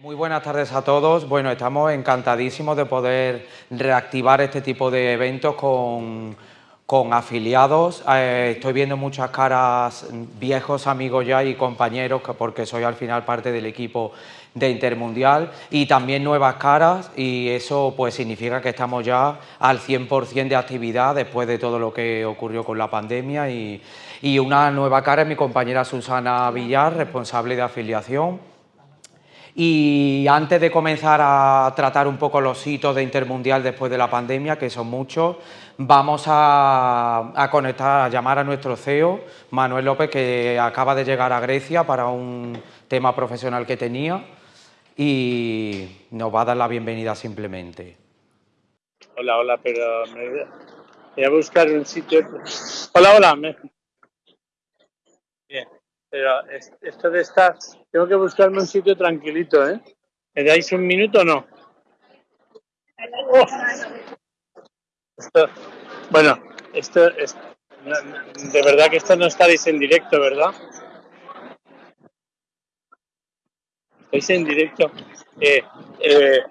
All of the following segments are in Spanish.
Muy buenas tardes a todos. Bueno, estamos encantadísimos de poder reactivar este tipo de eventos con, afiliados. Eh, estoy viendo muchas caras, viejos amigos ya y compañeros, porque soy al final parte del equipo de Intermundial y también nuevas caras y eso pues significa que estamos ya al 100% de actividad después de todo lo que ocurrió con la pandemia y, y una nueva cara es mi compañera Susana Villar, responsable de afiliación y antes de comenzar a tratar un poco los hitos de Intermundial después de la pandemia, que son muchos, vamos a, conectar, a llamar a nuestro CEO, Manuel López, que acaba de llegar a Grecia para un tema profesional que tenía y nos va a dar la bienvenida simplemente. Hola, hola, pero me voy a buscar un sitio. Hola, hola. Bien. Pero esto de estar, tengo que buscarme un sitio tranquilito, ¿eh? ¿Me dais un minuto o no? bueno, esto es, de verdad que esto no estáis en directo, ¿verdad? Estáis en directo. Eh, eh,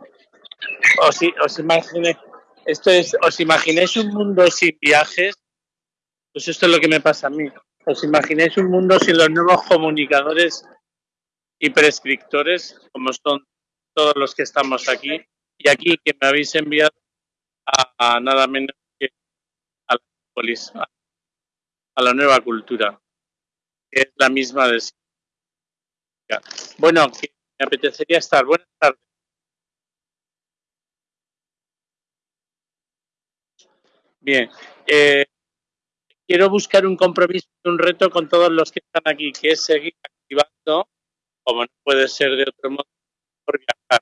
os, os imaginéis, esto es, os imagináis un mundo sin viajes, pues esto es lo que me pasa a mí. ¿Os imagináis un mundo sin los nuevos comunicadores y prescriptores, como son todos los que estamos aquí? Y aquí que me habéis enviado a, nada menos que a la, a la nueva cultura, que es la misma de Bueno, que me apetecería estar. Buenas tardes. Bien. Eh, quiero buscar un compromiso y un reto con todos los que están aquí, que es seguir activando, como no puede ser de otro modo, por viajar.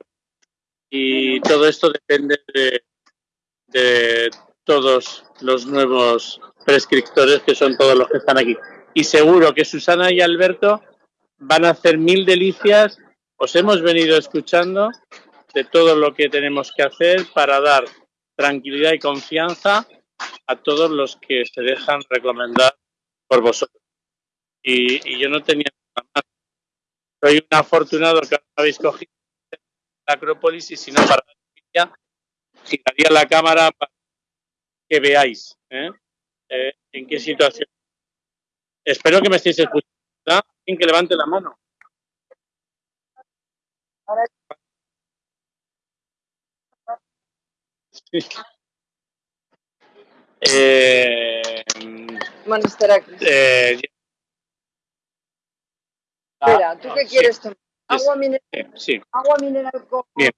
Y todo esto depende de, de todos los nuevos prescriptores, que son todos los que están aquí. Y seguro que Susana y Alberto van a hacer mil delicias. Os hemos venido escuchando de todo lo que tenemos que hacer para dar tranquilidad y confianza a todos los que se dejan recomendar por vosotros. Y, yo no tenía nada más. Soy un afortunado que habéis cogido la Acrópolis y si no, para la giraría la cámara para que veáis ¿eh? Eh, en qué situación. Espero que me estéis escuchando. Alguien que levante la mano. Sí. Eh, Eh, Espera, ¿tú qué quieres tomar? ¿Agua mineral? sí. ¿Agua mineral con...? Bien.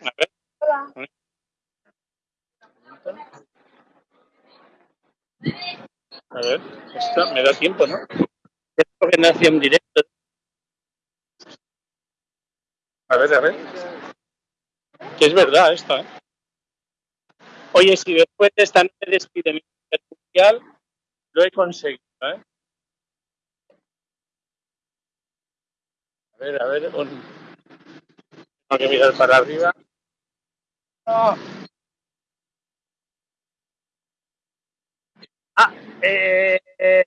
A ver. Hola. A ver, esto me da tiempo, ¿no? Esto que nace en directo. A ver, a ver. Que es verdad esto, ¿eh? Oye, si después de esta noche despide mundial, lo he conseguido. ¿eh? Ver, a ver. Un... Tengo que mirar para arriba. Ah, eh, eh,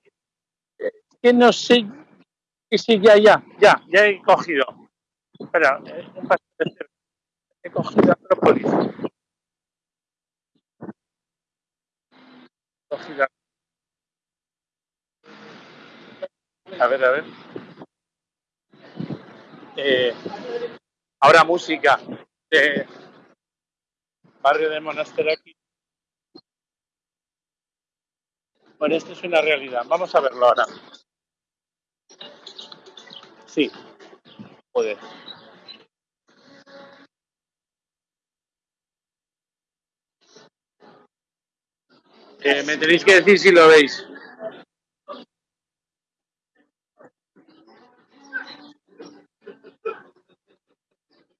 que no sé. Sí, ya, ya, ya, ya he cogido. Espera, eh, he cogido Acrópolis. A ver, a ver. Eh, ahora música barrio de Monaster aquí. Bueno, esto es una realidad. Vamos a verlo ahora. Sí, puede. Eh, me tenéis que decir si lo veis.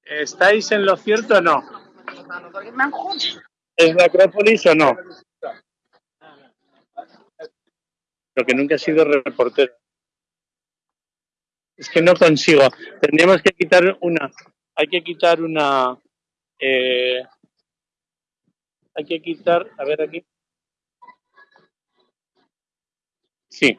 ¿Estáis en lo cierto o no? ¿Es la Acrópolis o no? Lo que nunca he sido reportero. Es que no consigo. Tendríamos que quitar una. Hay que quitar una. Eh, hay que quitar. A ver aquí. Sí.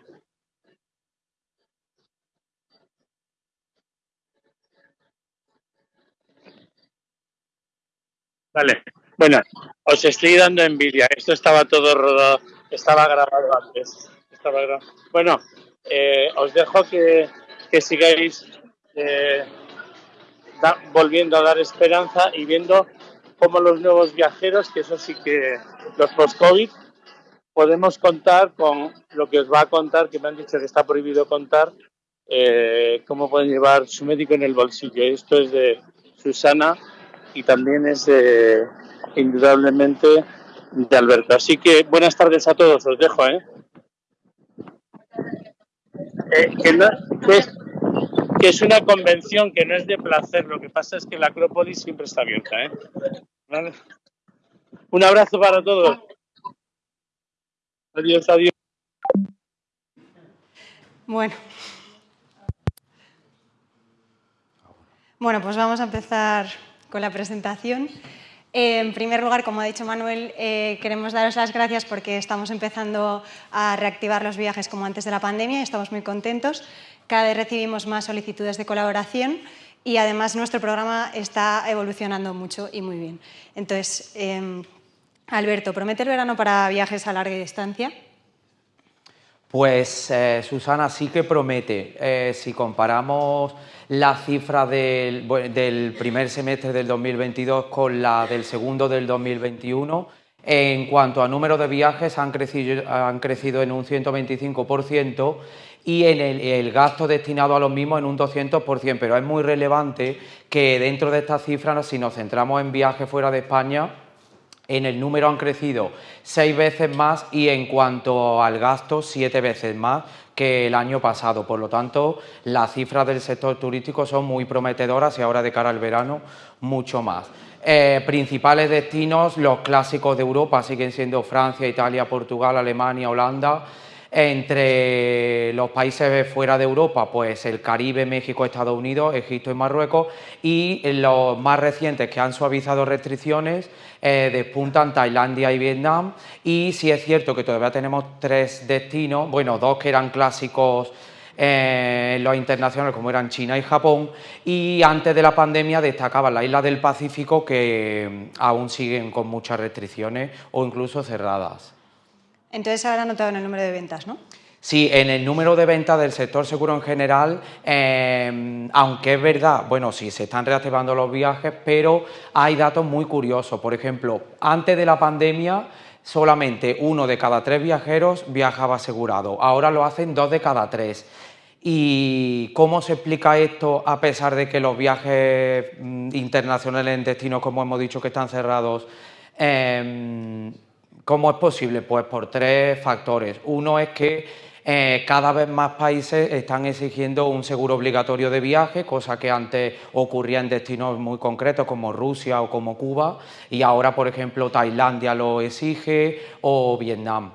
Vale. Bueno, os estoy dando envidia. Esto estaba todo rodado, estaba grabado antes. Estaba grabado. Bueno, eh, os dejo que, que sigáis eh, volviendo a dar esperanza y viendo cómo los nuevos viajeros, que eso sí que los post-COVID, podemos contar con lo que os va a contar, que me han dicho que está prohibido contar, eh, cómo pueden llevar su médico en el bolsillo. Esto es de Susana y también es de, indudablemente de Alberto. Así que buenas tardes a todos, os dejo. ¿eh? Eh, que, no- que es, que es una convención que no es de placer, lo que pasa es que la Acrópolis siempre está abierta. ¿eh? ¿Vale? Un abrazo para todos. Adiós, adiós. Bueno. Bueno, pues vamos a empezar con la presentación. Eh, en primer lugar, como ha dicho Manuel, eh, queremos daros las gracias porque estamos empezando a reactivar los viajes como antes de la pandemia y estamos muy contentos. Cada vez recibimos más solicitudes de colaboración y además nuestro programa está evolucionando mucho y muy bien. Entonces, eh, Alberto, ¿promete el verano para viajes a larga distancia? Pues eh, Susana sí que promete. Eh, si comparamos la cifra del, bu- del primer semestre del 2022 con la del segundo del 2021, en cuanto a número de viajes han crecido, han crecido en un 125% y en el, el gasto destinado a los mismos en un 200%, pero es muy relevante que dentro de estas cifras, si nos centramos en viajes fuera de España, en el número han crecido seis veces más y en cuanto al gasto, siete veces más que el año pasado. Por lo tanto, las cifras del sector turístico son muy prometedoras y ahora de cara al verano mucho más. Eh, principales destinos, los clásicos de Europa siguen siendo Francia, Italia, Portugal, Alemania, Holanda. Entre los países fuera de Europa, pues el Caribe, México, Estados Unidos, Egipto y Marruecos. Y los más recientes que han suavizado restricciones eh, despuntan Tailandia y Vietnam. Y sí es cierto que todavía tenemos tres destinos, bueno, dos que eran clásicos eh, los internacionales como eran China y Japón y antes de la pandemia destacaban las islas del Pacífico que mm, aún siguen con muchas restricciones o incluso cerradas. Entonces habrá notado en el número de ventas, ¿no? Sí, en el número de ventas del sector seguro en general, eh, aunque es verdad, bueno, sí, se están reactivando los viajes, pero hay datos muy curiosos. Por ejemplo, antes de la pandemia, solamente uno de cada tres viajeros viajaba asegurado. Ahora lo hacen dos de cada tres. ¿Y cómo se explica esto a pesar de que los viajes mm, internacionales en destinos, como hemos dicho, que están cerrados, eh, ¿Cómo es posible? Pues por tres factores. Uno es que eh, cada vez más países están exigiendo un seguro obligatorio de viaje, cosa que antes ocurría en destinos muy concretos como Rusia o como Cuba, y ahora, por ejemplo, Tailandia lo exige o Vietnam.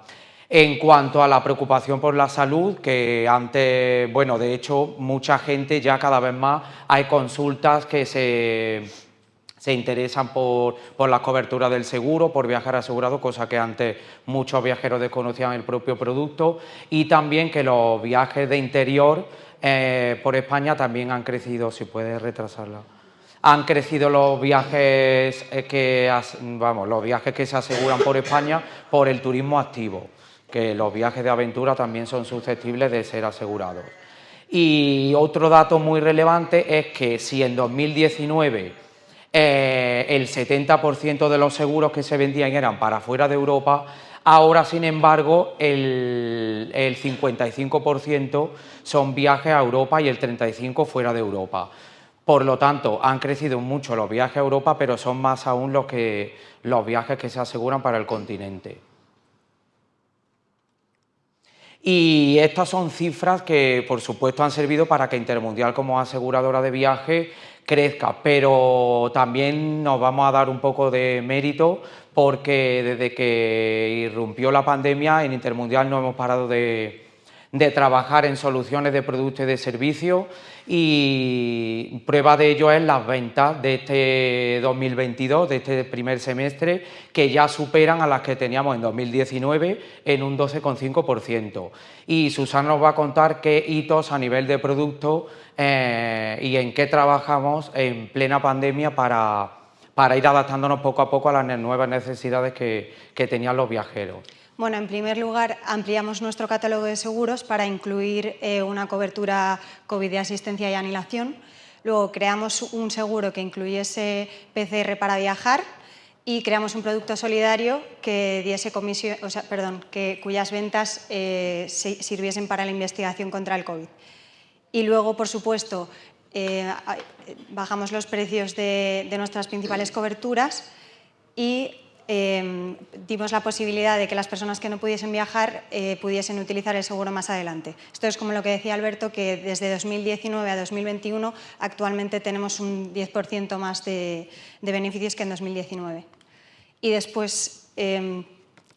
En cuanto a la preocupación por la salud, que antes, bueno, de hecho, mucha gente ya cada vez más hay consultas que se se interesan por, por la cobertura del seguro, por viajar asegurado, cosa que antes muchos viajeros desconocían el propio producto, y también que los viajes de interior eh, por España también han crecido, si puedes retrasarla. Han crecido los viajes eh, que vamos, los viajes que se aseguran por España por el turismo activo, que los viajes de aventura también son susceptibles de ser asegurados. Y otro dato muy relevante es que si en 2019 eh, el 70% de los seguros que se vendían eran para fuera de Europa, ahora sin embargo el, el 55% son viajes a Europa y el 35% fuera de Europa. Por lo tanto, han crecido mucho los viajes a Europa, pero son más aún los, que, los viajes que se aseguran para el continente. Y estas son cifras que, por supuesto, han servido para que Intermundial como aseguradora de viaje crezca, pero también nos vamos a dar un poco de mérito porque desde que irrumpió la pandemia en Intermundial no hemos parado de, trabajar en soluciones de productos y de servicios y prueba de ello es las ventas de este 2022, de este primer semestre, que ya superan a las que teníamos en 2019 en un 12,5%. Y Susana nos va a contar qué hitos a nivel de producto eh, y en qué trabajamos en plena pandemia para, para ir adaptándonos poco a poco a las nuevas necesidades que, que tenían los viajeros. Bueno, en primer lugar, ampliamos nuestro catálogo de seguros para incluir eh, una cobertura COVID de asistencia y anilación. Luego creamos un seguro que incluyese PCR para viajar y creamos un producto solidario que diese comisión, o sea, perdón, que, cuyas ventas eh, sirviesen para la investigación contra el COVID. Y luego, por supuesto, eh, bajamos los precios de, de nuestras principales coberturas y eh, dimos la posibilidad de que las personas que no pudiesen viajar eh, pudiesen utilizar el seguro más adelante. Esto es como lo que decía Alberto, que desde 2019 a 2021 actualmente tenemos un 10% más de, de, beneficios que en 2019. Y después, eh,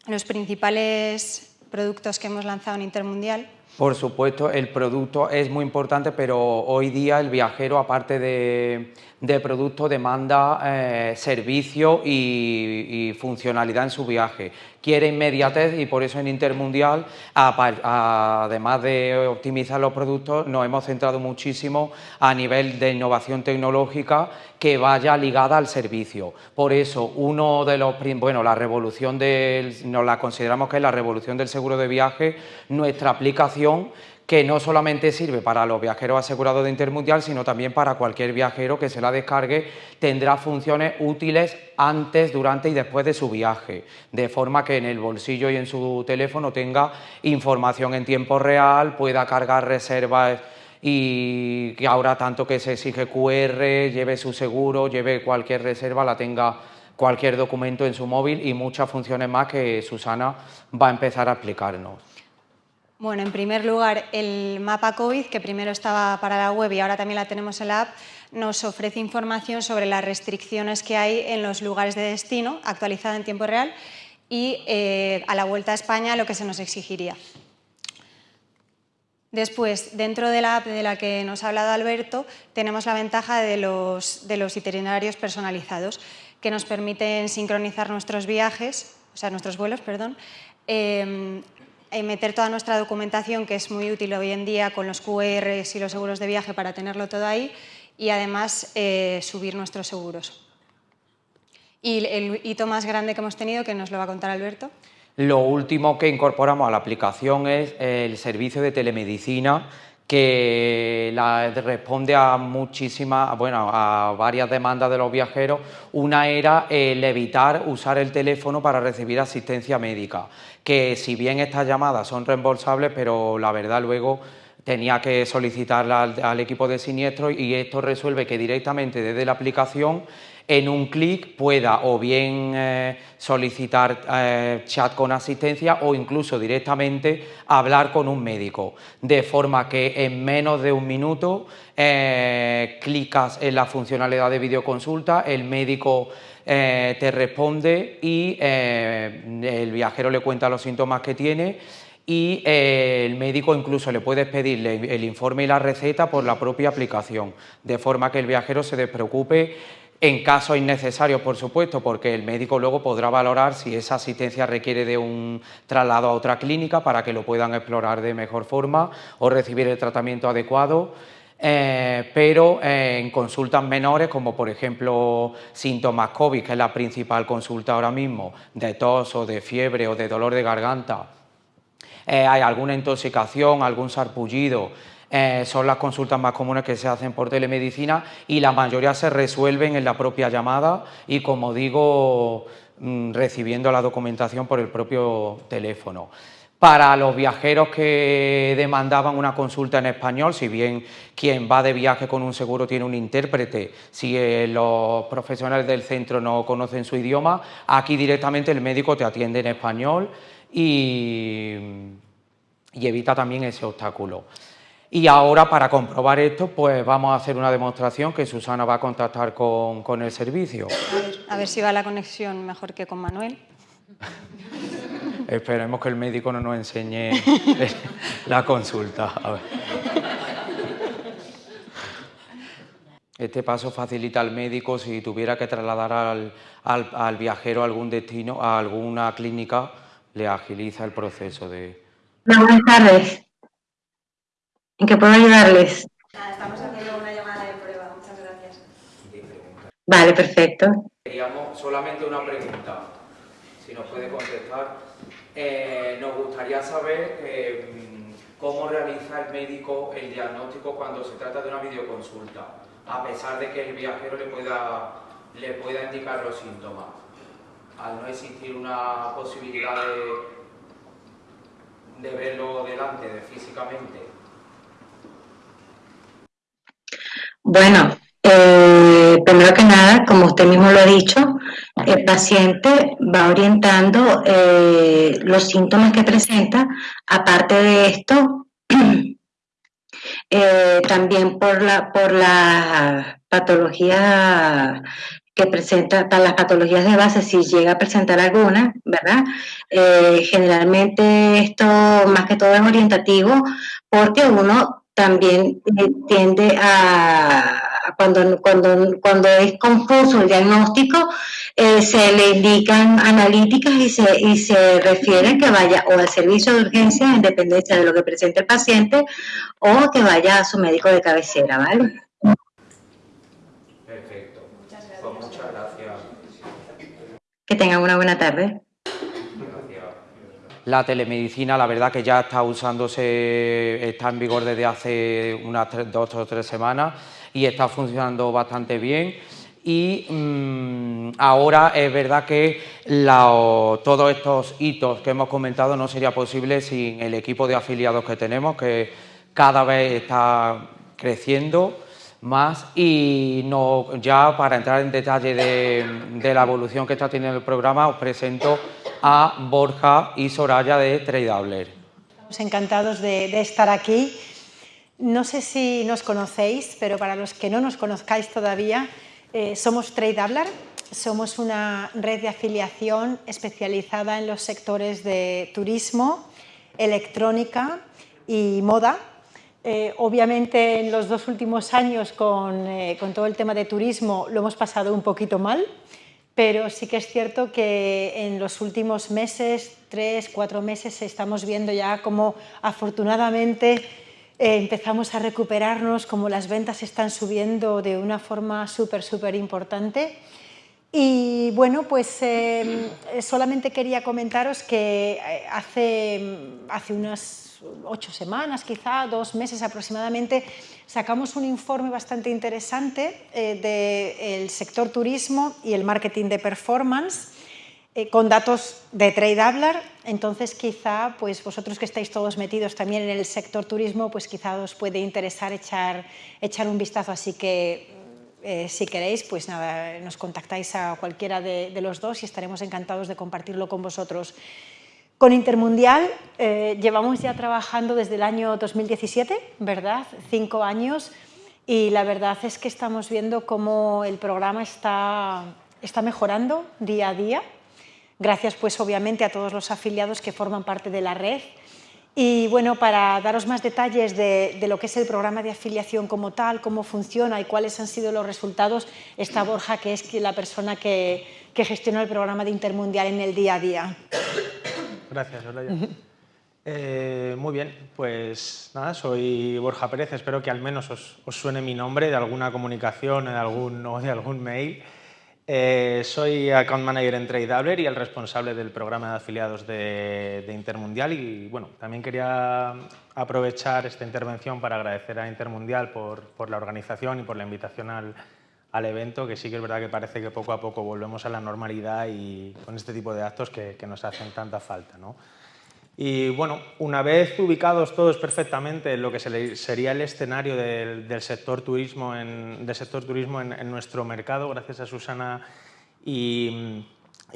los principales productos que hemos lanzado en Intermundial por supuesto, el producto es muy importante, pero hoy día el viajero, aparte de, de producto, demanda eh, servicio y, funcionalidad en su viaje. Quiere inmediatez y por eso en Intermundial, además de optimizar los productos, nos hemos centrado muchísimo a nivel de innovación tecnológica que vaya ligada al servicio. Por eso, uno de los, bueno, la revolución del, nos la consideramos que es la revolución del seguro de viaje, nuestra aplicación que no solamente sirve para los viajeros asegurados de Intermundial, sino también para cualquier viajero que se la descargue, tendrá funciones útiles antes, durante y después de su viaje, de forma que en el bolsillo y en su teléfono tenga información en tiempo real, pueda cargar reservas y que ahora tanto que se exige QR, lleve su seguro, lleve cualquier reserva, la tenga cualquier documento en su móvil y muchas funciones más que Susana va a empezar a explicarnos. Bueno, en primer lugar, el mapa COVID, que primero estaba para la web y ahora también la tenemos en la app, nos ofrece información sobre las restricciones que hay en los lugares de destino, actualizada en tiempo real, y eh, a la vuelta a España lo que se nos exigiría. Después, dentro de la app de la que nos ha hablado Alberto, tenemos la ventaja de los, de itinerarios personalizados, que nos permiten sincronizar nuestros viajes, o sea, nuestros vuelos, perdón, eh, meter toda nuestra documentación, que es muy útil hoy en día con los QRs y los seguros de viaje para tenerlo todo ahí, y además eh, subir nuestros seguros. Y el hito más grande que hemos tenido, que nos lo va a contar Alberto. Lo último que incorporamos a la aplicación es el servicio de telemedicina que la, responde a muchísimas, bueno, a varias demandas de los viajeros. Una era el evitar usar el teléfono para recibir asistencia médica, que si bien estas llamadas son reembolsables, pero la verdad luego tenía que solicitarla al, equipo de siniestro y esto resuelve que directamente desde la aplicación en un clic pueda o bien eh, solicitar eh, chat con asistencia o incluso directamente hablar con un médico, de forma que en menos de un minuto eh, clicas en la funcionalidad de videoconsulta, el médico te responde y el viajero le cuenta los síntomas que tiene y el médico incluso le puede pedirle el informe y la receta por la propia aplicación, de forma que el viajero se despreocupe en casos innecesarios, por supuesto, porque el médico luego podrá valorar si esa asistencia requiere de un traslado a otra clínica para que lo puedan explorar de mejor forma o recibir el tratamiento adecuado. Eh, pero eh, en consultas menores, como por ejemplo síntomas COVID, que es la principal consulta ahora mismo, de tos o de fiebre o de dolor de garganta, eh, hay alguna intoxicación, algún sarpullido, eh, son las consultas más comunes que se hacen por telemedicina y la mayoría se resuelven en la propia llamada y, como digo, mm, recibiendo la documentación por el propio teléfono. Para los viajeros que demandaban una consulta en español, si bien quien va de viaje con un seguro tiene un intérprete, si eh, los profesionales del centro no conocen su idioma, aquí directamente el médico te atiende en español y, y evita también ese obstáculo. Y ahora, para comprobar esto, pues vamos a hacer una demostración que Susana va a contactar con, con el servicio. A ver si va la conexión mejor que con Manuel. Esperemos que el médico no nos enseñe la consulta. Este paso facilita al médico si tuviera que trasladar al, al, al viajero a algún destino, a alguna clínica, le agiliza el proceso de... Buenas tardes. ¿En qué puedo ayudarles? estamos haciendo una llamada de prueba, muchas gracias. Vale, perfecto. Queríamos solamente una pregunta, si nos puede contestar. Eh, nos gustaría saber eh, cómo realiza el médico el diagnóstico cuando se trata de una videoconsulta, a pesar de que el viajero le pueda, le pueda indicar los síntomas. Al no existir una posibilidad de, de verlo delante, de físicamente. Bueno, eh, primero que nada, como usted mismo lo ha dicho, el paciente va orientando eh, los síntomas que presenta. Aparte de esto, eh, también por la, por la patología que presenta, para las patologías de base, si llega a presentar alguna, ¿verdad? generalmente esto más que todo es orientativo porque uno también tiende a cuando, cuando, cuando es confuso el diagnóstico, eh, se le indican analíticas y se, y se refiere que vaya o al servicio de urgencia en dependencia de lo que presente el paciente o que vaya a su médico de cabecera, ¿vale? Perfecto. Muchas gracias. Pues muchas gracias. Que tengan una buena tarde. La telemedicina, la verdad que ya está usándose, está en vigor desde hace unas dos o tres semanas y está funcionando bastante bien. Y mm, ahora es verdad que todos estos hitos que hemos comentado no sería posible sin el equipo de afiliados que tenemos, que cada vez está creciendo más y ya para entrar en detalle de, la evolución que está teniendo el programa os presento a Borja y Soraya de Tradeabler. Estamos encantados de estar aquí no sé si nos conocéis, pero para los que no nos conozcáis todavía, eh, somos TradeAblar, somos una red de afiliación especializada en los sectores de turismo, electrónica y moda. Eh, obviamente en los dos últimos años con, eh, con, todo el tema de turismo lo hemos pasado un poquito mal, pero sí que es cierto que en los últimos meses, tres, cuatro meses, estamos viendo ya como afortunadamente eh, empezamos a recuperarnos, como las ventas están subiendo de una forma súper, súper importante. Y bueno, pues em, solamente quería comentaros que hace, hace unas ocho semanas, quizá dos meses aproximadamente, sacamos un informe bastante interesante eh, del sector turismo y el marketing de performance eh, con datos de TradeAblar, entonces quizá pues vosotros que estáis todos metidos también en el sector turismo, pues quizá os puede interesar echar, echar un vistazo, así que eh, si queréis, pues nada, nos contactáis a cualquiera de, los dos y estaremos encantados de compartirlo con vosotros. Con Intermundial eh, llevamos ya trabajando desde el año 2017, ¿verdad? Cinco años y la verdad es que estamos viendo cómo el programa está, está mejorando día a día Gracias pues obviamente a todos los afiliados que forman parte de la red. Y bueno, para daros más detalles de, lo que es el programa de afiliación como tal, cómo funciona y cuáles han sido los resultados, está Borja, que es la persona que, gestiona el programa de Intermundial en el día a día. Gracias, Olaya. Eh, muy bien, pues nada, soy Borja Pérez, espero que al menos os, suene mi nombre de alguna comunicación de algún, o de algún mail. Eh, soy Account Manager en TradeAbler y el responsable del programa de afiliados de, Intermundial y bueno, también quería aprovechar esta intervención para agradecer a Intermundial por, la organización y por la invitación al, evento, que sí que es verdad que parece que poco a poco volvemos a la normalidad y con este tipo de actos que, nos hacen tanta falta. ¿no? Y bueno, una vez ubicados todos perfectamente en lo que sería el escenario del, sector turismo, en, del sector turismo en, nuestro mercado, gracias a Susana y,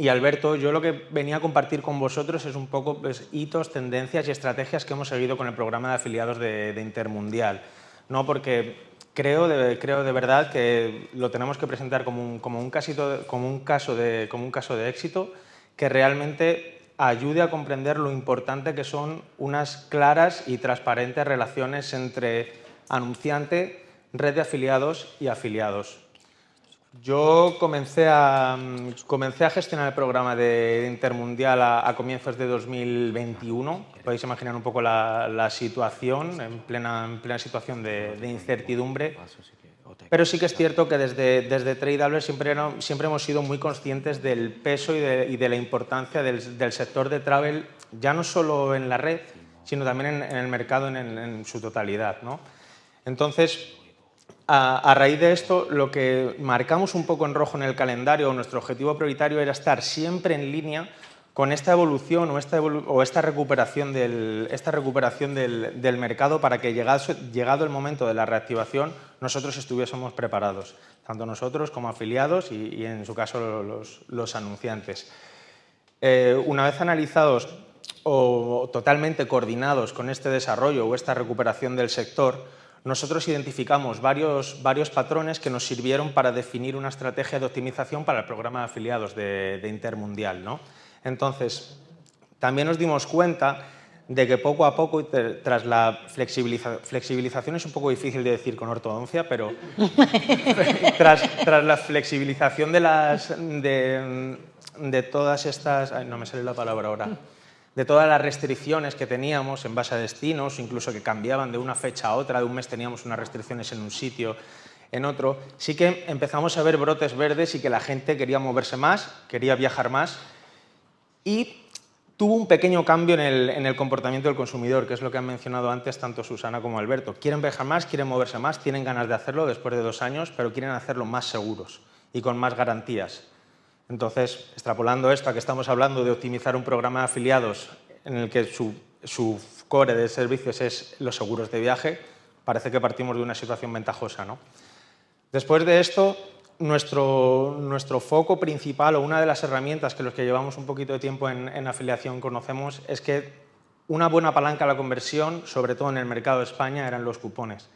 Alberto, yo lo que venía a compartir con vosotros es un poco pues, hitos, tendencias y estrategias que hemos seguido con el programa de afiliados de, Intermundial. ¿no? Porque creo de, creo de verdad que lo tenemos que presentar como un, caso, de, como un caso de éxito que realmente ayude a comprender lo importante que son unas claras y transparentes relaciones entre anunciante, red de afiliados y afiliados. Yo comencé a, comencé a gestionar el programa de Intermundial a, comienzos de 2021. Podéis imaginar un poco la, situación, en plena, en plena situación de, incertidumbre. Pero sí que es cierto que desde, desde siempre, siempre hemos sido muy conscientes del peso y de, la importancia del, sector de travel, ya no solo en la red, sino también en, el mercado en, su totalidad. Entonces, a, raíz de esto, lo que marcamos un poco en rojo en el calendario, nuestro objetivo prioritario era estar siempre en línea con esta evolución o esta, recuperación, del, esta recuperación del, mercado para que llegado, llegado, el momento de la reactivación nosotros estuviésemos preparados, tanto nosotros como afiliados y, en su caso los, anunciantes. Eh, una vez analizados o totalmente coordinados con este desarrollo o esta recuperación del sector, nosotros identificamos varios, varios patrones que nos sirvieron para definir una estrategia de optimización para el programa de afiliados de, Intermundial. ¿no? Entonces, también nos dimos cuenta de que poco a poco, tras la flexibilización, es un poco difícil de decir con ortodoncia, pero tras, tras, la flexibilización de, las, de, de todas estas... no me sale la palabra ahora de todas las restricciones que teníamos en base a destinos, incluso que cambiaban de una fecha a otra, de un mes teníamos unas restricciones en un sitio, en otro, sí que empezamos a ver brotes verdes y que la gente quería moverse más, quería viajar más y tuvo un pequeño cambio en el, en el, comportamiento del consumidor, que es lo que han mencionado antes tanto Susana como Alberto. Quieren viajar más, quieren moverse más, tienen ganas de hacerlo después de dos años, pero quieren hacerlo más seguros y con más garantías. Entonces, extrapolando esto a que estamos hablando de optimizar un programa de afiliados en el que su, core de servicios es los seguros de viaje, parece que partimos de una situación ventajosa. ¿no? Después de esto, nuestro, nuestro, foco principal o una de las herramientas que los que llevamos un poquito de tiempo en, en afiliación conocemos es que una buena palanca a la conversión, sobre todo en el mercado de España, eran los cupones.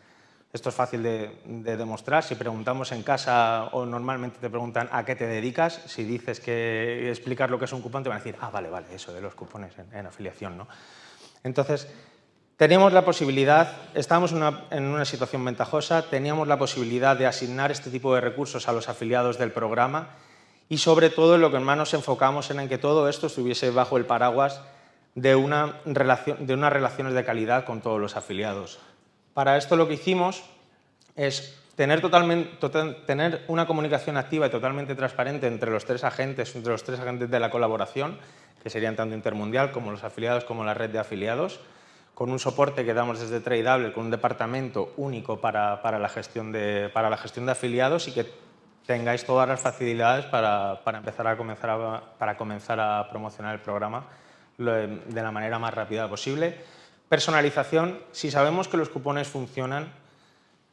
Esto es fácil de, demostrar. Si preguntamos en casa o normalmente te preguntan a qué te dedicas, si dices que explicar lo que es un cupón, te van a decir, ah, vale, vale, eso de los cupones en, afiliación. ¿no? Entonces, teníamos la posibilidad, estábamos en una situación ventajosa, teníamos la posibilidad de asignar este tipo de recursos a los afiliados del programa y sobre todo lo que más nos enfocamos era en que todo esto estuviese bajo el paraguas de, una relación, de unas relaciones de calidad con todos los afiliados. Para esto lo que hicimos es tener, totalmente, tener una comunicación activa y totalmente transparente entre los tres agentes, entre los tres agentes de la colaboración, que serían tanto Intermundial como los afiliados como la red de afiliados, con un soporte que damos desde Tradeable, con un departamento único para, la, gestión de, para la gestión de afiliados y que tengáis todas las facilidades para, empezar a comenzar para comenzar a promocionar el programa de la manera más rápida posible Personalización, si sabemos que los cupones funcionan,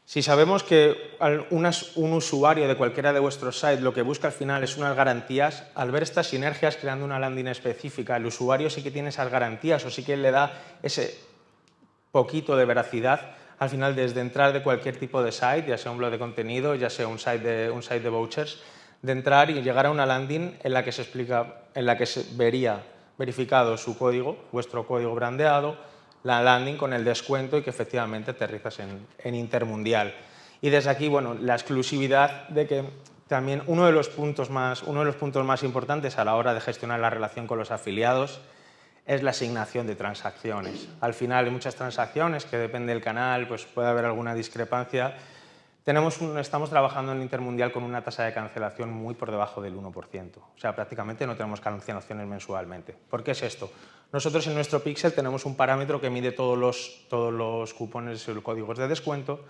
si sabemos que un usuario de cualquiera de vuestros sites lo que busca al final es unas garantías, al ver estas sinergias creando una landing específica, el usuario sí que tiene esas garantías o sí que le da ese poquito de veracidad al final desde entrar de cualquier tipo de site, ya sea un blog de contenido, ya sea un site de, un site de vouchers, de entrar y llegar a una landing en la que se explica, en la que se vería verificado su código, vuestro código brandeado, la landing con el descuento y que efectivamente aterrizas en, en Intermundial. Y desde aquí, bueno, la exclusividad de que también uno de, los puntos más, uno de los puntos más importantes a la hora de gestionar la relación con los afiliados es la asignación de transacciones. Al final hay muchas transacciones que depende del canal, pues puede haber alguna discrepancia. Tenemos estamos trabajando en Intermundial con una tasa de cancelación muy por debajo del 1%. O sea, prácticamente no tenemos cancelaciones mensualmente. ¿Por qué es esto? Nosotros en nuestro Pixel tenemos un parámetro que mide todos los, todos los cupones y códigos de descuento,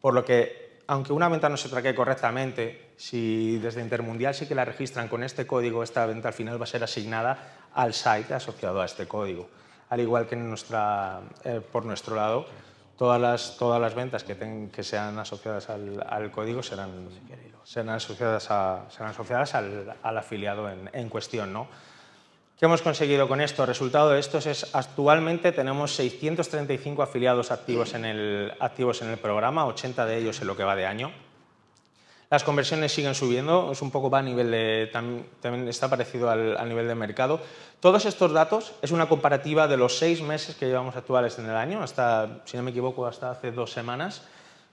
por lo que, aunque una venta no se traque correctamente, si desde Intermundial sí que la registran con este código, esta venta al final va a ser asignada al site asociado a este código. Al igual que nuestra, eh, por nuestro lado, todas las, todas las ventas que, que sean asociadas al, código serán, serán asociadas, a, serán asociadas al, al afiliado en, en cuestión. ¿no? ¿Qué hemos conseguido con esto? El resultado de esto es actualmente tenemos 635 afiliados activos en, el, activos en el programa, 80 de ellos en lo que va de año. Las conversiones siguen subiendo, es un poco va a nivel de, también, está parecido al, nivel de mercado. Todos estos datos es una comparativa de los seis meses que llevamos actuales en el año, hasta, si no me equivoco, hasta hace dos semanas,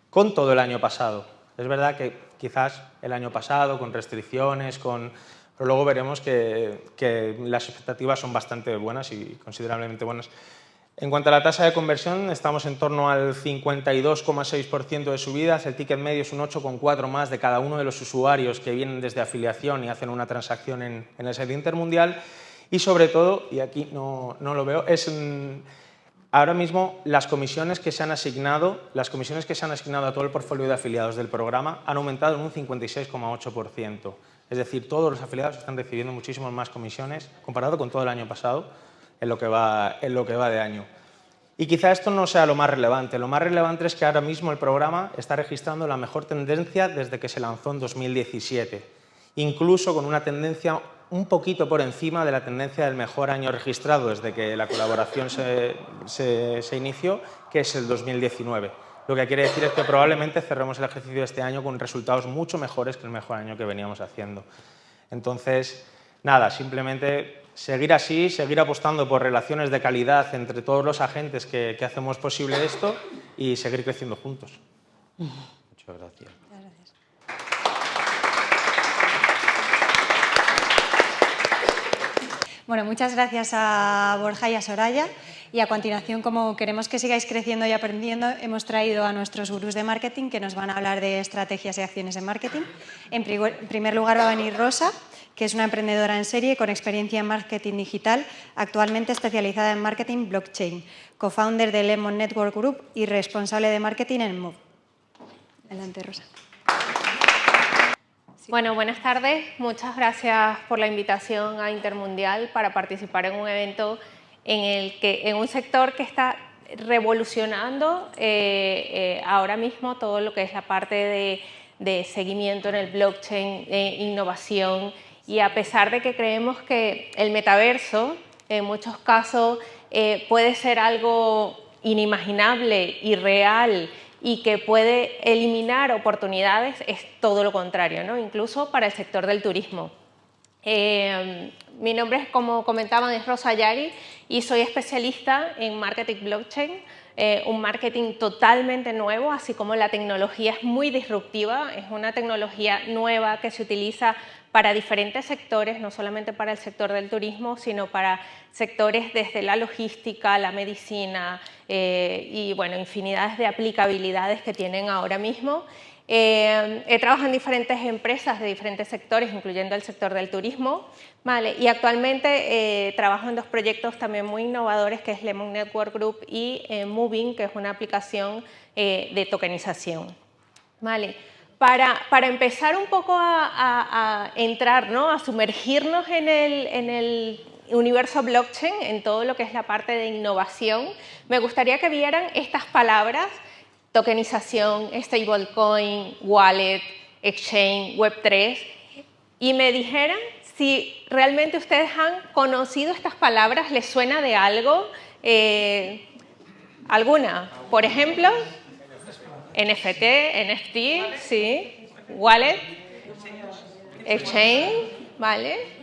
con todo el año pasado. Es verdad que quizás el año pasado, con restricciones, con... pero luego veremos que, que las expectativas son bastante buenas y considerablemente buenas. En cuanto a la tasa de conversión, estamos en torno al 52,6% de subidas, el ticket medio es un 8,4 más de cada uno de los usuarios que vienen desde afiliación y hacen una transacción en, en el site intermundial y sobre todo, y aquí no, no lo veo, es ahora mismo las comisiones que se han asignado, las comisiones que se han asignado a todo el portfolio de afiliados del programa han aumentado en un 56,8%. Es decir, todos los afiliados están recibiendo muchísimas más comisiones comparado con todo el año pasado en lo que va, de año. Y quizá esto no sea lo más relevante. Lo más relevante es que ahora mismo el programa está registrando la mejor tendencia desde que se lanzó en 2017, incluso con una tendencia un poquito por encima de la tendencia del mejor año registrado desde que la colaboración se, se, se inició, que es el 2019. Lo que quiere decir es que probablemente cerremos el ejercicio de este año con resultados mucho mejores que el mejor año que veníamos haciendo. Entonces, nada, simplemente seguir así, seguir apostando por relaciones de calidad entre todos los agentes que, que hacemos posible esto y seguir creciendo juntos. Muchas gracias. Bueno, muchas gracias a Borja y a Soraya. Y a continuación, como queremos que sigáis creciendo y aprendiendo, hemos traído a nuestros gurús de marketing que nos van a hablar de estrategias y acciones de marketing. En primer lugar va a venir Rosa, que es una emprendedora en serie con experiencia en marketing digital, actualmente especializada en marketing blockchain, co-founder de Lemon Network Group y responsable de marketing en Move. Adelante, Rosa. Bueno, buenas tardes. Muchas gracias por la invitación a Intermundial para participar en un evento en, el que, en un sector que está revolucionando eh, eh, ahora mismo todo lo que es la parte de, de seguimiento en el blockchain, eh, innovación y a pesar de que creemos que el metaverso en muchos casos eh, puede ser algo inimaginable, irreal y que puede eliminar oportunidades, es todo lo contrario, ¿no? incluso para el sector del turismo. Eh, mi nombre, es, como comentaban, es Rosa Yari y soy especialista en marketing blockchain, eh, un marketing totalmente nuevo, así como la tecnología es muy disruptiva, es una tecnología nueva que se utiliza para diferentes sectores, no solamente para el sector del turismo, sino para sectores desde la logística, la medicina eh, y bueno, infinidades de aplicabilidades que tienen ahora mismo. Eh, he trabajado en diferentes empresas de diferentes sectores, incluyendo el sector del turismo, ¿vale? y actualmente eh, trabajo en dos proyectos también muy innovadores, que es Lemon Network Group y Moving, que es una aplicación de tokenización. ¿vale? para, para, empezar un poco a, a, a entrar, ¿no? a sumergirnos en el, en el, universo blockchain, en todo lo que es la parte de innovación, me gustaría que vieran estas palabras, tokenización, stablecoin, wallet, exchange, web3, y me dijeran si realmente ustedes han conocido estas palabras, ¿les suena de algo? Eh, ¿Alguna? Por ejemplo, NFT, NFT, sí, wallet, exchange, ¿vale?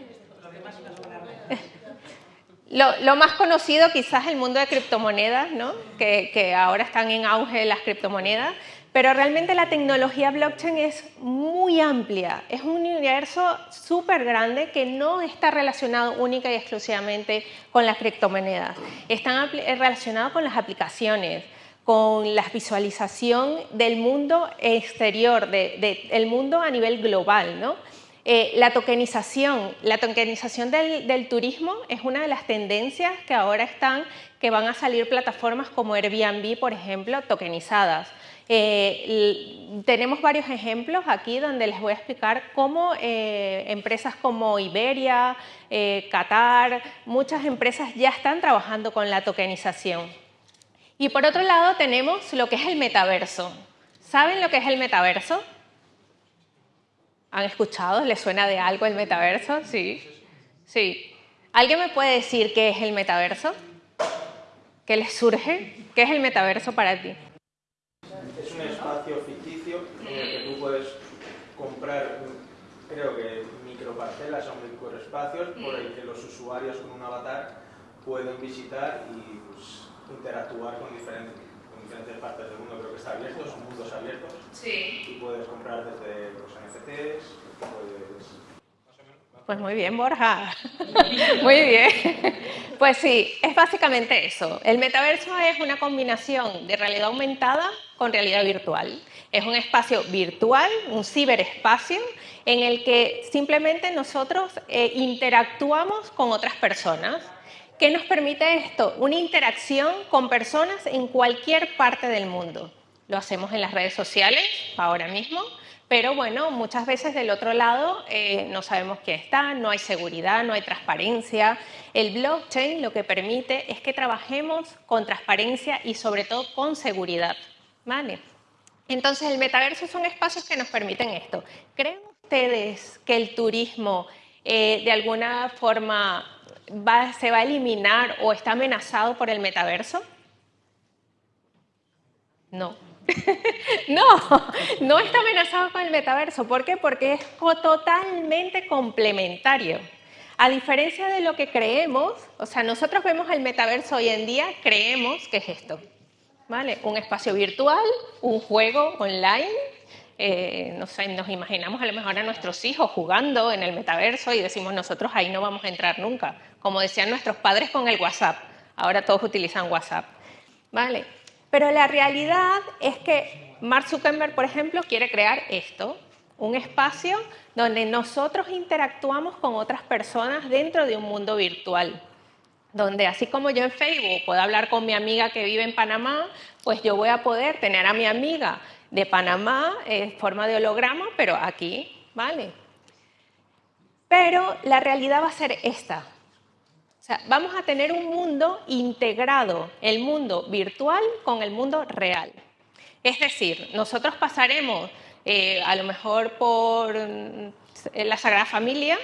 Lo, lo, más conocido quizás el mundo de criptomonedas, ¿no? que, que ahora están en auge las criptomonedas, pero realmente la tecnología blockchain es muy amplia, es un universo súper grande que no está relacionado única y exclusivamente con las criptomonedas, están relacionados con las aplicaciones, con la visualización del mundo exterior, del de, mundo a nivel global. ¿no? Eh, la tokenización, la tokenización del, del, turismo es una de las tendencias que ahora están, que van a salir plataformas como Airbnb, por ejemplo, tokenizadas. Eh, tenemos varios ejemplos aquí donde les voy a explicar cómo eh, empresas como Iberia, eh, Qatar, muchas empresas ya están trabajando con la tokenización. Y por otro lado tenemos lo que es el metaverso. ¿Saben lo que es el metaverso? ¿Han escuchado? ¿Les suena de algo el metaverso? Sí. Sí. ¿Alguien me puede decir qué es el metaverso? ¿Qué les surge? ¿Qué es el metaverso para ti? Es un espacio ficticio en el que tú puedes comprar, creo que microparcelas o microespacios por el que los usuarios con un avatar pueden visitar y pues, interactuar con diferentes, diferentes partes del mundo. Creo que está abierto, son mundos abiertos. Sí. Y puedes comprar desde los NFTs, pues... Pues muy bien, Borja. Muy bien. Pues sí, es básicamente eso. El metaverso es una combinación de realidad aumentada con realidad virtual. Es un espacio virtual, un ciberespacio, en el que simplemente nosotros eh, interactuamos con otras personas. ¿Qué nos permite esto? Una interacción con personas en cualquier parte del mundo. Lo hacemos en las redes sociales, ahora mismo, pero bueno, muchas veces del otro lado eh, no sabemos quién está, no hay seguridad, no hay transparencia. El blockchain lo que permite es que trabajemos con transparencia y sobre todo con seguridad. ¿vale? Entonces el metaverso son espacios que nos permiten esto. ¿Creen ustedes que el turismo eh, de alguna forma se va a eliminar o está amenazado por el metaverso? No. no, no está amenazado con el metaverso. ¿Por qué? Porque es totalmente complementario. A diferencia de lo que creemos, o sea, nosotros vemos el metaverso hoy en día, creemos que es esto. ¿Vale? Un espacio virtual, un juego online. Eh, no sé, nos imaginamos a lo mejor a nuestros hijos jugando en el metaverso y decimos nosotros ahí no vamos a entrar nunca. Como decían nuestros padres con el WhatsApp. Ahora todos utilizan WhatsApp. ¿Vale? Pero la realidad es que Mark Zuckerberg, por ejemplo, quiere crear esto, un espacio donde nosotros interactuamos con otras personas dentro de un mundo virtual. Donde así como yo en Facebook puedo hablar con mi amiga que vive en Panamá, pues yo voy a poder tener a mi amiga de Panamá en forma de holograma, pero aquí, ¿vale? Pero la realidad va a ser esta. O sea, vamos a tener un mundo integrado, el mundo virtual con el mundo real. Es decir, nosotros pasaremos eh, a lo mejor por mm, la Sagrada Familia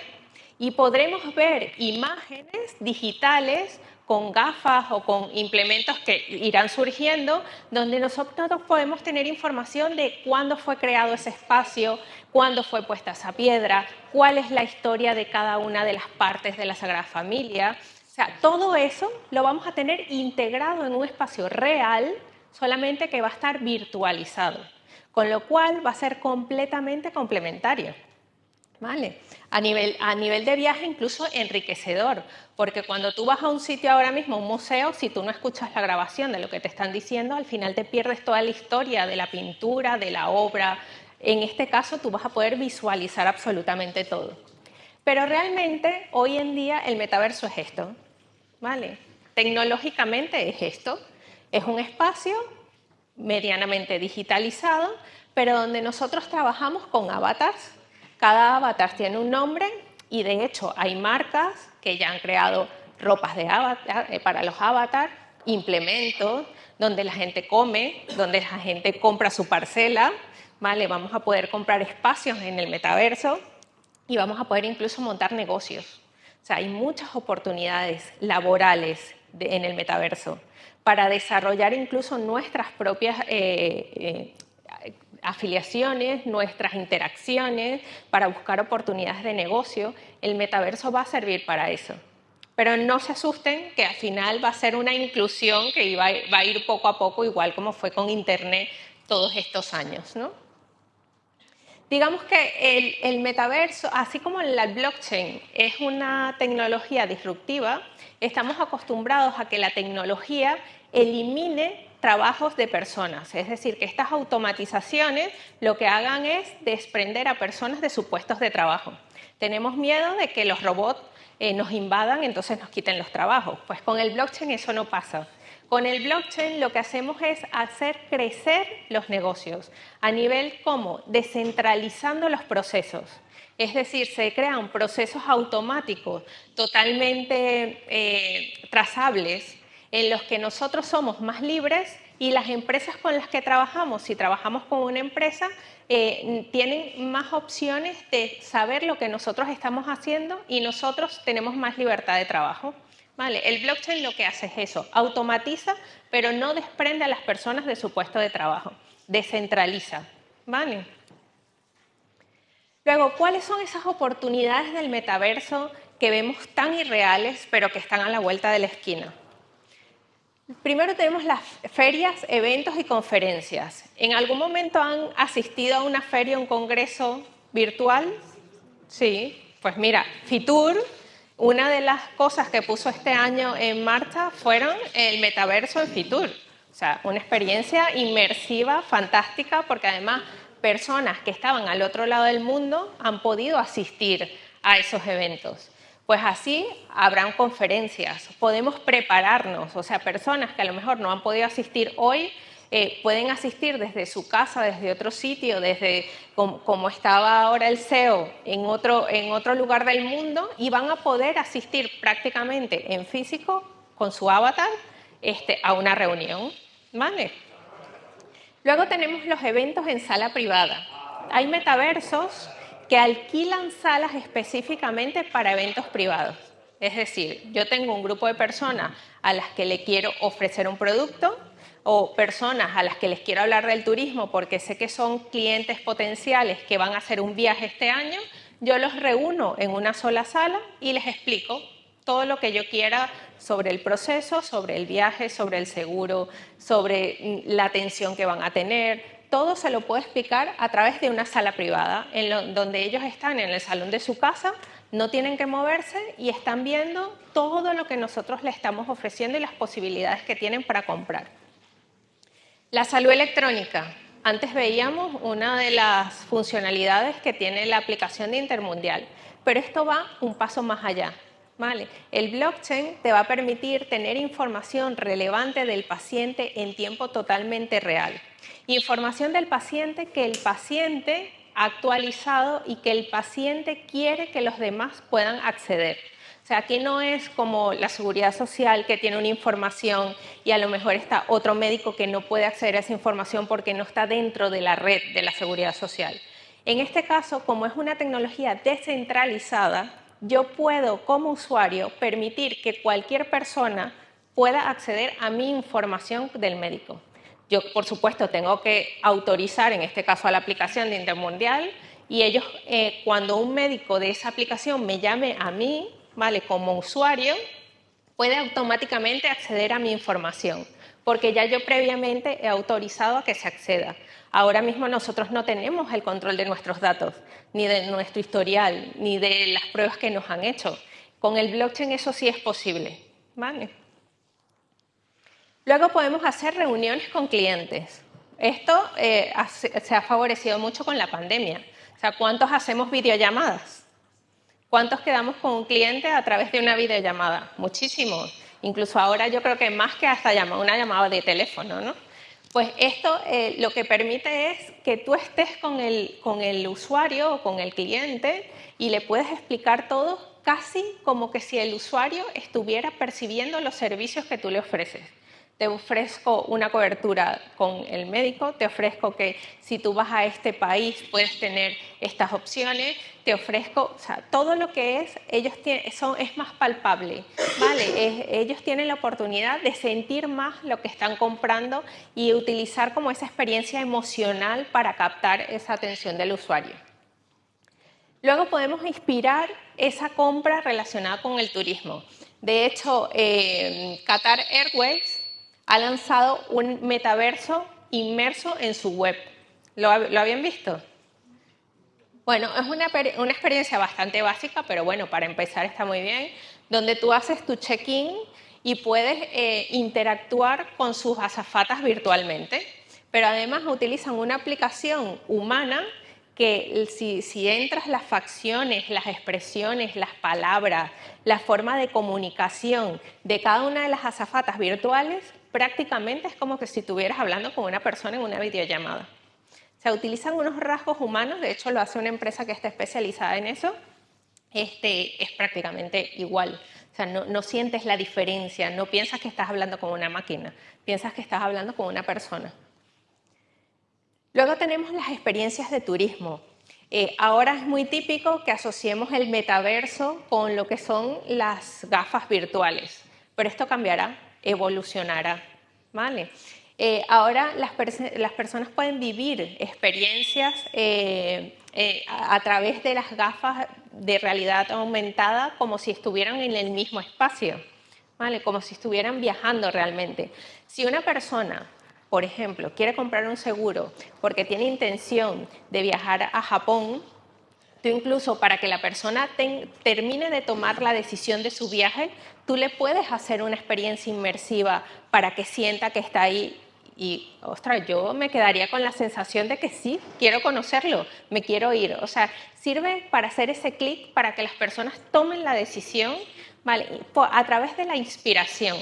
y podremos ver imágenes digitales con gafas o con implementos que irán surgiendo, donde nosotros podemos tener información de cuándo fue creado ese espacio, cuándo fue puesta esa piedra, cuál es la historia de cada una de las partes de la Sagrada Familia. O sea, todo eso lo vamos a tener integrado en un espacio real, solamente que va a estar virtualizado, con lo cual va a ser completamente complementario. ¿Vale? A nivel, a nivel de viaje incluso enriquecedor, porque cuando tú vas a un sitio ahora mismo, un museo, si tú no escuchas la grabación de lo que te están diciendo, al final te pierdes toda la historia de la pintura, de la obra. En este caso tú vas a poder visualizar absolutamente todo. Pero realmente hoy en día el metaverso es esto, ¿vale? Tecnológicamente es esto, es un espacio medianamente digitalizado, pero donde nosotros trabajamos con avatars cada avatar tiene un nombre y de hecho hay marcas que ya han creado ropas de avatar, eh, para los avatars, implementos, donde la gente come, donde la gente compra su parcela, ¿vale? Vamos a poder comprar espacios en el metaverso y vamos a poder incluso montar negocios. O sea, hay muchas oportunidades laborales en el metaverso para desarrollar incluso nuestras propias eh, eh, afiliaciones, nuestras interacciones, para buscar oportunidades de negocio, el metaverso va a servir para eso. Pero no se asusten que al final va a ser una inclusión que va a ir poco a poco, igual como fue con Internet todos estos años. ¿no? Digamos que el, el metaverso, así como la blockchain es una tecnología disruptiva, estamos acostumbrados a que la tecnología elimine trabajos de personas, es decir, que estas automatizaciones lo que hagan es desprender a personas de sus puestos de trabajo. Tenemos miedo de que los robots eh, nos invadan, entonces nos quiten los trabajos. Pues con el blockchain eso no pasa. Con el blockchain lo que hacemos es hacer crecer los negocios a nivel como descentralizando los procesos. Es decir, se crean procesos automáticos totalmente eh, trazables en los que nosotros somos más libres y las empresas con las que trabajamos, si trabajamos con una empresa, eh, tienen más opciones de saber lo que nosotros estamos haciendo y nosotros tenemos más libertad de trabajo. Vale, el blockchain lo que hace es eso, automatiza, pero no desprende a las personas de su puesto de trabajo, descentraliza. ¿Vale? Luego, ¿cuáles son esas oportunidades del metaverso que vemos tan irreales, pero que están a la vuelta de la esquina? Primero tenemos las ferias, eventos y conferencias. ¿En algún momento han asistido a una feria, un congreso virtual? Sí, pues mira, Fitur, una de las cosas que puso este año en marcha fueron el metaverso en Fitur. O sea, una experiencia inmersiva, fantástica, porque además personas que estaban al otro lado del mundo han podido asistir a esos eventos. Pues así habrán conferencias, podemos prepararnos, o sea, personas que a lo mejor no han podido asistir hoy eh, pueden asistir desde su casa, desde otro sitio, desde como, estaba ahora el CEO en otro, lugar del mundo y van a poder asistir prácticamente en físico con su avatar este, a una reunión. ¿vale? Luego tenemos los eventos en sala privada. Hay metaversos que alquilan salas específicamente para eventos privados. Es decir, yo tengo un grupo de personas a las que le quiero ofrecer un producto o personas a las que les quiero hablar del turismo porque sé que son clientes potenciales que van a hacer un viaje este año, yo los reúno en una sola sala y les explico todo lo que yo quiera sobre el proceso, sobre el viaje, sobre el seguro, sobre mm, la atención que van a tener, todo se lo puedo explicar a través de una sala privada, en donde ellos están en el salón de su casa, no tienen que moverse y están viendo todo lo que nosotros les estamos ofreciendo y las posibilidades que tienen para comprar. La salud electrónica. Antes veíamos una de las funcionalidades que tiene la aplicación de Intermundial, pero esto va un paso más allá. ¿vale? El blockchain te va a permitir tener información relevante del paciente en tiempo totalmente real. Información del paciente que el paciente ha actualizado y que el paciente quiere que los demás puedan acceder. O sea, aquí no es como la seguridad social que tiene una información y a lo mejor está otro médico que no puede acceder a esa información porque no está dentro de la red de la seguridad social. En este caso, como es una tecnología descentralizada, yo puedo como usuario permitir que cualquier persona pueda acceder a mi información del médico. Yo, por supuesto, tengo que autorizar, en este caso, a la aplicación de Intermundial y ellos, eh, cuando un médico de esa aplicación me llame a mí, ¿vale? Como usuario, puede automáticamente acceder a mi información, porque ya yo previamente he autorizado a que se acceda. Ahora mismo nosotros no tenemos el control de nuestros datos, ni de nuestro historial, ni de las pruebas que nos han hecho. Con el blockchain eso sí es posible, ¿vale? Luego podemos hacer reuniones con clientes. Esto eh, se ha favorecido mucho con la pandemia. O sea, ¿cuántos hacemos videollamadas? ¿Cuántos quedamos con un cliente a través de una videollamada? Muchísimos. Incluso ahora yo creo que más que hasta una llamada de teléfono, ¿no? Pues esto eh, lo que permite es que tú estés con el, con el usuario o con el cliente y le puedes explicar todo casi como que si el usuario estuviera percibiendo los servicios que tú le ofreces te ofrezco una cobertura con el médico, te ofrezco que si tú vas a este país puedes tener estas opciones, te ofrezco, o sea, todo lo que es, ellos tienen, son, es más palpable, ¿vale? ellos tienen la oportunidad de sentir más lo que están comprando y utilizar como esa experiencia emocional para captar esa atención del usuario. Luego podemos inspirar esa compra relacionada con el turismo. De hecho, eh, Qatar Airways ha lanzado un metaverso inmerso en su web. ¿Lo, habían visto? Bueno, es una, experiencia bastante básica, pero bueno, para empezar está muy bien, donde tú haces tu check-in y puedes eh, interactuar con sus azafatas virtualmente, pero además utilizan una aplicación humana que si, si, entras las facciones, las expresiones, las palabras, la forma de comunicación de cada una de las azafatas virtuales, prácticamente es como que si estuvieras hablando con una persona en una videollamada. Se utilizan unos rasgos humanos, de hecho lo hace una empresa que está especializada en eso, este, es prácticamente igual. O sea, no, sientes la diferencia, no piensas que estás hablando con una máquina, piensas que estás hablando con una persona. Luego tenemos las experiencias de turismo. Eh, ahora es muy típico que asociemos el metaverso con lo que son las gafas virtuales, pero esto cambiará evolucionará. ¿vale? Eh, ahora las, personas pueden vivir experiencias eh, eh, a, través de las gafas de realidad aumentada como si estuvieran en el mismo espacio. ¿vale? Como si estuvieran viajando realmente. Si una persona, por ejemplo, quiere comprar un seguro porque tiene intención de viajar a Japón, tú incluso para que la persona termine de tomar la decisión de su viaje, tú le puedes hacer una experiencia inmersiva para que sienta que está ahí y, ostras, yo me quedaría con la sensación de que sí, quiero conocerlo, me quiero ir. O sea, sirve para hacer ese clic para que las personas tomen la decisión ¿vale? a través de la inspiración.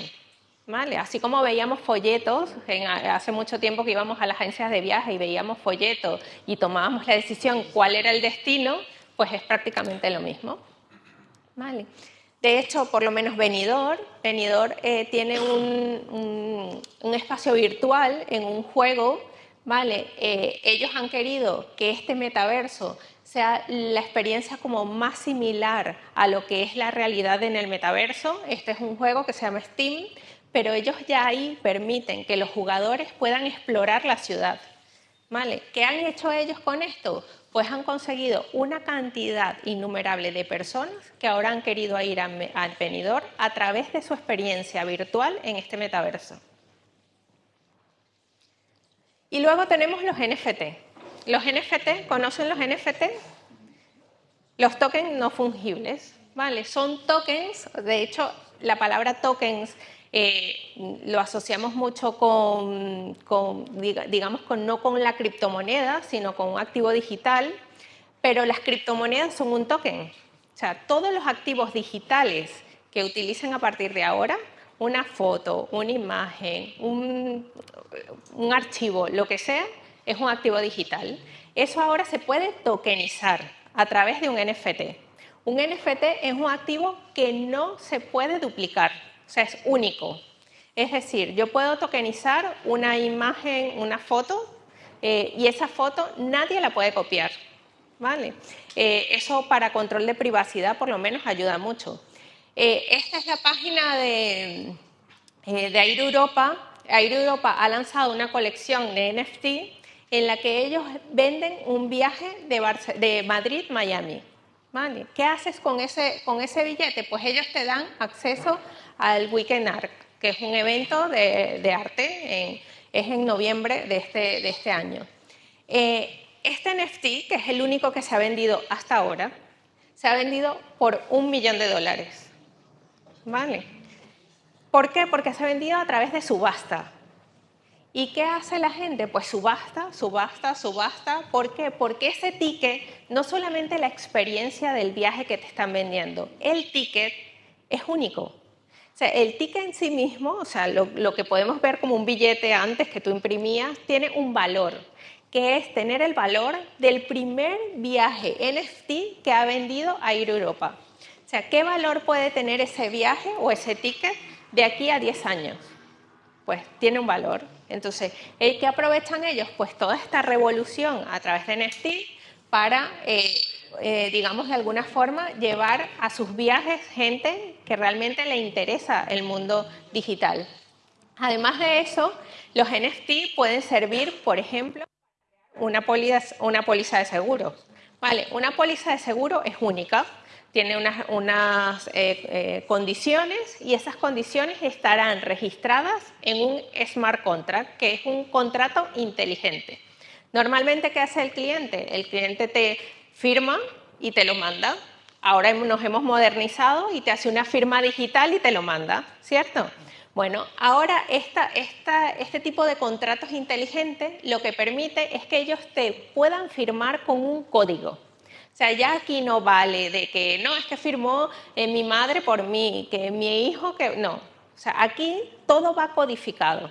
¿Vale? Así como veíamos folletos, hace mucho tiempo que íbamos a las agencias de viaje y veíamos folletos y tomábamos la decisión cuál era el destino, pues es prácticamente lo mismo. ¿Vale? De hecho, por lo menos Venidor, Venidor eh, tiene un, espacio virtual en un juego, ¿vale? Eh, ellos han querido que este metaverso sea la experiencia como más similar a lo que es la realidad en el metaverso. Este es un juego que se llama Steam, pero ellos ya ahí permiten que los jugadores puedan explorar la ciudad. ¿Vale? ¿Qué han hecho ellos con esto? Pues han conseguido una cantidad innumerable de personas que ahora han querido ir al venidor a través de su experiencia virtual en este metaverso. Y luego tenemos los NFT. Los NFT, ¿conocen los NFT? Los tokens no fungibles, ¿vale? Son tokens, de hecho, la palabra tokens eh, lo asociamos mucho con, digamos, con, no con la criptomoneda, sino con un activo digital, pero las criptomonedas son un token. O sea, todos los activos digitales que utilicen a partir de ahora, una foto, una imagen, un, un archivo, lo que sea, es un activo digital. Eso ahora se puede tokenizar a través de un NFT. Un NFT es un activo que no se puede duplicar. O sea, es único. Es decir, yo puedo tokenizar una imagen, una foto, eh, y esa foto nadie la puede copiar. ¿vale? Eh, eso para control de privacidad por lo menos ayuda mucho. Eh, esta es la página de, de Air Europa. Air Europa ha lanzado una colección de NFT en la que ellos venden un viaje de, de Madrid-Miami. ¿Vale? ¿Qué haces con ese, con ese billete? Pues ellos te dan acceso al Weekend Art, que es un evento de, arte, es en noviembre de este, este año. Eh, este NFT, que es el único que se ha vendido hasta ahora, se ha vendido por un millón de dólares. ¿Vale? ¿Por qué? Porque se ha vendido a través de subasta. ¿Y qué hace la gente? Pues subasta, subasta, subasta. ¿Por qué? Porque ese ticket, no solamente la experiencia del viaje que te están vendiendo, el ticket es único. O sea, el ticket en sí mismo, o sea, lo, que podemos ver como un billete antes que tú imprimías, tiene un valor, que es tener el valor del primer viaje NFT que ha vendido a ir a Europa. O sea, ¿qué valor puede tener ese viaje o ese ticket de aquí a 10 años? Pues tiene un valor. Entonces, ¿qué aprovechan ellos? Pues toda esta revolución a través de NFT para eh, eh, digamos, de alguna forma, llevar a sus viajes gente que realmente le interesa el mundo digital. Además de eso, los NFT pueden servir, por ejemplo, una póliza, de seguro. Vale, una póliza de seguro es única, tiene unas, eh, eh, condiciones y esas condiciones estarán registradas en un smart contract, que es un contrato inteligente. Normalmente, ¿qué hace el cliente? El cliente te firma y te lo manda. Ahora nos hemos modernizado y te hace una firma digital y te lo manda, ¿cierto? Bueno, ahora esta, este tipo de contratos inteligentes lo que permite es que ellos te puedan firmar con un código. O sea, ya aquí no vale de que no, es que firmó eh, mi madre por mí, que mi hijo, que no. O sea, aquí todo va codificado.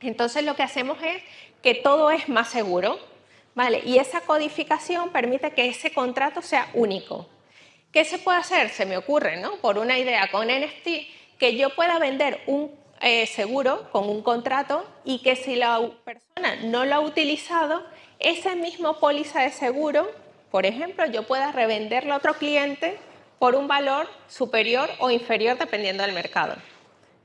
Entonces lo que hacemos es que todo es más seguro, Y esa codificación permite que ese contrato sea único. ¿Qué se puede hacer? Se me ocurre, ¿no? Por una idea con NFT, que yo pueda vender un eh, seguro con un contrato y que si la persona no lo ha utilizado, ese mismo póliza de seguro, por ejemplo, yo pueda revenderlo a otro cliente por un valor superior o inferior dependiendo del mercado.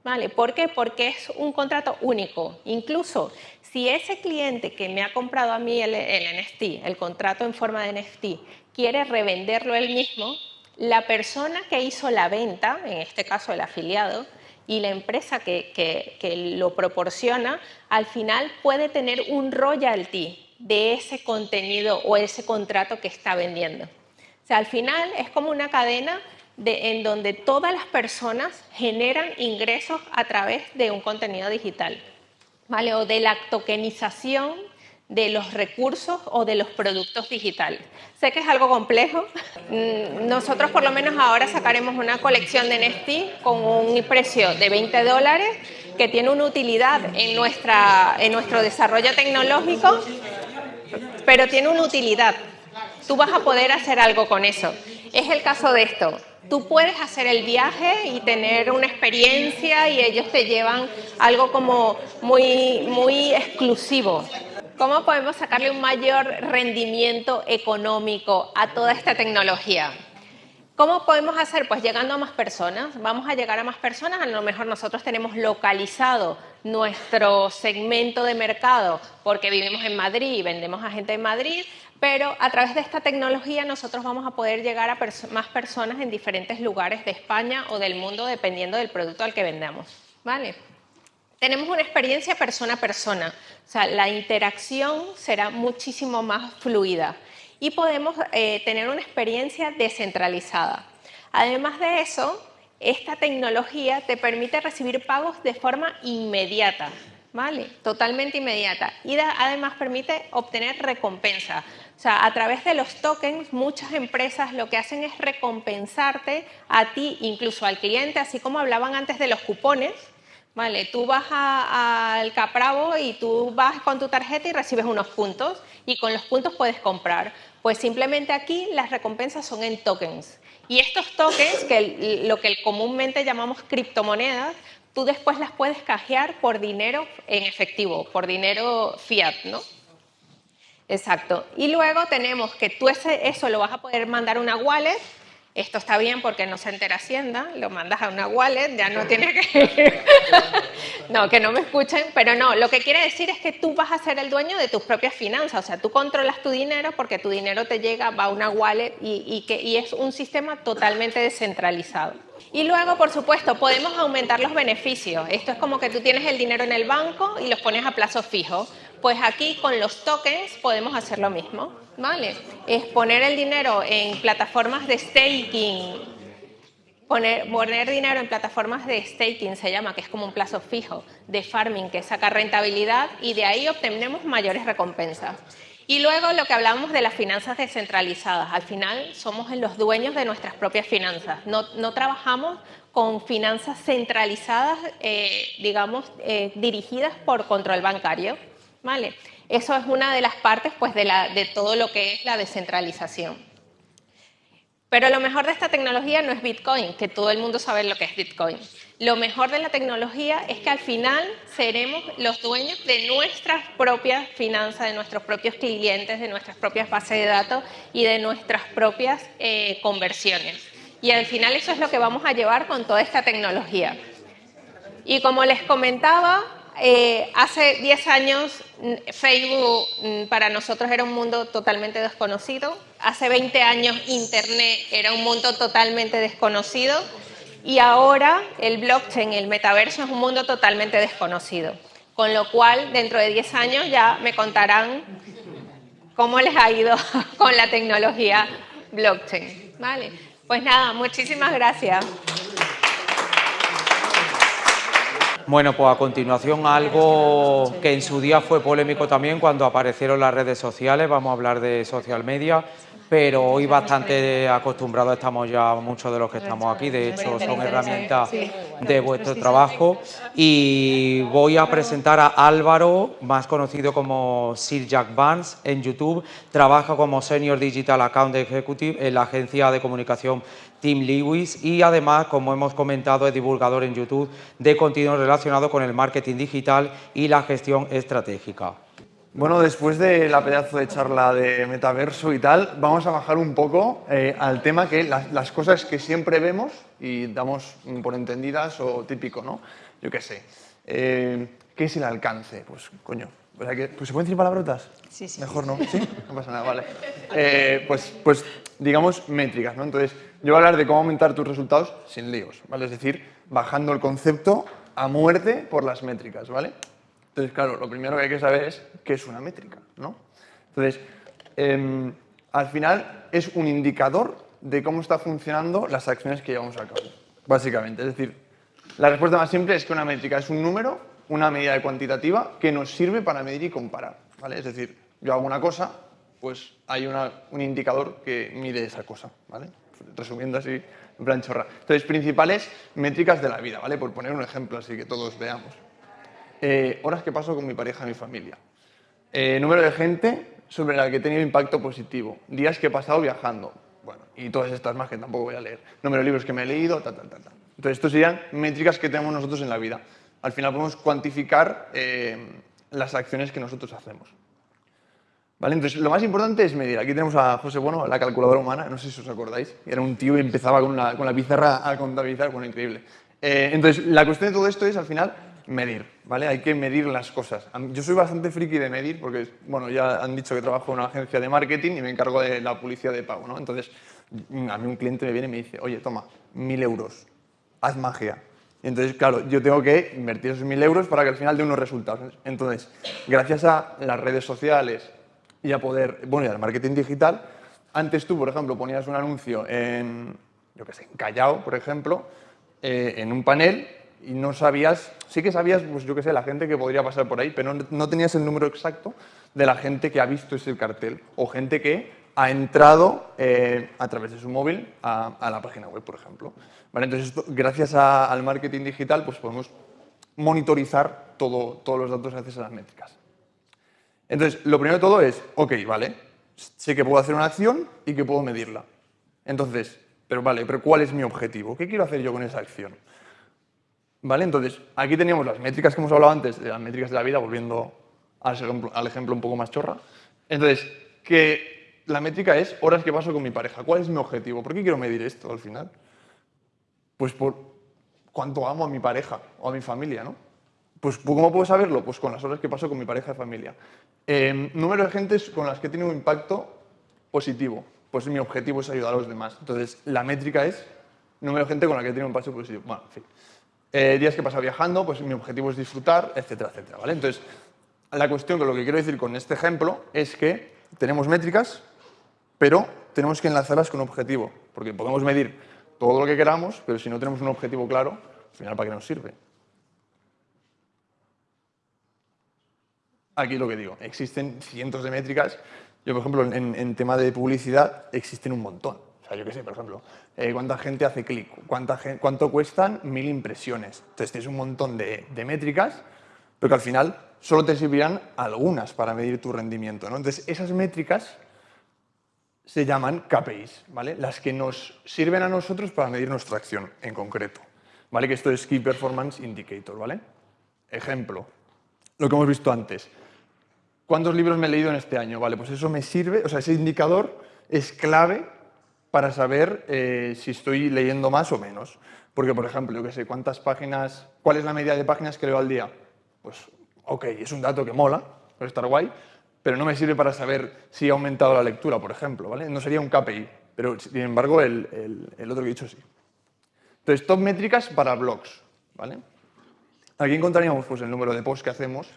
¿Vale? ¿Por qué? Porque es un contrato único. Incluso si ese cliente que me ha comprado a mí el, NFT, el contrato en forma de NFT, quiere revenderlo él mismo, la persona que hizo la venta, en este caso el afiliado, y la empresa que, que, lo proporciona al final puede tener un royalty de ese contenido o ese contrato que está vendiendo. O sea, al final es como una cadena de, en donde todas las personas generan ingresos a través de un contenido digital, ¿vale? O de la tokenización de los recursos o de los productos digitales. Sé que es algo complejo. Mm, nosotros por lo menos ahora sacaremos una colección de NFT con un precio de 20 dólares que tiene una utilidad en, nuestra, en nuestro desarrollo tecnológico, pero tiene una utilidad. Tú vas a poder hacer algo con eso. Es el caso de esto. Tú puedes hacer el viaje y tener una experiencia y ellos te llevan algo como muy, muy exclusivo. ¿Cómo podemos sacarle un mayor rendimiento económico a toda esta tecnología? ¿Cómo podemos hacer? Pues llegando a más personas. Vamos a llegar a más personas. A lo mejor nosotros tenemos localizado nuestro segmento de mercado porque vivimos en Madrid y vendemos a gente en Madrid, pero a través de esta tecnología nosotros vamos a poder llegar a más personas en diferentes lugares de España o del mundo dependiendo del producto al que vendamos. ¿Vale? tenemos una experiencia persona a persona, o sea, la interacción será muchísimo más fluida y podemos eh, tener una experiencia descentralizada. Además de eso, esta tecnología te permite recibir pagos de forma inmediata, ¿vale? Totalmente inmediata. Y además permite obtener recompensa. O sea, a través de los tokens, muchas empresas lo que hacen es recompensarte a ti, incluso al cliente, así como hablaban antes de los cupones, Vale, tú vas al Capravo y tú vas con tu tarjeta y recibes unos puntos y con los puntos puedes comprar. Pues simplemente aquí las recompensas son en tokens. Y estos tokens, que lo que comúnmente llamamos criptomonedas, tú después las puedes cajear por dinero en efectivo, por dinero fiat, ¿no? Exacto. Y luego tenemos que tú ese, eso lo vas a poder mandar a una wallet esto está bien porque no se entera Hacienda, lo mandas a una wallet, ya no tiene que... no, que no me escuchen, pero no, lo que quiere decir es que tú vas a ser el dueño de tus propias finanzas, o sea, tú controlas tu dinero porque tu dinero te llega, va a una wallet y, que, y es un sistema totalmente descentralizado. Y luego, por supuesto, podemos aumentar los beneficios. Esto es como que tú tienes el dinero en el banco y los pones a plazo fijo. Pues aquí con los tokens podemos hacer lo mismo, ¿vale? Es poner el dinero en plataformas de staking, poner, poner dinero en plataformas de staking se llama, que es como un plazo fijo, de farming que saca rentabilidad y de ahí obtenemos mayores recompensas. Y luego lo que hablamos de las finanzas descentralizadas. Al final somos los dueños de nuestras propias finanzas. No, trabajamos con finanzas centralizadas, eh, digamos, eh, dirigidas por control bancario. ¿vale? Eso es una de las partes pues, de, la, de todo lo que es la descentralización. Pero lo mejor de esta tecnología no es Bitcoin, que todo el mundo sabe lo que es Bitcoin. Lo mejor de la tecnología es que al final seremos los dueños de nuestras propias finanzas, de nuestros propios clientes, de nuestras propias bases de datos y de nuestras propias eh, conversiones. Y al final eso es lo que vamos a llevar con toda esta tecnología. Y como les comentaba, eh, hace 10 años Facebook para nosotros era un mundo totalmente desconocido. Hace 20 años Internet era un mundo totalmente desconocido. Y ahora el blockchain, el metaverso es un mundo totalmente desconocido. Con lo cual, dentro de 10 años ya me contarán cómo les ha ido con la tecnología blockchain. ¿Vale? Pues nada, muchísimas gracias. Bueno, pues a continuación algo que en su día fue polémico también cuando aparecieron las redes sociales, vamos a hablar de social media, pero hoy bastante acostumbrados estamos ya muchos de los que estamos aquí, de hecho son herramientas de vuestro trabajo. Y voy a presentar a Álvaro, más conocido como Sir Jack Vance en YouTube, trabaja como Senior Digital Account Executive en la agencia de comunicación Tim Lewis y además, como hemos comentado, es divulgador en YouTube de contenido relacionado con el marketing digital y la gestión estratégica. Bueno, después de la pedazo de charla de metaverso y tal, vamos a bajar un poco eh, al tema que las, cosas que siempre vemos y damos por entendidas o típico, ¿no? Yo qué sé. Eh, ¿Qué es el alcance? Pues, coño, que, pues, ¿se pueden decir palabrotas? Sí, sí. Mejor no, ¿sí? No pasa nada, vale. Eh, pues, pues, digamos, métricas, ¿no? Entonces, Yo voy a hablar de cómo aumentar tus resultados sin líos, ¿vale? Es decir, bajando el concepto a muerte por las métricas, ¿vale? Entonces, claro, lo primero que hay que saber es qué es una métrica, ¿no? Entonces, em, al final es un indicador de cómo están funcionando las acciones que llevamos a cabo, básicamente. Es decir, la respuesta más simple es que una métrica es un número, una medida cuantitativa que nos sirve para medir y comparar, ¿vale? Es decir, yo hago una cosa, pues hay un indicador que mide esa cosa, ¿vale? Resumiendo así, en plan chorra. Entonces, principales métricas de la vida, ¿vale? Por poner un ejemplo así que todos veamos. Eh, horas que paso con mi pareja y mi familia. Eh, número de gente sobre la que he tenido impacto positivo. Días que he pasado viajando. Bueno, y todas estas más que tampoco voy a leer. Número de libros que me he leído, tal, tal, tal. tal. Entonces, estos serían métricas que tenemos nosotros en la vida. Al final podemos cuantificar eh, las acciones que nosotros hacemos. ¿Vale? Entonces, lo más importante es medir. Aquí tenemos a José Bueno, la calculadora humana, no sé si os acordáis. Era un tío y empezaba con la, con la pizarra a contabilizar, bueno, increíble. Eh, entonces, la cuestión de todo esto es, al final, medir, ¿vale? Hay que medir las cosas. Yo soy bastante friki de medir porque, bueno, ya han dicho que trabajo en una agencia de marketing y me encargo de la publicidad de pago, ¿no? Entonces, a mí un cliente me viene y me dice, oye, toma, mil euros, haz magia. Y entonces, claro, yo tengo que invertir esos mil euros para que al final dé unos resultados. Entonces, gracias a las redes sociales y a poder, bueno, y al marketing digital, antes tú, por ejemplo, ponías un anuncio en, yo qué sé, en Callao, por ejemplo, eh, en un panel y no sabías, sí que sabías, pues yo qué sé, la gente que podría pasar por ahí, pero no, tenías el número exacto de la gente que ha visto ese cartel o gente que ha entrado eh, a través de su móvil a, la página web, por ejemplo. Entonces, gracias al marketing digital, pues podemos monitorizar todo, todos los datos gracias a las métricas. Entonces, lo primero de todo es, ok, vale, sé que puedo hacer una acción y que puedo medirla. Entonces, pero vale, pero ¿cuál es mi objetivo? ¿Qué quiero hacer yo con esa acción? ¿Vale? Entonces, aquí teníamos las métricas que hemos hablado antes, de las métricas de la vida, volviendo al ejemplo, un poco más chorra. Entonces, que la métrica es horas que paso con mi pareja. ¿Cuál es mi objetivo? ¿Por qué quiero medir esto al final? Pues por cuánto amo a mi pareja o a mi familia, ¿no? Pues ¿cómo puedo saberlo? Pues con las horas que paso con mi pareja y familia. Em, número de gentes con las que tiene un impacto positivo. Pues mi objetivo es ayudar a los demás. Entonces, la métrica es número de gente con la que tiene un impacto positivo. Eh, días que he pasado viajando, pues mi objetivo es disfrutar, etcétera, etcétera. ¿vale? Entonces, la cuestión que lo que quiero decir con este ejemplo es que tenemos métricas, pero tenemos que enlazarlas con un objetivo, porque podemos medir todo lo que queramos, pero si no tenemos un objetivo claro, al final, ¿para qué nos sirve? aquí lo que digo, existen cientos de métricas. Yo, por ejemplo, en, tema de publicidad existen un montón. O sea, yo qué sé, por ejemplo, eh, cuánta gente hace clic, cuánto cuestan mil impresiones. Entonces tienes un montón de, métricas, pero que al final solo te servirán algunas para medir tu rendimiento. Entonces esas métricas se llaman KPIs, ¿vale? Las que nos sirven a nosotros para medir nuestra acción en concreto. ¿Vale? Que esto es Key Performance Indicator, ¿vale? Ejemplo, lo que hemos visto antes. ¿Cuántos libros me he leído en este año? Vale, pues eso me sirve, o sea, ese indicador es clave para saber eh, si estoy leyendo más o menos. Porque, por ejemplo, yo qué sé, ¿cuántas páginas, cuál es la media de páginas que leo al día? Pues, ok, es un dato que mola, puede estar guay, pero no me sirve para saber si ha aumentado la lectura, por ejemplo, ¿vale? No sería un KPI, pero sin embargo el, el otro que he dicho sí. Entonces, top métricas para blogs, ¿vale? Aquí encontraríamos pues, el número de posts que hacemos,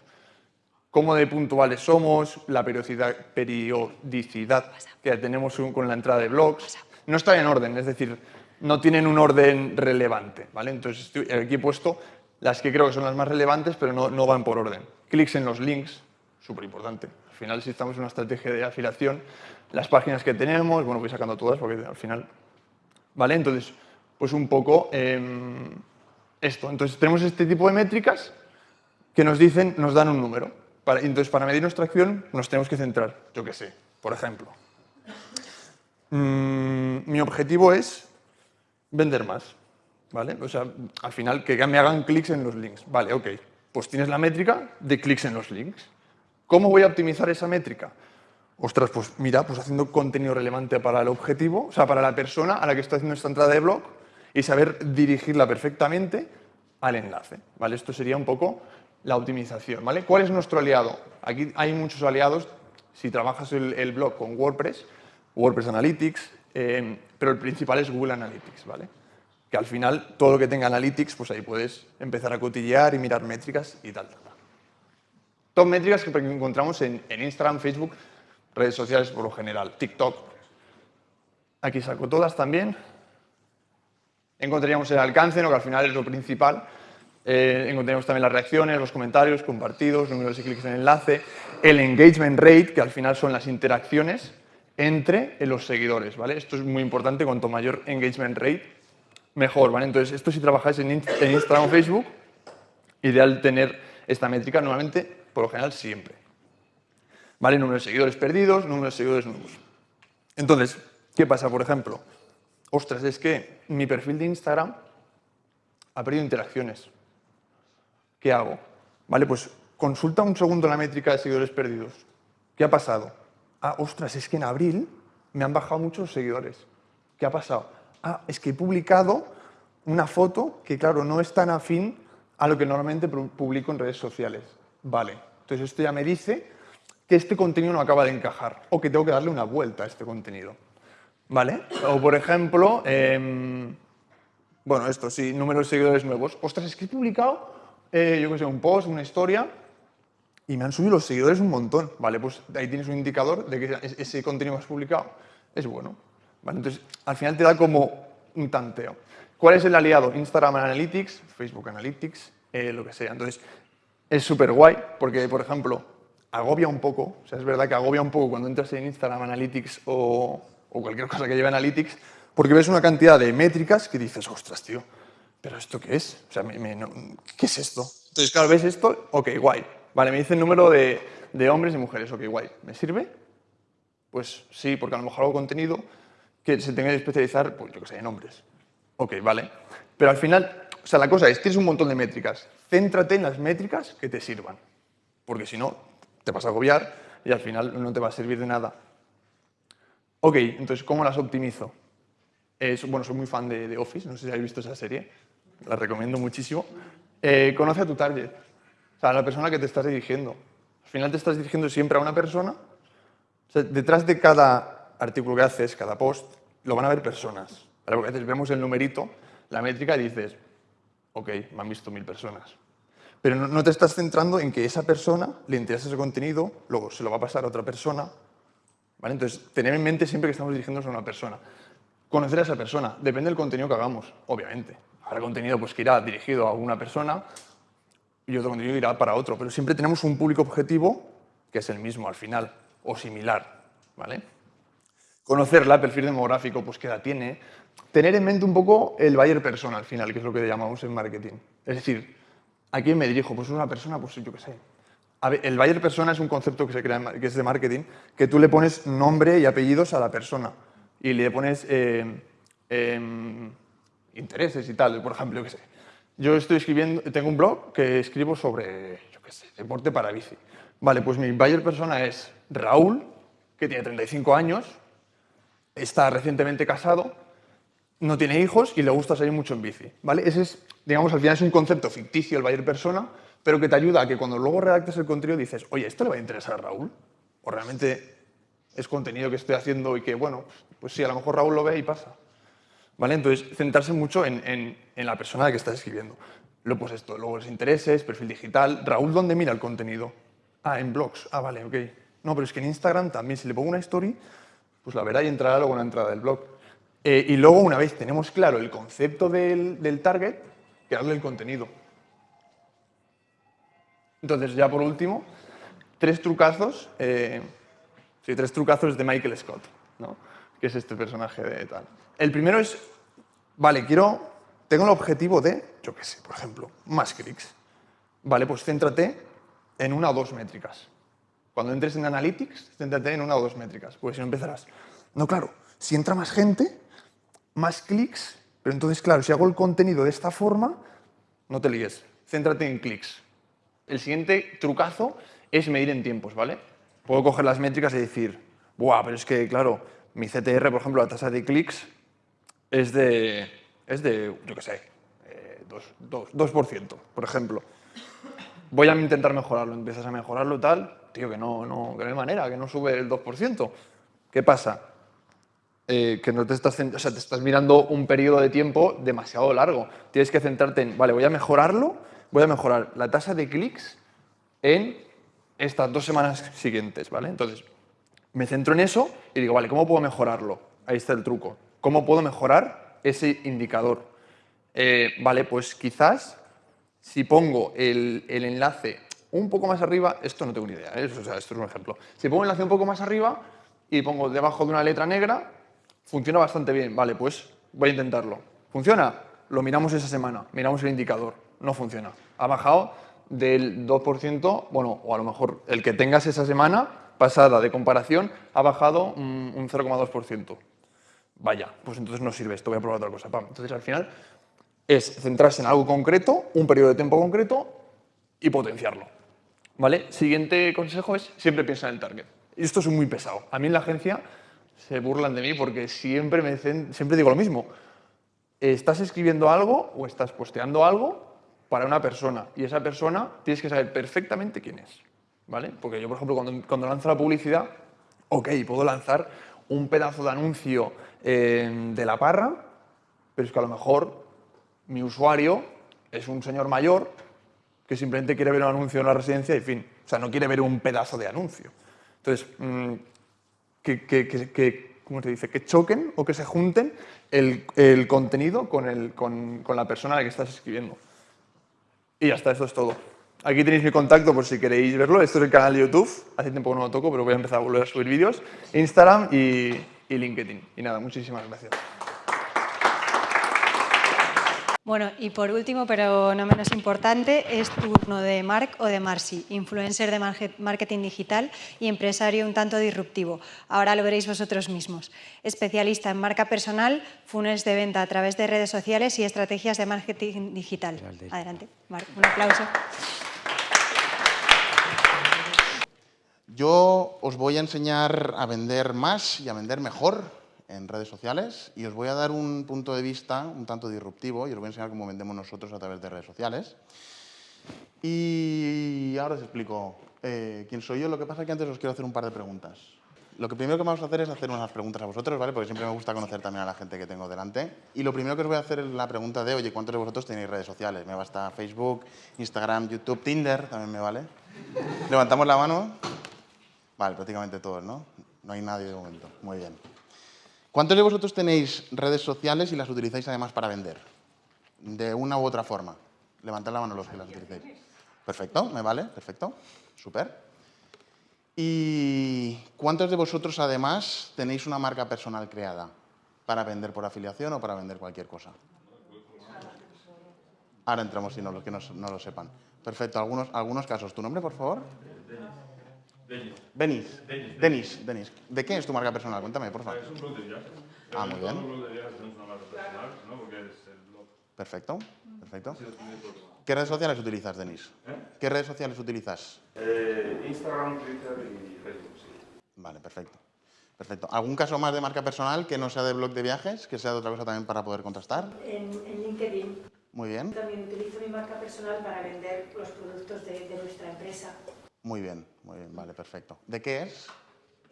cómo de puntuales somos, la periodicidad, periodicidad que tenemos con la entrada de blogs. No está en orden, es decir, no tienen un orden relevante. ¿vale? Entonces aquí he puesto las que creo que son las más relevantes, pero no, no van por orden. Clics en los links, súper importante. Al final, si estamos en una estrategia de afiliación, las páginas que tenemos, bueno, voy sacando todas porque al final... ¿Vale? Entonces, pues un poco em, esto. Entonces tenemos este tipo de métricas que nos dicen, nos dan un número entonces, para medir nuestra acción nos tenemos que centrar, yo qué sé, por ejemplo. Mm, mi objetivo es vender más, ¿vale? O sea, al final que me hagan clics en los links. Vale, ok. Pues tienes la métrica de clics en los links. ¿Cómo voy a optimizar esa métrica? Ostras, pues mira, pues haciendo contenido relevante para el objetivo, o sea, para la persona a la que estoy haciendo esta entrada de blog y saber dirigirla perfectamente al enlace, ¿vale? Esto sería un poco la optimización. ¿vale? ¿Cuál es nuestro aliado? Aquí hay muchos aliados. Si trabajas el, blog con WordPress, WordPress Analytics, Eh, pero el principal es Google Analytics, ¿vale? Que al final, todo lo que tenga Analytics, pues ahí puedes empezar a cotillear y mirar métricas y tal. Top métricas que encontramos en, Instagram, Facebook, redes sociales por lo general, TikTok. Aquí saco todas también. Encontraríamos el alcance, ¿no? que al final es lo principal. Eh, encontraríamos también las reacciones, los comentarios, compartidos, números de clics en enlace, el engagement rate, que al final son las interacciones entre los seguidores, ¿vale? Esto es muy importante, cuanto mayor engagement rate, mejor, ¿vale? Entonces, esto si trabajáis en, Instagram o Facebook, ideal tener esta métrica normalmente, por lo general, siempre. ¿Vale? Número de seguidores perdidos, número de seguidores nuevos. Entonces, ¿qué pasa, por ejemplo? Ostras, es que mi perfil de Instagram ha perdido interacciones. ¿Qué hago? Vale, pues consulta un segundo la métrica de seguidores perdidos. ¿Qué ha pasado? Ah, ostras, es que en abril me han bajado muchos seguidores. ¿Qué ha pasado? Ah, es que he publicado una foto que, claro, no es tan afín a lo que normalmente publico en redes sociales. Vale, entonces esto ya me dice que este contenido no acaba de encajar o que tengo que darle una vuelta a este contenido. ¿Vale? O, por ejemplo, em, bueno, esto sí, número de seguidores nuevos. Ostras, es que he publicado, eh, yo qué sé, un post, una historia y me han subido los seguidores un montón. Vale, pues ahí tienes un indicador de que ese contenido que has publicado es bueno. Vale, entonces, al final te da como un tanteo. ¿Cuál es el aliado? Instagram Analytics, Facebook Analytics, eh, lo que sea. Entonces, es súper guay porque, por ejemplo, agobia un poco, o sea, es verdad que agobia un poco cuando entras en Instagram Analytics o, cualquier cosa que lleve Analytics, porque ves una cantidad de métricas que dices, ostras, tío, ¿pero esto qué es? O sea, ¿qué es esto? Entonces, claro, ves esto, ok, guay, Vale, me dice el número de, hombres y mujeres. Ok, guay. ¿Me sirve? Pues sí, porque a lo mejor hago contenido que se tenga que especializar, pues yo que sé, en hombres. Ok, vale. Pero al final, o sea, la cosa es, tienes un montón de métricas. Céntrate en las métricas que te sirvan. Porque si no, te vas a agobiar y al final no te va a servir de nada. Ok, entonces, ¿cómo las optimizo? bueno, soy muy fan de, Office, no sé si habéis visto esa serie, la recomiendo muchísimo. Eh, conoce a tu target. O sea, a la persona que te estás dirigiendo. Al final te estás dirigiendo siempre a una persona. Detrás de cada artículo que haces, cada post, lo van a ver personas. Porque a veces vemos el numerito, la métrica y dices, ok, me han visto mil personas. Pero no, te estás centrando en que esa persona le interesa ese contenido, luego se lo va a pasar a otra persona. ¿vale? Entonces, tener en mente siempre que estamos dirigiéndonos a una persona. Conocer a esa persona, depende del contenido que hagamos, obviamente. Habrá contenido pues, que irá dirigido a una persona, y otro contenido irá para otro, pero siempre tenemos un público objetivo que es el mismo al final, o similar, ¿vale? Conocerla, perfil demográfico, pues qué edad tiene, tener en mente un poco el buyer persona al final, que es lo que llamamos en marketing. Es decir, ¿a quién me dirijo? Pues una persona, pues yo qué sé. el buyer persona es un concepto que se crea, que es de marketing, que tú le pones nombre y apellidos a la persona y le pones eh, em, intereses y tal, por ejemplo, yo qué sé yo estoy escribiendo, tengo un blog que escribo sobre, deporte para bici. Vale, pues mi buyer persona es Raúl, que tiene 35 años, está recientemente casado, no tiene hijos y le gusta salir mucho en bici. ¿vale? Ese es, digamos, al final es un concepto ficticio el buyer persona, pero que te ayuda a que cuando luego redactes el contenido dices, oye, ¿esto le va a interesar a Raúl? O realmente es contenido que estoy haciendo y que, bueno, pues sí, a lo mejor Raúl lo ve y pasa. ¿Vale? Entonces, centrarse mucho en, la persona de que estás escribiendo. Luego, pues esto, luego los intereses, perfil digital. Raúl, ¿dónde mira el contenido? Ah, en blogs. Ah, vale, ok. No, pero es que en Instagram también, si le pongo una story, pues la verá y entrará luego en la entrada del blog. Eh, y luego, una vez tenemos claro el concepto del, target, crearle el contenido. Entonces, ya por último, tres trucazos, eh, sí, tres trucazos de Michael Scott, ¿no? que es este personaje de tal. El primero es, vale, quiero, tengo el objetivo de, yo qué sé, por ejemplo, más clics. Vale, pues céntrate en una o dos métricas. Cuando entres en Analytics, céntrate en una o dos métricas, porque si no empezarás. No, claro, si entra más gente, más clics, pero entonces, claro, si hago el contenido de esta forma, no te líes, céntrate en clics. El siguiente trucazo es medir en tiempos, ¿vale? Puedo coger las métricas y decir, ¡buah! Pero es que, claro, mi CTR, por ejemplo, la tasa de clics es de, es de yo qué sé, 2%, eh, por ejemplo. Voy a intentar mejorarlo, empiezas a mejorarlo tal, tío, que no, no, que no hay manera, que no sube el 2%. ¿Qué pasa? eh, que no te estás, o te estás mirando un periodo de tiempo demasiado largo. Tienes que centrarte en, vale, voy a mejorarlo, voy a mejorar la tasa de clics en estas dos semanas siguientes, ¿vale? Entonces, me centro en eso y digo, vale, ¿cómo puedo mejorarlo? Ahí está el truco. ¿Cómo puedo mejorar ese indicador? Eh, vale, pues quizás si pongo el, enlace un poco más arriba, esto no tengo ni idea, ¿eh? esto es un ejemplo. Si pongo el enlace un poco más arriba y pongo debajo de una letra negra, funciona bastante bien. Vale, pues voy a intentarlo. ¿Funciona? Lo miramos esa semana, miramos el indicador. No funciona. Ha bajado del 2%, bueno, o a lo mejor el que tengas esa semana pasada de comparación ha bajado un 0,2%. Vaya, pues entonces no sirve esto, voy a probar otra cosa. Entonces al final es centrarse en algo concreto, un periodo de tiempo concreto y potenciarlo. ¿Vale? Siguiente consejo es siempre piensa en el target. Y esto es muy pesado. A mí en la agencia se burlan de mí porque siempre, me siempre digo lo mismo. Estás escribiendo algo o estás posteando algo para una persona y esa persona tienes que saber perfectamente quién es. ¿vale? Porque yo, por ejemplo, cuando, cuando lanzo la publicidad, ok, puedo lanzar un pedazo de anuncio eh, de la parra, pero es que a lo mejor mi usuario es un señor mayor que simplemente quiere ver un anuncio en la residencia y fin. O sea, no quiere ver un pedazo de anuncio. Entonces, mm, que, ¿cómo se dice? Que choquen o que se junten el, el contenido con, el, con, con la persona a la que estás escribiendo. Y ya está, esto es todo. Aquí tenéis mi contacto por si queréis verlo. Esto es el canal de YouTube. Hace tiempo que no lo toco, pero voy a empezar a volver a subir vídeos. Instagram y, y LinkedIn. Y nada, muchísimas gracias. Bueno, y por último, pero no menos importante, es turno de Marc o de Marci, influencer de marketing digital y empresario un tanto disruptivo. Ahora lo veréis vosotros mismos. Especialista en marca personal, funnels de venta a través de redes sociales y estrategias de marketing digital. Adelante, Marc, un aplauso. Yo os voy a enseñar a vender más y a vender mejor en redes sociales y os voy a dar un punto de vista un tanto disruptivo y os voy a enseñar cómo vendemos nosotros a través de redes sociales. Y ahora os explico eh, quién soy yo. Lo que pasa es que antes os quiero hacer un par de preguntas. Lo que primero que vamos a hacer es hacer unas preguntas a vosotros, ¿vale? Porque siempre me gusta conocer también a la gente que tengo delante. Y lo primero que os voy a hacer es la pregunta de, oye, ¿cuántos de vosotros tenéis redes sociales? Me basta Facebook, Instagram, YouTube, Tinder, también me vale. Levantamos la mano. Vale, prácticamente todos, ¿no? No hay nadie de momento. Muy bien. ¿Cuántos de vosotros tenéis redes sociales y las utilizáis además para vender? De una u otra forma. Levantad la mano los que las utilicéis. Perfecto, me vale, perfecto, súper. ¿Y cuántos de vosotros además tenéis una marca personal creada para vender por afiliación o para vender cualquier cosa? Ahora entramos si no, los que no, no lo sepan. Perfecto, algunos, algunos casos. ¿Tu nombre, por favor? Denis. Denis. Denis. ¿De qué es tu marca personal? Cuéntame, por favor. Es un blog de viajes. Ah, muy bien. Un blog de viajes es una marca personal, ¿no? Porque es el blog. Perfecto, perfecto. ¿Qué redes sociales utilizas, Denis? ¿Eh? ¿Qué redes sociales utilizas? Eh, Instagram, Twitter y Facebook, sí. Vale, perfecto. Perfecto. ¿Algún caso más de marca personal que no sea de blog de viajes, que sea de otra cosa también para poder contrastar? En, en LinkedIn. Muy bien. También utilizo mi marca personal para vender los productos de, de nuestra empresa. Muy bien, muy bien, vale, perfecto. ¿De qué es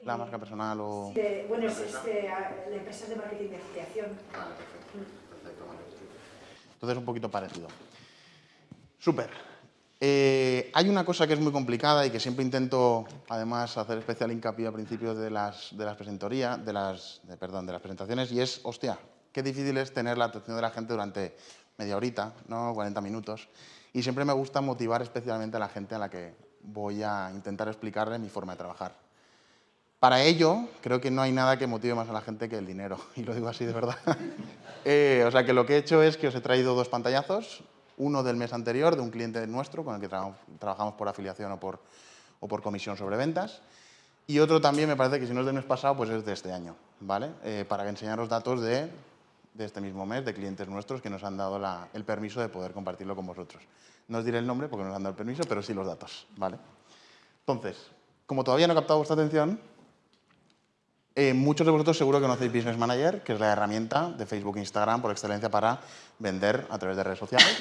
la marca personal o...? De, bueno, es, es de, la empresa es de marketing de afiliación. Vale, perfecto. perfecto vale. Entonces, un poquito parecido. Súper. Eh, hay una cosa que es muy complicada y que siempre intento, además, hacer especial hincapié al principio de las, de las presentorías, de las, de, perdón, de las presentaciones, y es, hostia, qué difícil es tener la atención de la gente durante media horita, ¿no? 40 minutos. Y siempre me gusta motivar especialmente a la gente a la que voy a intentar explicarle mi forma de trabajar. Para ello, creo que no hay nada que motive más a la gente que el dinero, y lo digo así de verdad. eh, o sea que lo que he hecho es que os he traído dos pantallazos, uno del mes anterior de un cliente nuestro con el que tra trabajamos por afiliación o por, o por comisión sobre ventas, y otro también me parece que si no es del mes pasado, pues es de este año, ¿vale? Eh, para enseñaros datos de, de, este mismo mes, de clientes nuestros que nos han dado la, el permiso de poder compartirlo con vosotros. No os diré el nombre porque no nos han dado el permiso, pero sí los datos, ¿vale? Entonces, como todavía no he captado vuestra atención, eh, muchos de vosotros seguro que conocéis Business Manager, que es la herramienta de Facebook e Instagram por excelencia para vender a través de redes sociales.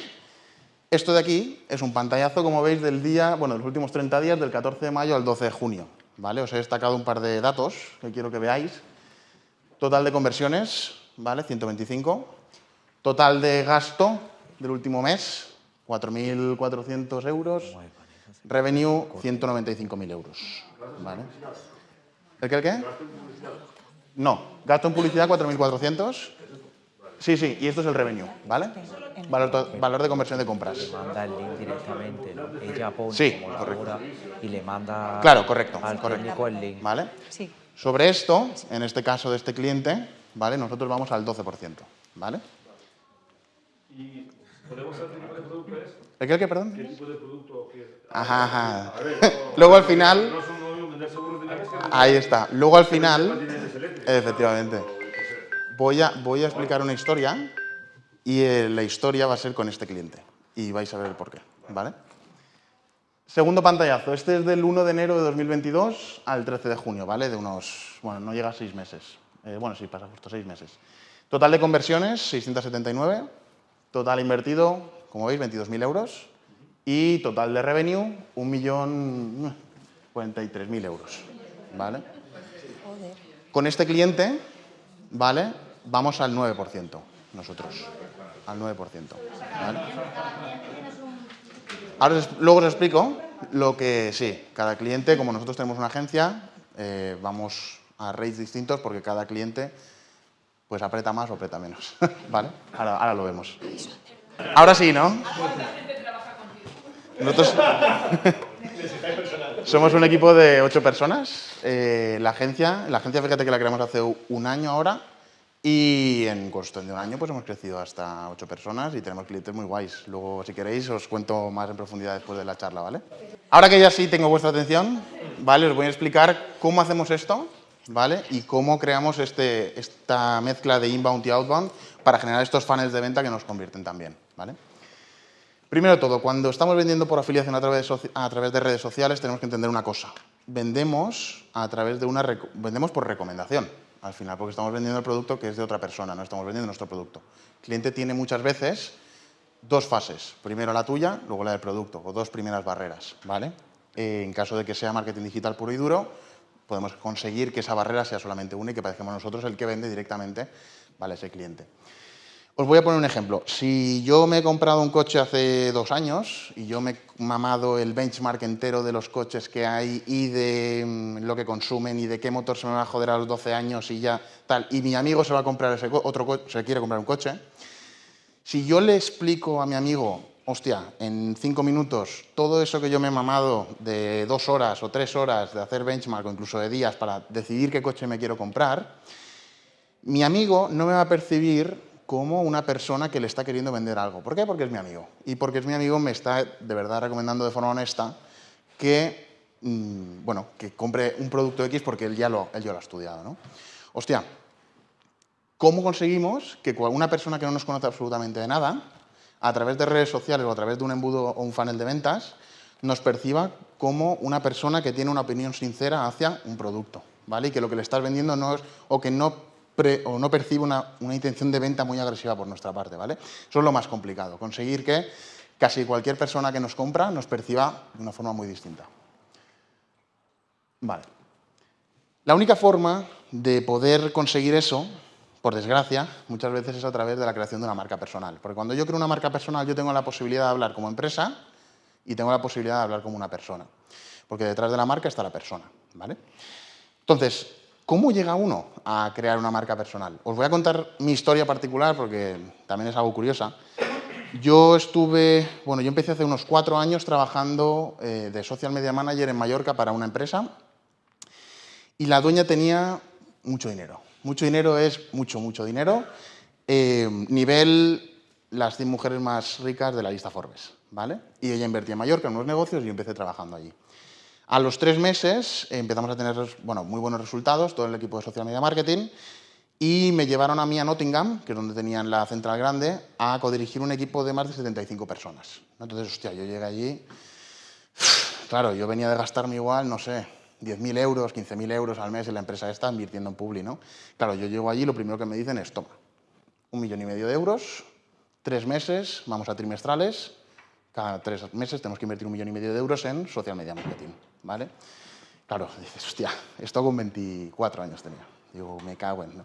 Esto de aquí es un pantallazo, como veis, del día, bueno, de los últimos 30 días, del 14 de mayo al 12 de junio. ¿vale? Os he destacado un par de datos que quiero que veáis. Total de conversiones, ¿vale? 125. Total de gasto del último mes, 4.400 euros. Revenue, 195.000 euros. ¿Vale? ¿El qué, el qué? No, gasto en publicidad 4.400. Sí, sí, y esto es el revenue, ¿vale? Valor, valor de conversión de compras. Manda el link directamente, ¿no? Ella pone Sí, como la correcto. y le manda Claro, correcto, al correcto. técnico el link. ¿Vale? Sí. Sobre esto, en este caso de este cliente, ¿vale? Nosotros vamos al 12%, ¿vale? ¿Y podemos saber qué tipo de producto es? ¿El qué, perdón? ¿Qué tipo de producto qué es? Ajá, Luego al final, ahí está. Luego al final, efectivamente, voy a, voy a explicar una historia y eh, la historia va a ser con este cliente y vais a ver el porqué, ¿vale? Segundo pantallazo. Este es del 1 de enero de 2022 al 13 de junio, ¿vale? De unos, bueno, no llega a seis meses. Eh, bueno, sí, pasa justo seis meses. Total de conversiones, 679. Total invertido, como veis, 22.000 euros. Y total de revenue, 1.043.000 euros, ¿vale? Con este cliente, ¿vale? Vamos al 9% nosotros. Al 9%. ¿vale? Ahora luego os explico lo que sí, cada cliente, como nosotros tenemos una agencia, eh, vamos a rates distintos porque cada cliente pues aprieta más o aprieta menos. ¿Vale? Ahora, lo vemos. Ahora sí, ¿no? Nosotros somos un equipo de ocho personas. Eh, la agencia, la agencia, fíjate que la creamos hace un año ahora y en cuestión de un año pues hemos crecido hasta ocho personas y tenemos clientes muy guays. Luego, si queréis, os cuento más en profundidad después de la charla, ¿vale? Ahora que ya sí tengo vuestra atención, ¿vale? Os voy a explicar cómo hacemos esto, Y cómo creamos este, esta mezcla de inbound y outbound para generar estos funnels de venta que nos convierten también, ¿vale? Primero todo, cuando estamos vendiendo por afiliación a través, de redes sociales, tenemos que entender una cosa. Vendemos a través de una vendemos por recomendación, al final, porque estamos vendiendo el producto que es de otra persona, no estamos vendiendo nuestro producto. El cliente tiene muchas veces dos fases. Primero la tuya, luego la del producto, o dos primeras barreras, ¿vale? En caso de que sea marketing digital puro y duro, podemos conseguir que esa barrera sea solamente una y que parezcamos nosotros el que vende directamente, ¿vale? Ese cliente. Os voy a poner un ejemplo. Si yo me he comprado un coche hace dos años y yo me he mamado el benchmark entero de los coches que hay y de mm, lo que consumen y de qué motor se me va a joder a los 12 años y ya tal, y mi amigo se va a comprar ese otro coche, se quiere comprar un coche, si yo le explico a mi amigo, hostia, en cinco minutos, todo eso que yo me he mamado de dos horas o tres horas de hacer benchmark o incluso de días para decidir qué coche me quiero comprar, mi amigo no me va a percibir como una persona que le está queriendo vender algo. ¿Por qué? Porque es mi amigo. Y porque es mi amigo me está de verdad recomendando de forma honesta que, mm, bueno, que compre un producto X porque él ya lo, él ya lo ha estudiado. ¿no? Hostia, ¿cómo conseguimos que una persona que no nos conoce absolutamente de nada, a través de redes sociales o a través de un embudo o un funnel de ventas, nos perciba como una persona que tiene una opinión sincera hacia un producto, ¿vale? Y que lo que le estás vendiendo no es, o que no, percibe una, una intención de venta muy agresiva por nuestra parte, ¿vale? Eso es lo más complicado, conseguir que casi cualquier persona que nos compra nos perciba de una forma muy distinta. Vale. La única forma de poder conseguir eso, por desgracia, muchas veces es a través de la creación de una marca personal. Porque cuando yo creo una marca personal, yo tengo la posibilidad de hablar como empresa y tengo la posibilidad de hablar como una persona. Porque detrás de la marca está la persona, ¿vale? Entonces, ¿cómo llega uno a crear una marca personal? Os voy a contar mi historia particular porque también es algo curiosa. Yo estuve, bueno, yo empecé hace unos cuatro años trabajando eh, de social media manager en Mallorca para una empresa y la dueña tenía mucho dinero. Mucho dinero es mucho, mucho dinero. Eh, nivel las 100 mujeres más ricas de la lista Forbes, ¿vale? Y ella invertía en Mallorca en unos negocios y empecé trabajando allí. A los tres meses eh, empezamos a tener bueno, muy buenos resultados, todo el equipo de social media marketing, y me llevaron a mí a Nottingham, que es donde tenían la central grande, a codirigir un equipo de más de 75 personas. Entonces, hostia, yo llegué allí, claro, yo venía de gastarme igual, no sé, 10.000 euros, 15.000 euros al mes en la empresa esta invirtiendo en Publi, ¿no? Claro, yo llego allí y lo primero que me dicen es, toma, un millón y medio de euros, tres meses, vamos a trimestrales, cada tres meses tenemos que invertir un millón y medio de euros en social media marketing, ¿vale? Claro, dices, hostia, esto con 24 años tenía, Digo, me cago en, ¿no?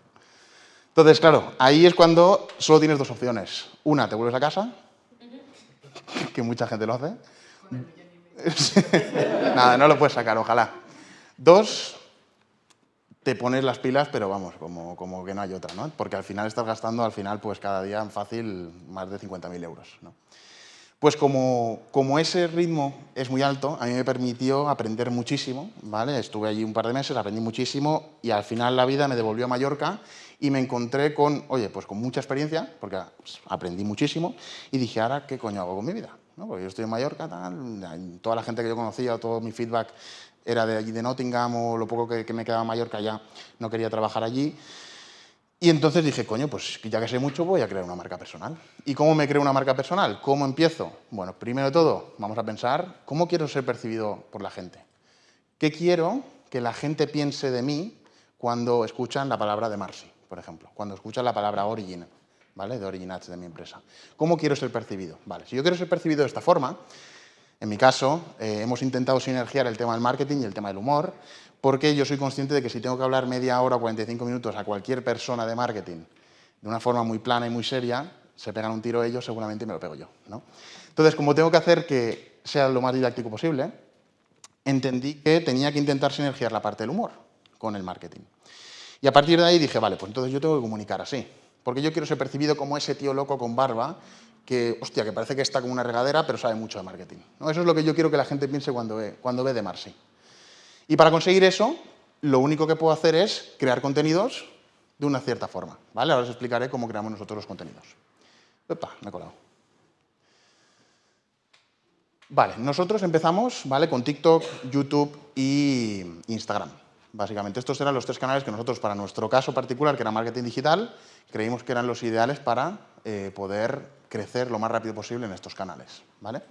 Entonces, claro, ahí es cuando solo tienes dos opciones. Una, te vuelves a casa, que mucha gente lo hace. Nada, no lo puedes sacar, ojalá. Dos, te pones las pilas, pero vamos, como, como que no hay otra, ¿no? Porque al final estás gastando, al final, pues cada día fácil más de 50.000 euros, ¿no? Pues como, como, ese ritmo es muy alto, a mí me permitió aprender muchísimo, ¿vale? Estuve allí un par de meses, aprendí muchísimo y al final la vida me devolvió a Mallorca y me encontré con, oye, pues con mucha experiencia, porque aprendí muchísimo y dije, ahora, ¿qué coño hago con mi vida? ¿No? Porque yo estoy en Mallorca, tal, toda la gente que yo conocía, todo mi feedback era de allí de Nottingham o lo poco que, me quedaba en Mallorca ya no quería trabajar allí. Y entonces dije, coño, pues ya que sé mucho, voy a crear una marca personal. ¿Y cómo me creo una marca personal? ¿Cómo empiezo? Bueno, primero de todo, vamos a pensar, ¿cómo quiero ser percibido por la gente? ¿Qué quiero que la gente piense de mí cuando escuchan la palabra de Marcy, por ejemplo? Cuando escuchan la palabra Origin, ¿vale? De Origin de mi empresa. ¿Cómo quiero ser percibido? Vale, si yo quiero ser percibido de esta forma, en mi caso, eh, hemos intentado sinergiar el tema del marketing y el tema del humor, porque yo soy consciente de que si tengo que hablar media hora o 45 minutos a cualquier persona de marketing de una forma muy plana y muy seria, se pegan un tiro ellos, seguramente me lo pego yo. Entonces, como tengo que hacer que sea lo más didáctico posible, entendí que tenía que intentar sinergiar la parte del humor con el marketing. Y a partir de ahí dije, vale, pues entonces yo tengo que comunicar así, porque yo quiero ser percibido como ese tío loco con barba que, hostia, que parece que está como una regadera, pero sabe mucho de marketing. ¿no? Eso es lo que yo quiero que la gente piense cuando ve, cuando ve de Marcy. Y para conseguir eso, lo único que puedo hacer es crear contenidos de una cierta forma. ¿vale? Ahora os explicaré cómo creamos nosotros los contenidos. Opa, me he colado. Vale, nosotros empezamos ¿vale? con TikTok, YouTube y Instagram. Básicamente, estos eran los tres canales que nosotros, para nuestro caso particular, que era marketing digital, creímos que eran los ideales para eh, poder crecer lo más rápido posible en estos canales. ¿vale?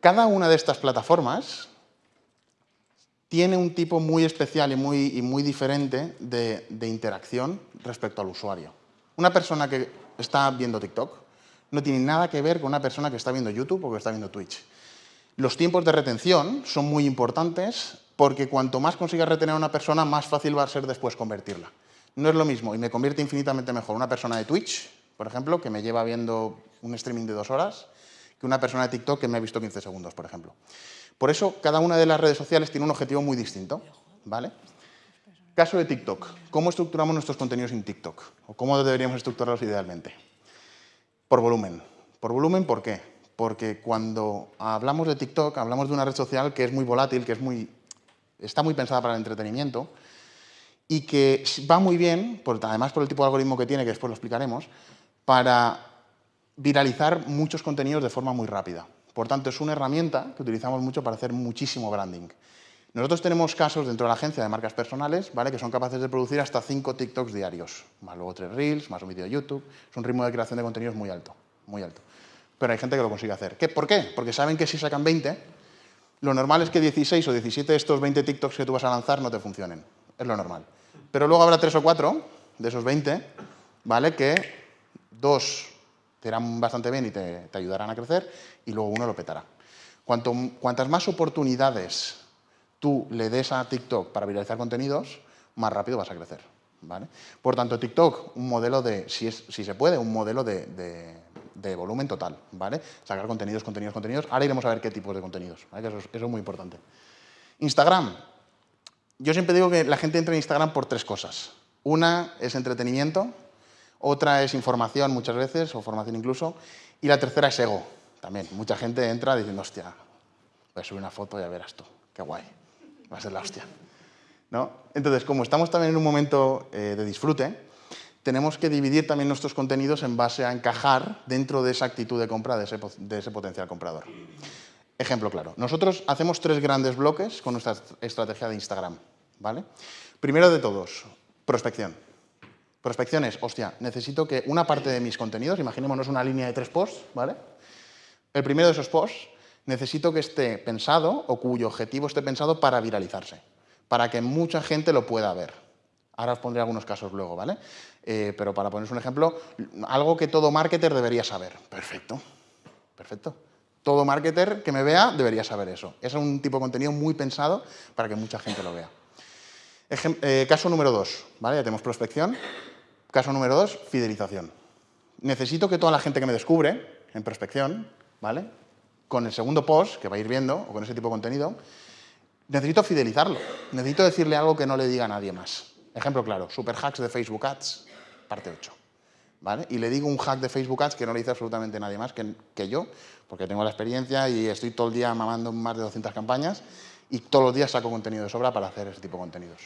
Cada una de estas plataformas tiene un tipo muy especial y muy, muy diferente de, de, interacción respecto al usuario. Una persona que está viendo TikTok no tiene nada que ver con una persona que está viendo YouTube o que está viendo Twitch. Los tiempos de retención son muy importantes porque cuanto más consigas retener a una persona, más fácil va a ser después convertirla. No es lo mismo y me convierte infinitamente mejor una persona de Twitch, por ejemplo, que me lleva viendo un streaming de dos horas, que una persona de TikTok que me ha visto 15 segundos, por ejemplo. Por eso, cada una de las redes sociales tiene un objetivo muy distinto. ¿vale? Caso de TikTok. ¿Cómo estructuramos nuestros contenidos en TikTok? ¿O cómo deberíamos estructurarlos idealmente? Por volumen. ¿Por volumen por qué? Porque cuando hablamos de TikTok, hablamos de una red social que es muy volátil, que es muy, está muy pensada para el entretenimiento y que va muy bien, además por el tipo de algoritmo que tiene, que después lo explicaremos, para viralizar muchos contenidos de forma muy rápida. Por tanto, es una herramienta que utilizamos mucho para hacer muchísimo branding. Nosotros tenemos casos dentro de la agencia de marcas personales ¿vale? que son capaces de producir hasta 5 TikToks diarios, más luego 3 Reels, más un vídeo de YouTube. Es un ritmo de creación de contenidos muy alto, muy alto. Pero hay gente que lo consigue hacer. ¿Qué? ¿Por qué? Porque saben que si sacan 20, lo normal es que 16 o 17 de estos 20 TikToks que tú vas a lanzar no te funcionen. Es lo normal. Pero luego habrá 3 o 4 de esos 20, ¿vale? Que dos te irán bastante bien y te, te ayudarán a crecer, y luego uno lo petará. Cuantas más oportunidades tú le des a TikTok para viralizar contenidos, más rápido vas a crecer. ¿vale? Por tanto, TikTok, un modelo de, si, es, si se puede, un modelo de, de, volumen total. ¿vale? Sacar contenidos, contenidos, contenidos. Ahora iremos a ver qué tipos de contenidos. ¿vale? Eso, es, eso es muy importante. Instagram. Yo siempre digo que la gente entra en Instagram por tres cosas. Una es entretenimiento, otra es información muchas veces, o formación incluso, y la tercera es ego, también. Mucha gente entra diciendo, hostia, voy a subir una foto y ya verás tú, qué guay, va a ser la hostia. ¿No? Entonces, como estamos también en un momento eh, de disfrute, tenemos que dividir también nuestros contenidos en base a encajar dentro de esa actitud de compra de ese, de ese potencial comprador. Ejemplo claro. Nosotros hacemos tres grandes bloques con nuestra estrategia de Instagram. ¿vale? Primero de todos, prospección. Prospección es, hostia, necesito que una parte de mis contenidos, imaginémonos una línea de tres posts, ¿vale? El primero de esos posts necesito que esté pensado o cuyo objetivo esté pensado para viralizarse, para que mucha gente lo pueda ver. Ahora os pondré algunos casos luego, ¿vale? Eh, pero para poneros un ejemplo, algo que todo marketer debería saber. Perfecto, perfecto. Todo marketer que me vea debería saber eso. Es un tipo de contenido muy pensado para que mucha gente lo vea. Eh, caso número dos, ¿vale? Ya tenemos prospección. Caso número dos, fidelización. Necesito que toda la gente que me descubre en prospección, ¿vale? Con el segundo post, que va a ir viendo, o con ese tipo de contenido, necesito fidelizarlo. Necesito decirle algo que no le diga a nadie más. Ejemplo claro, super hacks de Facebook Ads, parte 8. ¿Vale? Y le digo un hack de Facebook Ads que no le dice absolutamente nadie más que, que yo, porque tengo la experiencia y estoy todo el día mamando más de 200 campañas y todos los días saco contenido de sobra para hacer ese tipo de contenidos.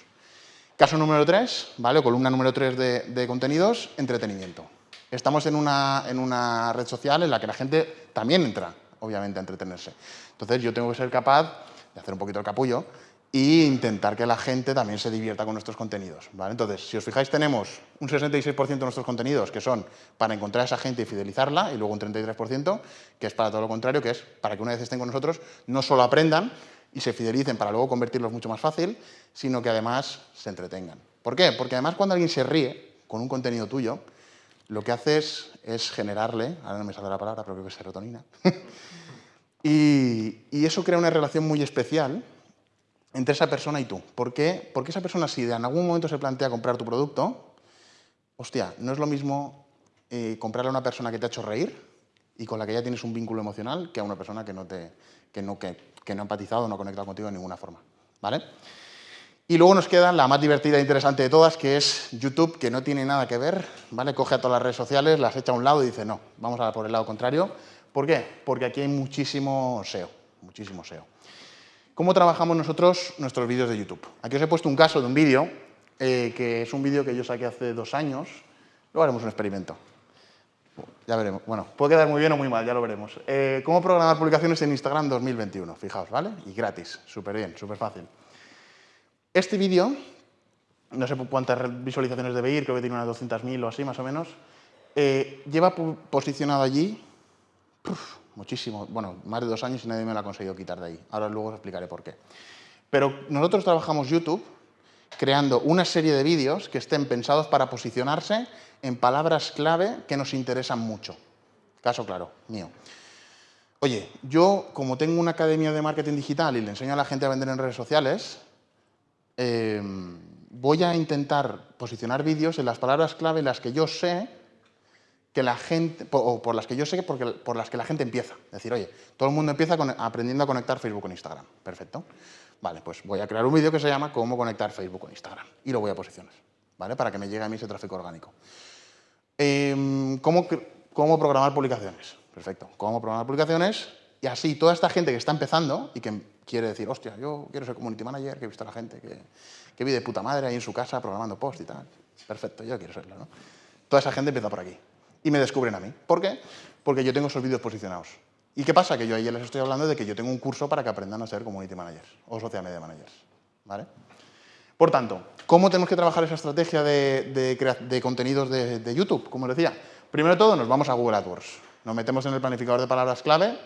Caso número 3, ¿vale? columna número 3 de, contenidos, entretenimiento. Estamos en una, en una red social en la que la gente también entra, obviamente, a entretenerse. Entonces yo tengo que ser capaz de hacer un poquito el capullo e intentar que la gente también se divierta con nuestros contenidos. ¿vale? Entonces, si os fijáis, tenemos un 66% de nuestros contenidos que son para encontrar a esa gente y fidelizarla, y luego un 33% que es para todo lo contrario, que es para que una vez estén con nosotros no solo aprendan, y se fidelicen para luego convertirlos mucho más fácil, sino que además se entretengan. ¿Por qué? Porque además cuando alguien se ríe con un contenido tuyo, lo que haces es generarle, ahora no me sale la palabra, pero creo que es serotonina, y, y, eso crea una relación muy especial entre esa persona y tú. ¿Por qué? Porque esa persona si en algún momento se plantea comprar tu producto, hostia, no es lo mismo eh, comprarle a una persona que te ha hecho reír y con la que ya tienes un vínculo emocional que a una persona que no, te, que no, que, que no ha empatizado, no ha conectado contigo de ninguna forma. ¿vale? Y luego nos queda la más divertida e interesante de todas, que es YouTube, que no tiene nada que ver, ¿vale? Coge a todas las redes sociales, las echa a un lado y dice, no, vamos a por el lado contrario. ¿Por qué? Porque aquí hay muchísimo SEO, muchísimo SEO. ¿Cómo trabajamos nosotros nuestros vídeos de YouTube? Aquí os he puesto un caso de un vídeo, eh, que es un vídeo que yo saqué hace dos años. Luego haremos un experimento. Ya veremos. Bueno, puede quedar muy bien o muy mal, ya lo veremos. Eh, ¿Cómo programar publicaciones en Instagram 2021? Fijaos, ¿vale? Y gratis, súper bien, súper fácil. Este vídeo, no sé cuántas visualizaciones debe ir, creo que tiene unas 200.000 o así, más o menos, eh, lleva posicionado allí muchísimo, bueno, más de dos años y nadie me lo ha conseguido quitar de ahí. Ahora luego os explicaré por qué. Pero nosotros trabajamos YouTube creando una serie de vídeos que estén pensados para posicionarse en palabras clave que nos interesan mucho. Caso claro, mío. Oye, yo como tengo una academia de marketing digital y le enseño a la gente a vender en redes sociales, em, voy a intentar posicionar vídeos en las palabras clave en las que yo sé que la gente, o por las que yo sé porque, por las que la gente empieza. Es decir, oye, todo el mundo empieza aprendiendo a conectar Facebook con Instagram. Perfecto. Vale, pues voy a crear un vídeo que se llama Cómo conectar Facebook con Instagram. Y lo voy a posicionar, ¿vale? Para que me llegue a mí ese tráfico orgánico. Em, ¿cómo, ¿Cómo programar publicaciones? Perfecto. ¿Cómo programar publicaciones? Y así, toda esta gente que está empezando y que quiere decir, hostia, yo quiero ser community manager, que he visto a la gente que, que vive de puta madre ahí en su casa programando post y tal. Perfecto, yo quiero serlo, ¿no? Toda esa gente empieza por aquí. Y me descubren a mí. ¿Por qué? Porque yo tengo esos vídeos posicionados. ¿Y qué pasa? Que yo ahí les estoy hablando de que yo tengo un curso para que aprendan a ser community managers o social media managers. ¿Vale? Por tanto, ¿cómo tenemos que trabajar esa estrategia de, contenidos de, YouTube? Como les decía, primero de todo nos vamos a Google AdWords, nos metemos en el planificador de palabras clave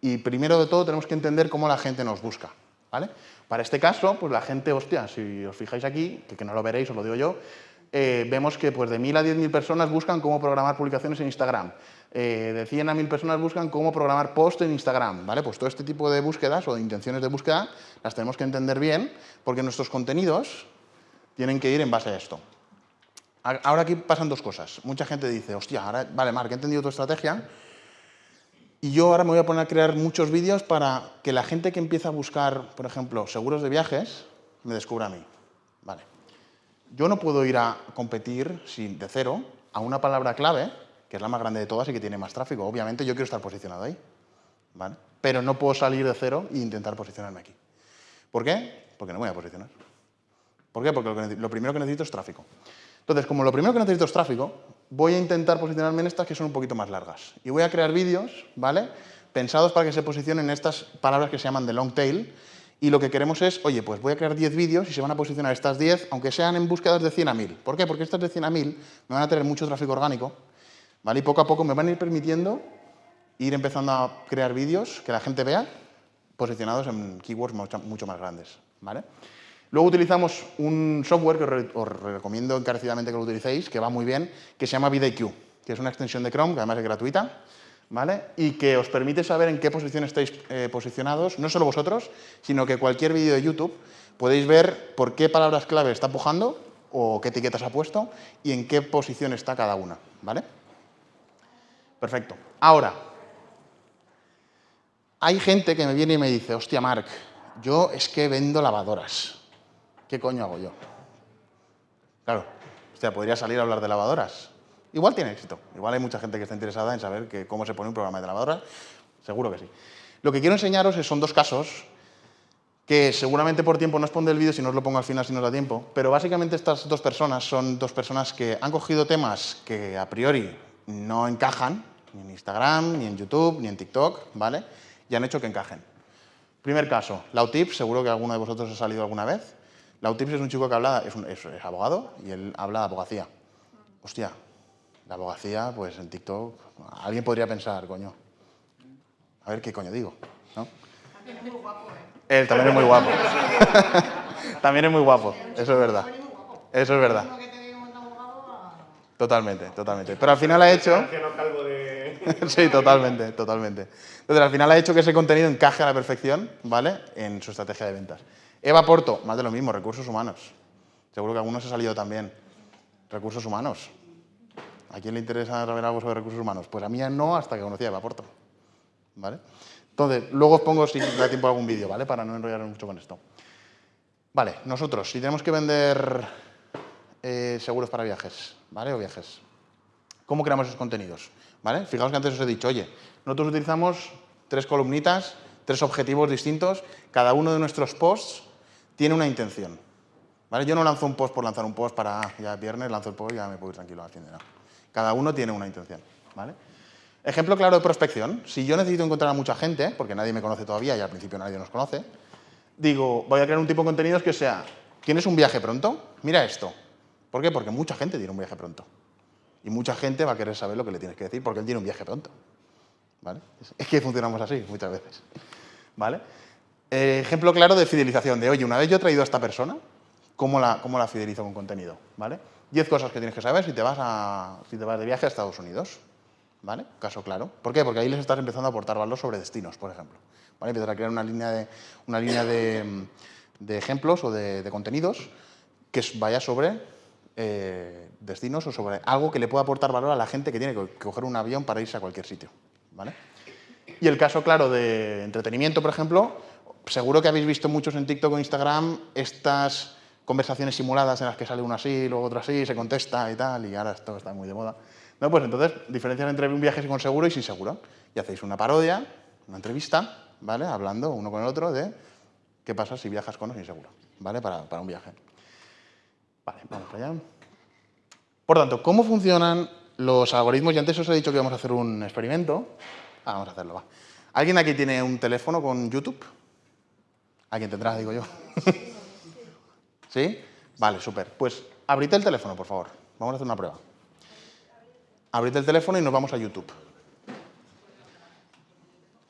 y primero de todo tenemos que entender cómo la gente nos busca. ¿vale? Para este caso, pues la gente, hostia, si os fijáis aquí, que, no lo veréis, os lo digo yo, eh, vemos que pues, de 1.000 a 10.000 personas buscan cómo programar publicaciones en Instagram. Eh, de 100 a 1.000 personas buscan cómo programar post en Instagram. ¿vale? Pues todo este tipo de búsquedas o de intenciones de búsqueda las tenemos que entender bien porque nuestros contenidos tienen que ir en base a esto. Ahora aquí pasan dos cosas. Mucha gente dice, hostia, ahora, vale, Marc, he entendido tu estrategia y yo ahora me voy a poner a crear muchos vídeos para que la gente que empieza a buscar, por ejemplo, seguros de viajes, me descubra a mí. Vale. Yo no puedo ir a competir sin, de cero a una palabra clave, que es la más grande de todas y que tiene más tráfico. Obviamente yo quiero estar posicionado ahí. ¿vale? Pero no puedo salir de cero e intentar posicionarme aquí. ¿Por qué? Porque no me voy a posicionar. ¿Por qué? Porque lo, primero que necesito es tráfico. Entonces, como lo primero que necesito es tráfico, voy a intentar posicionarme en estas que son un poquito más largas. Y voy a crear vídeos, ¿vale? Pensados para que se posicionen en estas palabras que se llaman de long tail. Y lo que queremos es, oye, pues voy a crear 10 vídeos y se van a posicionar estas 10, aunque sean en búsquedas de 100 a 1000. ¿Por qué? Porque estas de 100 a 1000 me van a tener mucho tráfico orgánico, ¿vale? Y poco a poco me van a ir permitiendo ir empezando a crear vídeos que la gente vea posicionados en keywords mucho más grandes. Luego utilizamos un software que os recomiendo encarecidamente que lo utilicéis, que va muy bien, que se llama VidIQ, que es una extensión de Chrome, que además es gratuita, ¿vale? Y que os permite saber en qué posición estáis eh, posicionados, no solo vosotros, sino que cualquier vídeo de YouTube podéis ver por qué palabras clave está pujando o qué etiquetas ha puesto y en qué posición está cada una, ¿vale? Perfecto. Ahora, hay gente que me viene y me dice, hostia, Marc, yo es que vendo lavadoras. ¿Qué coño hago yo? Claro, hostia, podría salir a hablar de lavadoras. Igual tiene éxito. Igual hay mucha gente que está interesada en saber cómo se pone un programa de lavadoras. Seguro que sí. Lo que quiero enseñaros son dos casos que seguramente por tiempo no os pondré el vídeo si no os lo pongo al final si no da tiempo, pero básicamente estas dos personas son dos personas que han cogido temas que a priori no encajan, ni en Instagram, ni en YouTube, ni en TikTok, ¿vale? Y han hecho que encajen. Primer caso, Lautips, seguro que alguno de vosotros ha salido alguna vez. Lautips es un chico que habla, es, un, es, es abogado y él habla de abogacía. Hostia, la abogacía, pues en TikTok, alguien podría pensar, coño, a ver qué coño digo, ¿no? También es muy guapo, ¿eh? Él también es muy guapo. también es muy guapo, eso es verdad. Eso es verdad. Totalmente, totalmente. Pero al final ha hecho... sí, totalmente, totalmente. Entonces, al final ha hecho que ese contenido encaje a la perfección, ¿vale? En su estrategia de ventas. Eva Porto, más de lo mismo, recursos humanos. Seguro que algunos ha salido también. Recursos humanos. ¿A quién le interesa saber algo sobre recursos humanos? Pues a mí no, hasta que conocí a Eva Porto. ¿Vale? Entonces, luego os pongo, si da tiempo, algún vídeo, ¿vale? Para no enrollarnos mucho con esto. Vale, nosotros, si tenemos que vender eh, seguros para viajes, ¿vale? O viajes. ¿Cómo creamos esos contenidos? ¿Vale? Fijaos que antes os he dicho, oye, nosotros utilizamos tres columnitas, tres objetivos distintos, cada uno de nuestros posts tiene una intención. ¿Vale? Yo no lanzo un post por lanzar un post para, ah, ya es viernes, lanzo el post y ya me puedo ir tranquilo al fin de nada. Cada uno tiene una intención. ¿vale? Ejemplo claro de prospección. Si yo necesito encontrar a mucha gente, porque nadie me conoce todavía y al principio nadie nos conoce, digo, voy a crear un tipo de contenidos que sea, ¿tienes un viaje pronto? Mira esto. ¿Por qué? Porque mucha gente tiene un viaje pronto. Y mucha gente va a querer saber lo que le tienes que decir porque él tiene un viaje pronto. ¿Vale? Es que funcionamos así muchas veces. ¿Vale? Eh, ejemplo claro de fidelización, de oye, una vez yo he traído a esta persona, ¿cómo la, cómo la fidelizo con contenido? ¿Vale? Diez cosas que tienes que saber si te vas, a, si te vas de viaje a Estados Unidos. ¿Vale? Caso claro. ¿Por qué? Porque ahí les estás empezando a aportar valor sobre destinos, por ejemplo. ¿Vale? Empezar a crear una línea de, una línea de, de ejemplos o de, contenidos que vaya sobre eh, destinos o sobre algo que le pueda aportar valor a la gente que tiene que coger un avión para irse a cualquier sitio. ¿Vale? Y el caso claro de entretenimiento, por ejemplo, seguro que habéis visto muchos en TikTok o Instagram estas conversaciones simuladas en las que sale uno así, luego otro así, se contesta y tal, y ahora esto está muy de moda. No, pues entonces, diferencias entre un viaje con seguro y sin seguro. Y hacéis una parodia, una entrevista, ¿vale? Hablando uno con el otro de qué pasa si viajas con o sin seguro, ¿vale? Para, para un viaje. Vale, vamos para allá. Por tanto, ¿cómo funcionan los algoritmos? Y antes os he dicho que vamos a hacer un experimento. Ah, vamos a hacerlo, va. ¿Alguien aquí tiene un teléfono con YouTube? ¿Alguien tendrá, digo yo? ¿Sí? Vale, súper. Pues abrid el teléfono, por favor. Vamos a hacer una prueba. Abrid el teléfono y nos vamos a YouTube.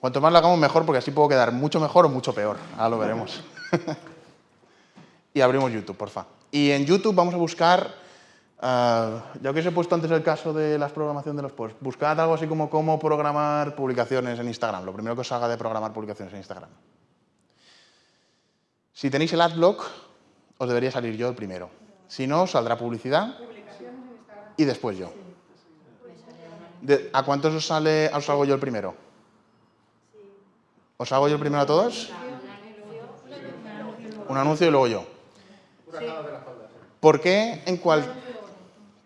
Cuanto más lo hagamos, mejor, porque así puedo quedar mucho mejor o mucho peor. Ahora lo veremos. y abrimos YouTube, porfa. Y en YouTube vamos a buscar, uh, ya que os he puesto antes el caso de la programación de los posts, buscad algo así como cómo programar publicaciones en Instagram. Lo primero que os haga de programar publicaciones en Instagram. Si tenéis el adblock, os debería salir yo el primero. Si no, saldrá publicidad y después yo. ¿A cuántos os, sale, os salgo yo el primero? ¿Os hago yo el primero a todos? Un anuncio y luego yo. ¿Por qué en cual...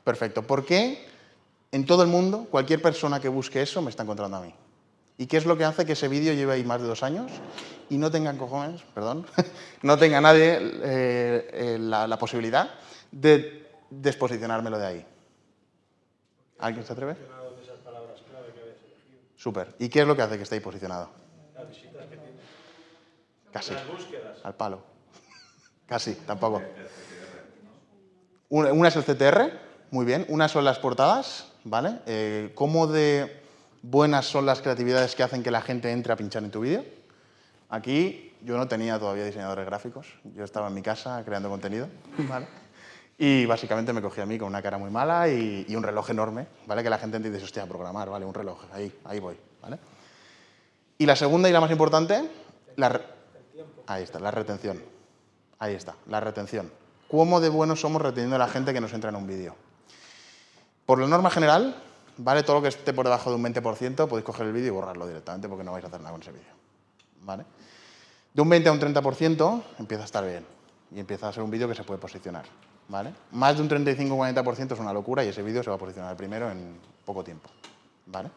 Perfecto. ¿Por qué en todo el mundo cualquier persona que busque eso me está encontrando a mí? ¿Y qué es lo que hace que ese vídeo lleve ahí más de dos años y no tenga cojones, perdón, no tenga nadie eh, eh, la, la, posibilidad de desposicionármelo de ahí? ¿Alguien se atreve? Súper. ¿Y qué es lo que hace que esté ahí posicionado? Las visitas que tiene. Casi. Las búsquedas. Al palo. Casi, tampoco. Una, una, es el CTR, muy bien. Una son las portadas, ¿vale? Eh, ¿Cómo de buenas son las creatividades que hacen que la gente entre a pinchar en tu vídeo? Aquí yo no tenía todavía diseñadores gráficos. Yo estaba en mi casa creando contenido, ¿vale? Y básicamente me cogí a mí con una cara muy mala y, y un reloj enorme, ¿vale? Que la gente entiende, hostia, programar, ¿vale? Un reloj, ahí, ahí voy, ¿vale? Y la segunda y la más importante, la, ahí está, la retención. Ahí está, la retención. ¿Cómo de buenos somos reteniendo a la gente que nos entra en un vídeo? Por la norma general, ¿vale? Todo lo que esté por debajo de un 20% podéis coger el vídeo y borrarlo directamente porque no vais a hacer nada con ese vídeo. ¿Vale? De un 20 a un 30% empieza a estar bien y empieza a ser un vídeo que se puede posicionar. ¿vale? Más de un 35-40% es una locura y ese vídeo se va a posicionar primero en poco tiempo. ¿vale?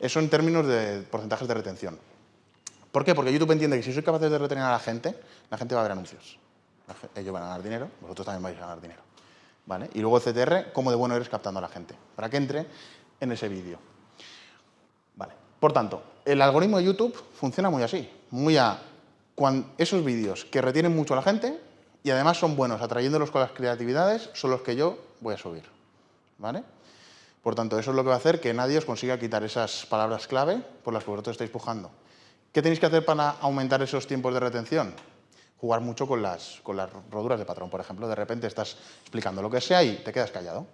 Eso en términos de porcentajes de retención. ¿Por qué? Porque YouTube entiende que si soy capaz de retener a la gente, la gente va a ver anuncios. Ellos van a ganar dinero, vosotros también vais a ganar dinero. ¿Vale? Y luego CTR, cómo de bueno eres captando a la gente, para que entre en ese vídeo. Vale. Por tanto, el algoritmo de YouTube funciona muy así, muy a esos vídeos que retienen mucho a la gente y además son buenos atrayéndolos con las creatividades, son los que yo voy a subir. ¿Vale? Por tanto, eso es lo que va a hacer que nadie os consiga quitar esas palabras clave por las que vosotros estáis pujando. ¿Qué tenéis que hacer para aumentar esos tiempos de retención? Jugar mucho con las, con las roduras de patrón, por ejemplo. De repente estás explicando lo que sea y te quedas callado.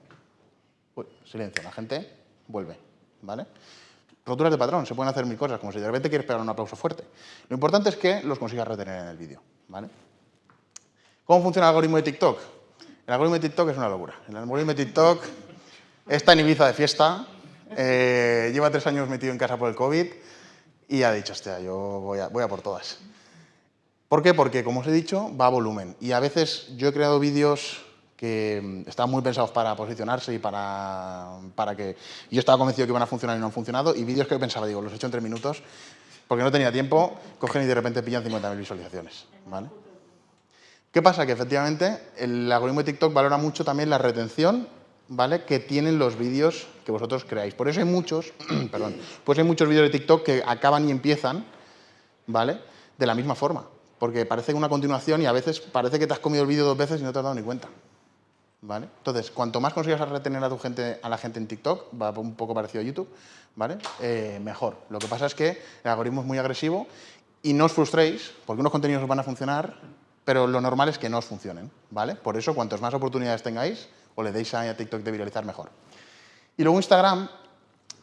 Uy, silencio, la gente vuelve. ¿vale? Roturas de patrón, se pueden hacer mil cosas, como si de repente quieres pegar un aplauso fuerte. Lo importante es que los consigas retener en el vídeo. ¿vale? ¿Cómo funciona el algoritmo de TikTok? El algoritmo de TikTok es una locura. El algoritmo de TikTok está en Ibiza de fiesta, eh, lleva tres años metido en casa por el COVID y ha dicho, hostia, yo voy a, voy a por todas. ¿Por qué? Porque, como os he dicho, va a volumen. Y a veces yo he creado vídeos que mm, estaban muy pensados para posicionarse y para, para que... Yo estaba convencido que iban a funcionar y no han funcionado, y vídeos que pensaba, digo, los he hecho en tres minutos, porque no tenía tiempo, cogen y de repente pillan 50.000 visualizaciones. ¿vale? ¿Qué pasa? Que efectivamente el algoritmo de TikTok valora mucho también la retención ¿vale? que tienen los vídeos que vosotros creáis. Por eso hay muchos, perdón, pues hay muchos vídeos de TikTok que acaban y empiezan, ¿vale? De la misma forma, porque parece una continuación y a veces parece que te has comido el vídeo dos veces y no te has dado ni cuenta. ¿Vale? Entonces, cuanto más consigas retener a, tu gente, a la gente en TikTok, va un poco parecido a YouTube, ¿vale? Eh, mejor. Lo que pasa es que el algoritmo es muy agresivo y no os frustréis, porque unos contenidos os van a funcionar, pero lo normal es que no os funcionen, ¿vale? Por eso, cuantas más oportunidades tengáis, o le deis a TikTok de viralizar mejor. Y luego Instagram,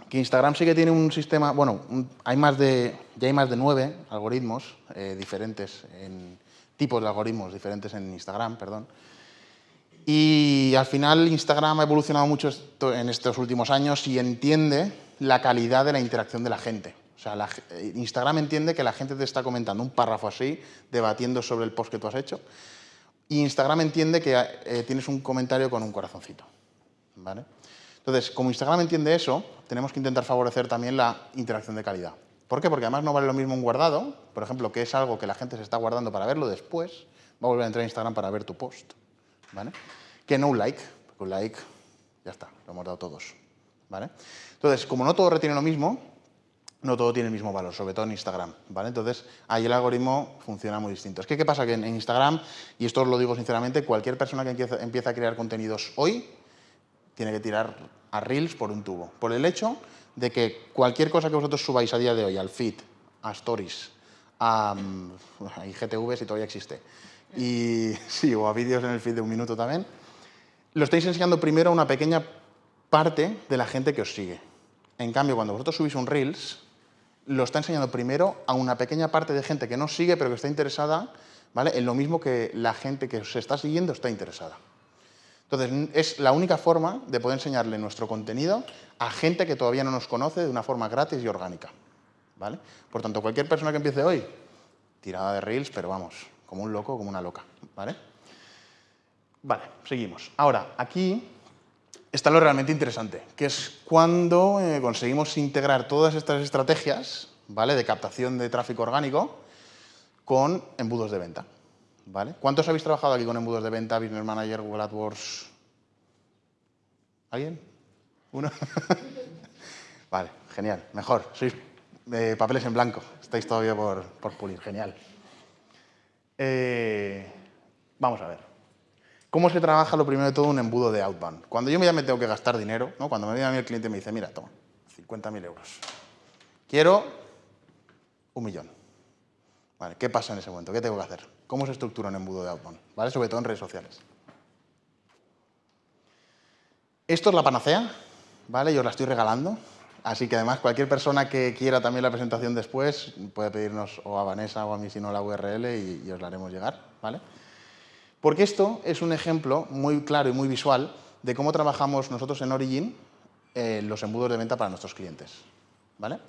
que Instagram sí que tiene un sistema, bueno, hay más de, ya hay más de nueve algoritmos eh, diferentes, en, tipos de algoritmos diferentes en Instagram, perdón. Y al final Instagram ha evolucionado mucho en estos últimos años y entiende la calidad de la interacción de la gente. O sea, eh, Instagram entiende que la gente te está comentando un párrafo así, debatiendo sobre el post que tú has hecho, y Instagram entiende que eh, tienes un comentario con un corazoncito. ¿vale? Entonces, como Instagram entiende eso, tenemos que intentar favorecer también la interacción de calidad. ¿Por qué? Porque además no vale lo mismo un guardado, por ejemplo, que es algo que la gente se está guardando para verlo después, va a volver a entrar a Instagram para ver tu post, ¿vale? Que no un like, porque un like, ya está, lo hemos dado todos, ¿vale? Entonces, como no todo retiene lo mismo, no todo tiene el mismo valor, sobre todo en Instagram, ¿vale? Entonces, ahí el algoritmo funciona muy distinto. Es que, ¿qué pasa? Que en, Instagram, y esto os lo digo sinceramente, cualquier persona que empieza, a crear contenidos hoy tiene que tirar a Reels por un tubo. Por el hecho de que cualquier cosa que vosotros subáis a día de hoy, al feed, a Stories, a, a IGTV, si todavía existe, y sí, o a vídeos en el feed de un minuto también, lo estáis enseñando primero a una pequeña parte de la gente que os sigue. En cambio, cuando vosotros subís un Reels, lo está enseñando primero a una pequeña parte de gente que no sigue, pero que está interesada ¿vale? en lo mismo que la gente que se está siguiendo está interesada. Entonces, es la única forma de poder enseñarle nuestro contenido a gente que todavía no nos conoce de una forma gratis y orgánica. ¿vale? Por tanto, cualquier persona que empiece hoy, tirada de Reels, pero vamos, como un loco, como una loca. ¿vale? Vale, seguimos. Ahora, aquí está lo realmente interesante, que es cuando eh, conseguimos integrar todas estas estrategias ¿vale? de captación de tráfico orgánico con embudos de venta. ¿Vale? ¿Cuántos habéis trabajado aquí con embudos de venta, Business Manager, Google AdWords? ¿Alguien? ¿Uno? vale, genial, mejor. Sois eh, papeles en blanco, estáis todavía por, por pulir, genial. Eh, vamos a ver. ¿Cómo se trabaja lo primero de todo un embudo de outbound? Cuando yo ya me tengo que gastar dinero, ¿no? cuando me viene a mí el cliente y me dice, mira, toma, 50.000 euros. Quiero un millón. Vale, ¿Qué pasa en ese momento? ¿Qué tengo que hacer? ¿Cómo se estructura un embudo de outbound? ¿Vale? Sobre todo en redes sociales. Esto es la panacea, ¿vale? Yo os la estoy regalando. Así que además cualquier persona que quiera también la presentación después puede pedirnos o a Vanessa o a mí si no la URL y, os la haremos llegar, ¿vale? Porque esto es un ejemplo muy claro y muy visual de cómo trabajamos nosotros en Origin eh, los embudos de venta para nuestros clientes. ¿vale?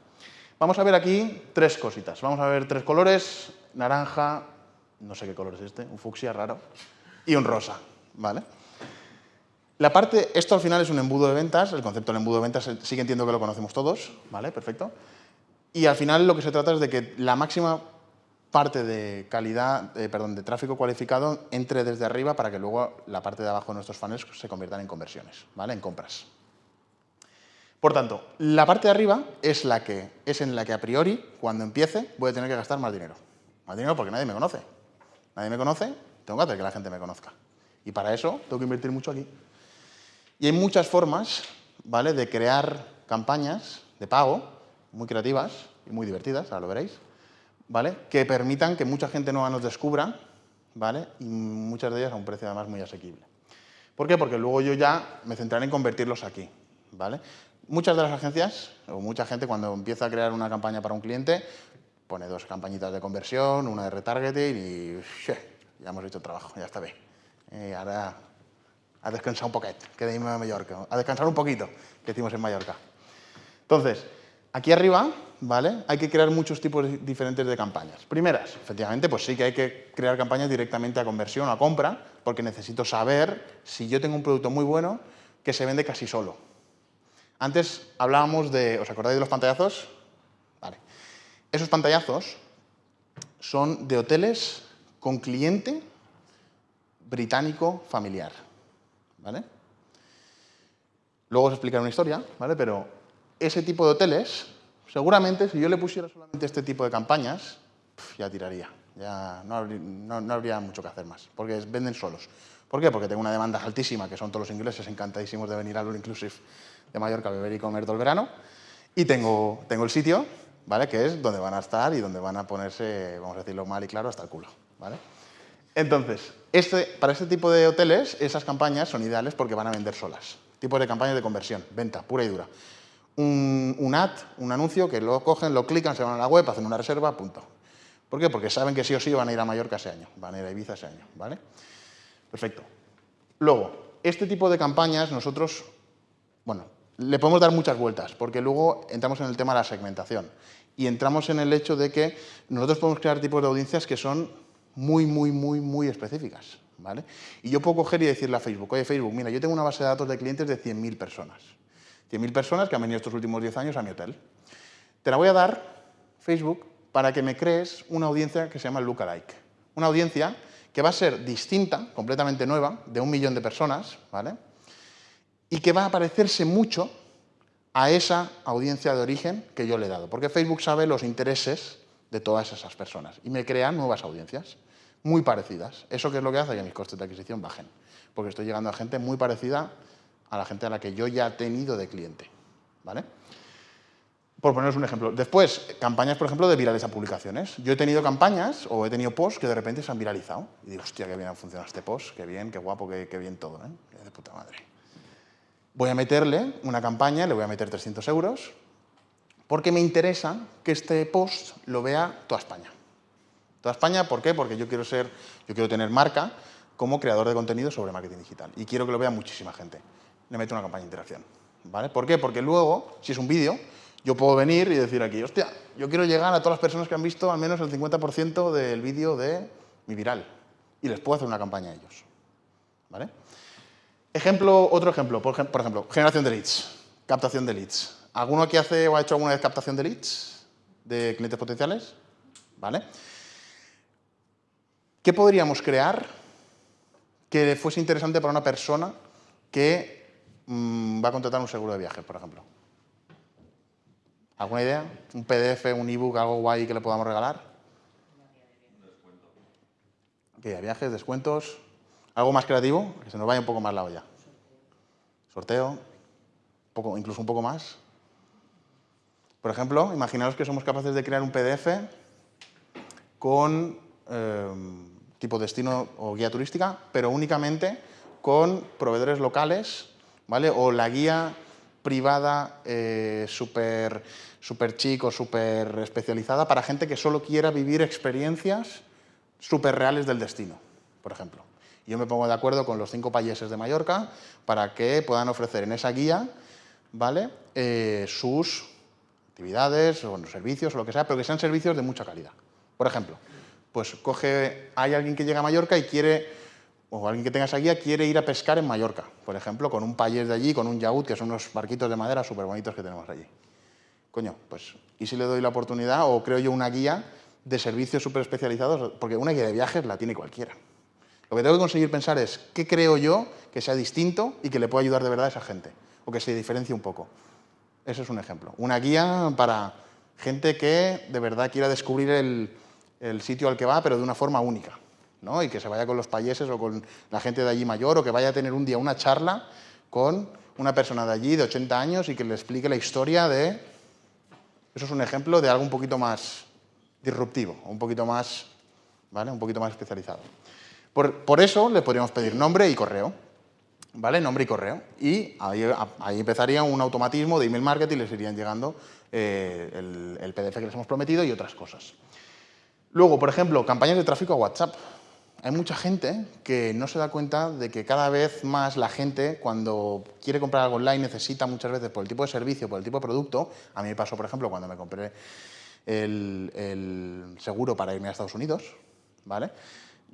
Vamos a ver aquí tres cositas. Vamos a ver tres colores, naranja, no sé qué color es este, un fucsia raro, y un rosa. ¿vale? La parte, esto al final es un embudo de ventas, el concepto del embudo de ventas sí que entiendo que lo conocemos todos, ¿vale? Perfecto. Y al final lo que se trata es de que la máxima parte de calidad, eh, perdón, de tráfico cualificado entre desde arriba para que luego la parte de abajo de nuestros funnels se conviertan en conversiones, ¿vale? En compras. Por tanto, la parte de arriba es, la que, es en la que a priori, cuando empiece, voy a tener que gastar más dinero. Más dinero porque nadie me conoce. Nadie me conoce, tengo que hacer que la gente me conozca. Y para eso tengo que invertir mucho aquí. Y hay muchas formas ¿vale? de crear campañas de pago muy creativas y muy divertidas, ahora lo veréis, ¿vale? que permitan que mucha gente nueva nos descubra ¿vale? y muchas de ellas a un precio además muy asequible. ¿Por qué? Porque luego yo ya me centraré en convertirlos aquí. ¿vale? Muchas de las agencias, o mucha gente cuando empieza a crear una campaña para un cliente, pone dos campañitas de conversión, una de retargeting y ya hemos hecho el trabajo, ya está bien. Eh, ahora a descansar un poquito, que de a Mallorca, a descansar un poquito, que hicimos en Mallorca. Entonces, aquí arriba, ¿vale? Hay que crear muchos tipos diferentes de campañas. Primeras, efectivamente, pues sí que hay que crear campañas directamente a conversión o a compra, porque necesito saber si yo tengo un producto muy bueno que se vende casi solo. Antes hablábamos de, ¿os acordáis de los pantallazos? Esos pantallazos son de hoteles con cliente británico familiar. ¿vale? Luego os explicaré una historia, ¿vale? Pero ese tipo de hoteles, seguramente si yo le pusiera solamente este tipo de campañas, ya tiraría. Ya no habría, mucho que hacer más, porque venden solos. ¿Por qué? Porque tengo una demanda altísima, que son todos los ingleses encantadísimos de venir al All Inclusive de Mallorca a beber y comer todo el verano. Y tengo el sitio, ¿vale? Que es donde van a estar y donde van a ponerse, vamos a decirlo mal y claro, hasta el culo, ¿vale? Entonces, este, para este tipo de hoteles, esas campañas son ideales porque van a vender solas. Tipo de campañas de conversión, venta, pura y dura. Un, ad, un anuncio que lo cogen, lo clican, se van a la web, hacen una reserva, punto. ¿Por qué? Porque saben que sí o sí van a ir a Mallorca ese año, van a ir a Ibiza ese año, ¿vale? Perfecto. Luego, este tipo de campañas nosotros, bueno, le podemos dar muchas vueltas, porque luego entramos en el tema de la segmentación y entramos en el hecho de que nosotros podemos crear tipos de audiencias que son muy, muy, muy, muy específicas. ¿vale? Y yo puedo coger y decirle a Facebook, oye Facebook, mira, yo tengo una base de datos de clientes de 100.000 personas. 100.000 personas que han venido estos últimos 10 años a mi hotel. Te la voy a dar, Facebook, para que me crees una audiencia que se llama Lookalike. Una audiencia que va a ser distinta, completamente nueva, de un millón de personas, ¿vale? Y que va a parecerse mucho a esa audiencia de origen que yo le he dado. Porque Facebook sabe los intereses de todas esas personas y me crean nuevas audiencias muy parecidas. ¿Eso qué es lo que hace? Que mis costes de adquisición bajen, porque estoy llegando a gente muy parecida a la gente a la que yo ya he tenido de cliente. ¿vale? Por poneros un ejemplo. Después, campañas, por ejemplo, de virales a publicaciones. Yo he tenido campañas o he tenido posts que de repente se han viralizado. Y digo, hostia, qué bien ha funcionado este post, qué bien, qué guapo, qué, qué bien todo. ¿eh? De puta madre. Voy a meterle una campaña, le voy a meter 300 euros, porque me interesa que este post lo vea toda España. Toda España, ¿por qué? Porque yo quiero ser, yo quiero tener marca como creador de contenido sobre marketing digital y quiero que lo vea muchísima gente. Le meto una campaña de interacción. ¿Vale? ¿Por qué? Porque luego, si es un vídeo, yo puedo venir y decir aquí, hostia, yo quiero llegar a todas las personas que han visto al menos el 50% del vídeo de mi viral y les puedo hacer una campaña a ellos. ¿Vale? Ejemplo, otro ejemplo, por ejemplo, generación de leads, captación de leads. ¿Alguno aquí hace o ha hecho alguna vez captación de leads de clientes potenciales? ¿Vale? ¿Qué podríamos crear que fuese interesante para una persona que mm, va a contratar un seguro de viaje, por ejemplo? ¿Alguna idea? ¿Un PDF, un ebook, algo guay que le podamos regalar? ¿Qué? viajes, descuentos, algo más creativo, que se nos vaya un poco más la olla. Sorteo, incluso un poco más. Por ejemplo, imaginaos que somos capaces de crear un PDF con eh, tipo destino o guía turística, pero únicamente con proveedores locales, ¿vale? O la guía privada eh, súper super chic o súper especializada para gente que solo quiera vivir experiencias súper reales del destino, por ejemplo. Yo me pongo de acuerdo con los cinco países de Mallorca para que puedan ofrecer en esa guía ¿vale? Eh, sus actividades o servicios o lo que sea, pero que sean servicios de mucha calidad. Por ejemplo, pues coge, hay alguien que llega a Mallorca y quiere, o alguien que tenga esa guía, quiere ir a pescar en Mallorca, por ejemplo, con un payés de allí, con un yaúd, que son unos barquitos de madera súper bonitos que tenemos allí. Coño, pues, ¿y si le doy la oportunidad o creo yo una guía de servicios súper especializados? Porque una guía de viajes la tiene cualquiera. Lo que tengo que conseguir pensar es, ¿qué creo yo que sea distinto y que le pueda ayudar de verdad a esa gente? O que se diferencie un poco. Eso es un ejemplo. Una guía para gente que de verdad quiera descubrir el, el sitio al que va, pero de una forma única. ¿no? Y que se vaya con los payeses o con la gente de allí mayor o que vaya a tener un día una charla con una persona de allí de 80 años y que le explique la historia de... Eso es un ejemplo de algo un poquito más disruptivo, un poquito más, ¿vale? un poquito más especializado. Por, eso le podríamos pedir nombre y correo. ¿Vale? Nombre y correo. Y ahí, empezaría un automatismo de email marketing les irían llegando eh, el, el PDF que les hemos prometido y otras cosas. Luego, por ejemplo, campañas de tráfico a WhatsApp. Hay mucha gente que no se da cuenta de que cada vez más la gente, cuando quiere comprar algo online, necesita muchas veces por el tipo de servicio, por el tipo de producto. A mí me pasó, por ejemplo, cuando me compré el, seguro para irme a Estados Unidos, ¿vale?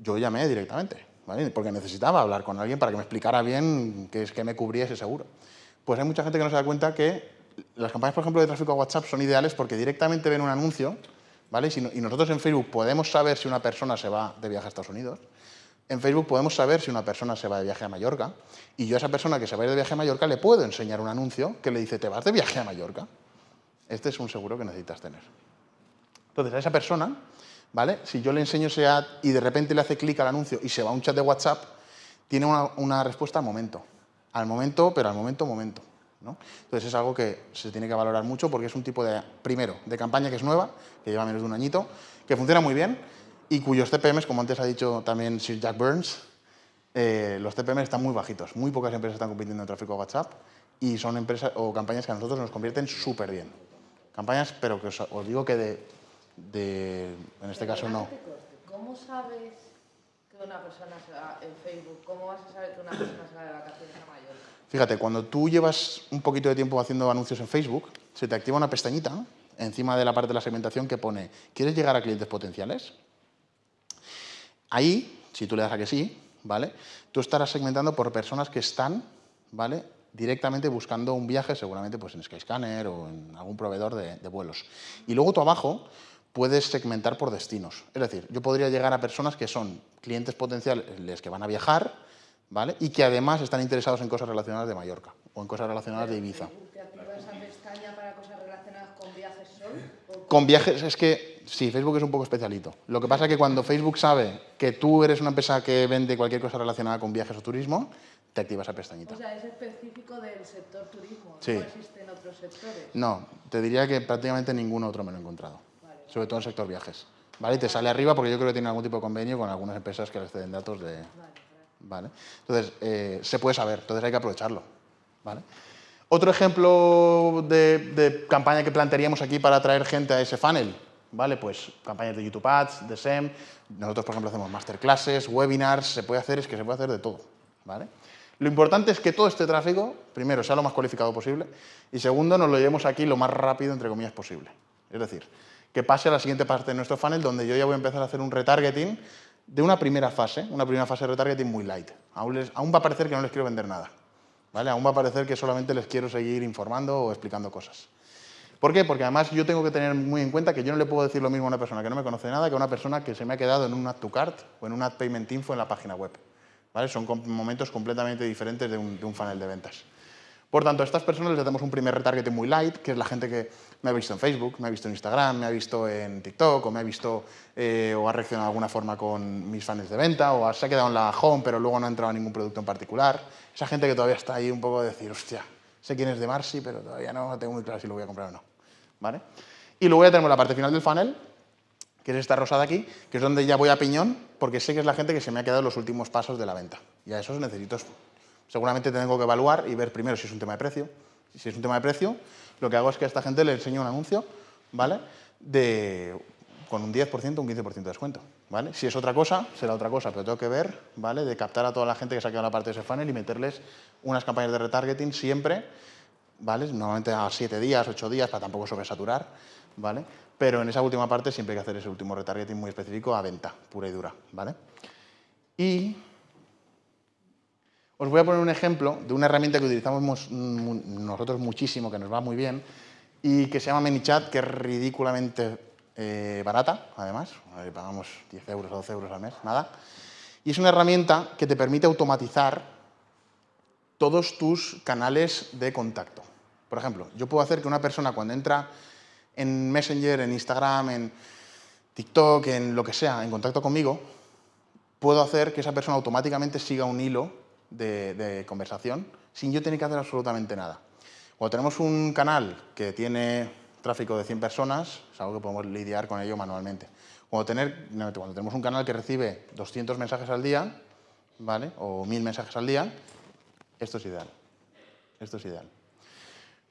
Yo llamé directamente, ¿vale? Porque necesitaba hablar con alguien para que me explicara bien qué es que me cubría ese seguro. Pues hay mucha gente que no se da cuenta que las campañas, por ejemplo, de tráfico a WhatsApp son ideales porque directamente ven un anuncio ¿vale? y nosotros en Facebook podemos saber si una persona se va de viaje a Estados Unidos, en Facebook podemos saber si una persona se va de viaje a Mallorca, y yo a esa persona que se va de viaje a Mallorca le puedo enseñar un anuncio que le dice, ¿te vas de viaje a Mallorca? Este es un seguro que necesitas tener. Entonces, a esa persona, Si yo le enseño ese ad y de repente le hace clic al anuncio y se va a un chat de WhatsApp, tiene una, respuesta al momento. Al momento, pero al momento, momento. Entonces es algo que se tiene que valorar mucho porque es un tipo de, primero, de campaña que es nueva, que lleva menos de un añito, que funciona muy bien y cuyos CPMs, como antes ha dicho también Sir Jack Burns, eh, los CPMs están muy bajitos. Muy pocas empresas están compitiendo en tráfico WhatsApp y son empresas o campañas que a nosotros nos convierten súper bien. Campañas, pero que os, digo que de, en este caso no. ¿Cómo sabes que una persona se va en Facebook? ¿Cómo vas a saber que una persona se va de vacaciones a Mallorca? Fíjate, cuando tú llevas un poquito de tiempo haciendo anuncios en Facebook, se te activa una pestañita encima de la parte de la segmentación que pone ¿Quieres llegar a clientes potenciales? Ahí, si tú le das a que sí, ¿vale? Tú estarás segmentando por personas que están, ¿vale? directamente buscando un viaje, seguramente pues en Skyscanner o en algún proveedor de, de vuelos. Y luego tú abajo puedes segmentar por destinos. Es decir, yo podría llegar a personas que son clientes potenciales que van a viajar, ¿vale? Y que además están interesados en cosas relacionadas de Mallorca o en cosas relacionadas de Ibiza. ¿Te activas esa pestaña para cosas relacionadas con viajes solo? Con viajes, es que sí, Facebook es un poco especialito. Lo que pasa es que cuando Facebook sabe que tú eres una empresa que vende cualquier cosa relacionada con viajes o turismo, te activa esa pestañita. O sea, es específico del sector turismo, sí. no existen otros sectores. No, te diría que prácticamente ningún otro me lo he encontrado. Sobre todo en el sector viajes. ¿Vale? Y te sale arriba porque yo creo que tiene algún tipo de convenio con algunas empresas que les ceden datos de... Vale. Entonces, eh, se puede saber, entonces hay que aprovecharlo, ¿vale? Otro ejemplo de, de, campaña que plantearíamos aquí para atraer gente a ese funnel, ¿vale? Pues campañas de YouTube Ads, de SEM, nosotros, por ejemplo, hacemos masterclasses, webinars, se puede hacer, es que se puede hacer de todo, ¿vale? Lo importante es que todo este tráfico, primero, sea lo más cualificado posible y segundo, nos lo llevemos aquí lo más rápido, entre comillas, posible. Es decir, que pase a la siguiente parte de nuestro funnel donde yo ya voy a empezar a hacer un retargeting de una primera fase, una primera fase de retargeting muy light. Aún, va a parecer que no les quiero vender nada. ¿vale? Aún va a parecer que solamente les quiero seguir informando o explicando cosas. ¿Por qué? Porque además yo tengo que tener muy en cuenta que yo no le puedo decir lo mismo a una persona que no me conoce nada que a una persona que se me ha quedado en un add to cart o en un add payment info en la página web. ¿vale? Son momentos completamente diferentes de un, de un funnel de ventas. Por tanto, a estas personas les damos un primer retargeting muy light, que es la gente que me ha visto en Facebook, me ha visto en Instagram, me ha visto en TikTok, o me ha visto eh, o ha reaccionado de alguna forma con mis fans de venta, o se ha quedado en la home, pero luego no ha entrado a ningún producto en particular. Esa gente que todavía está ahí un poco de decir, hostia, sé quién es de Marcy, pero todavía no tengo muy claro si lo voy a comprar o no. ¿Vale? Y luego ya tenemos la parte final del funnel, que es esta rosada aquí, que es donde ya voy a piñón, porque sé que es la gente que se me ha quedado en los últimos pasos de la venta. Y a esos necesito seguramente tengo que evaluar y ver primero si es un tema de precio. Si es un tema de precio, lo que hago es que a esta gente le enseño un anuncio, ¿vale? De, con un 10%, un 15% de descuento. ¿vale? Si es otra cosa, será otra cosa, pero tengo que ver, ¿vale? De captar a toda la gente que se ha quedado en la parte de ese funnel y meterles unas campañas de retargeting siempre, ¿vale? Normalmente a 7 días, 8 días, para tampoco sobresaturar, ¿vale? Pero en esa última parte siempre hay que hacer ese último retargeting muy específico a venta, pura y dura, ¿vale? Y os voy a poner un ejemplo de una herramienta que utilizamos nosotros muchísimo, que nos va muy bien, y que se llama ManyChat, que es ridículamente eh, barata, además, pagamos 10 euros o 12 euros al mes, nada. Y es una herramienta que te permite automatizar todos tus canales de contacto. Por ejemplo, yo puedo hacer que una persona cuando entra en Messenger, en Instagram, en TikTok, en lo que sea, en contacto conmigo, puedo hacer que esa persona automáticamente siga un hilo de, conversación sin yo tener que hacer absolutamente nada. Cuando tenemos un canal que tiene tráfico de 100 personas, es algo que podemos lidiar con ello manualmente. Cuando, tenemos un canal que recibe 200 mensajes al día, ¿vale? o 1000 mensajes al día, esto es ideal. Esto es ideal.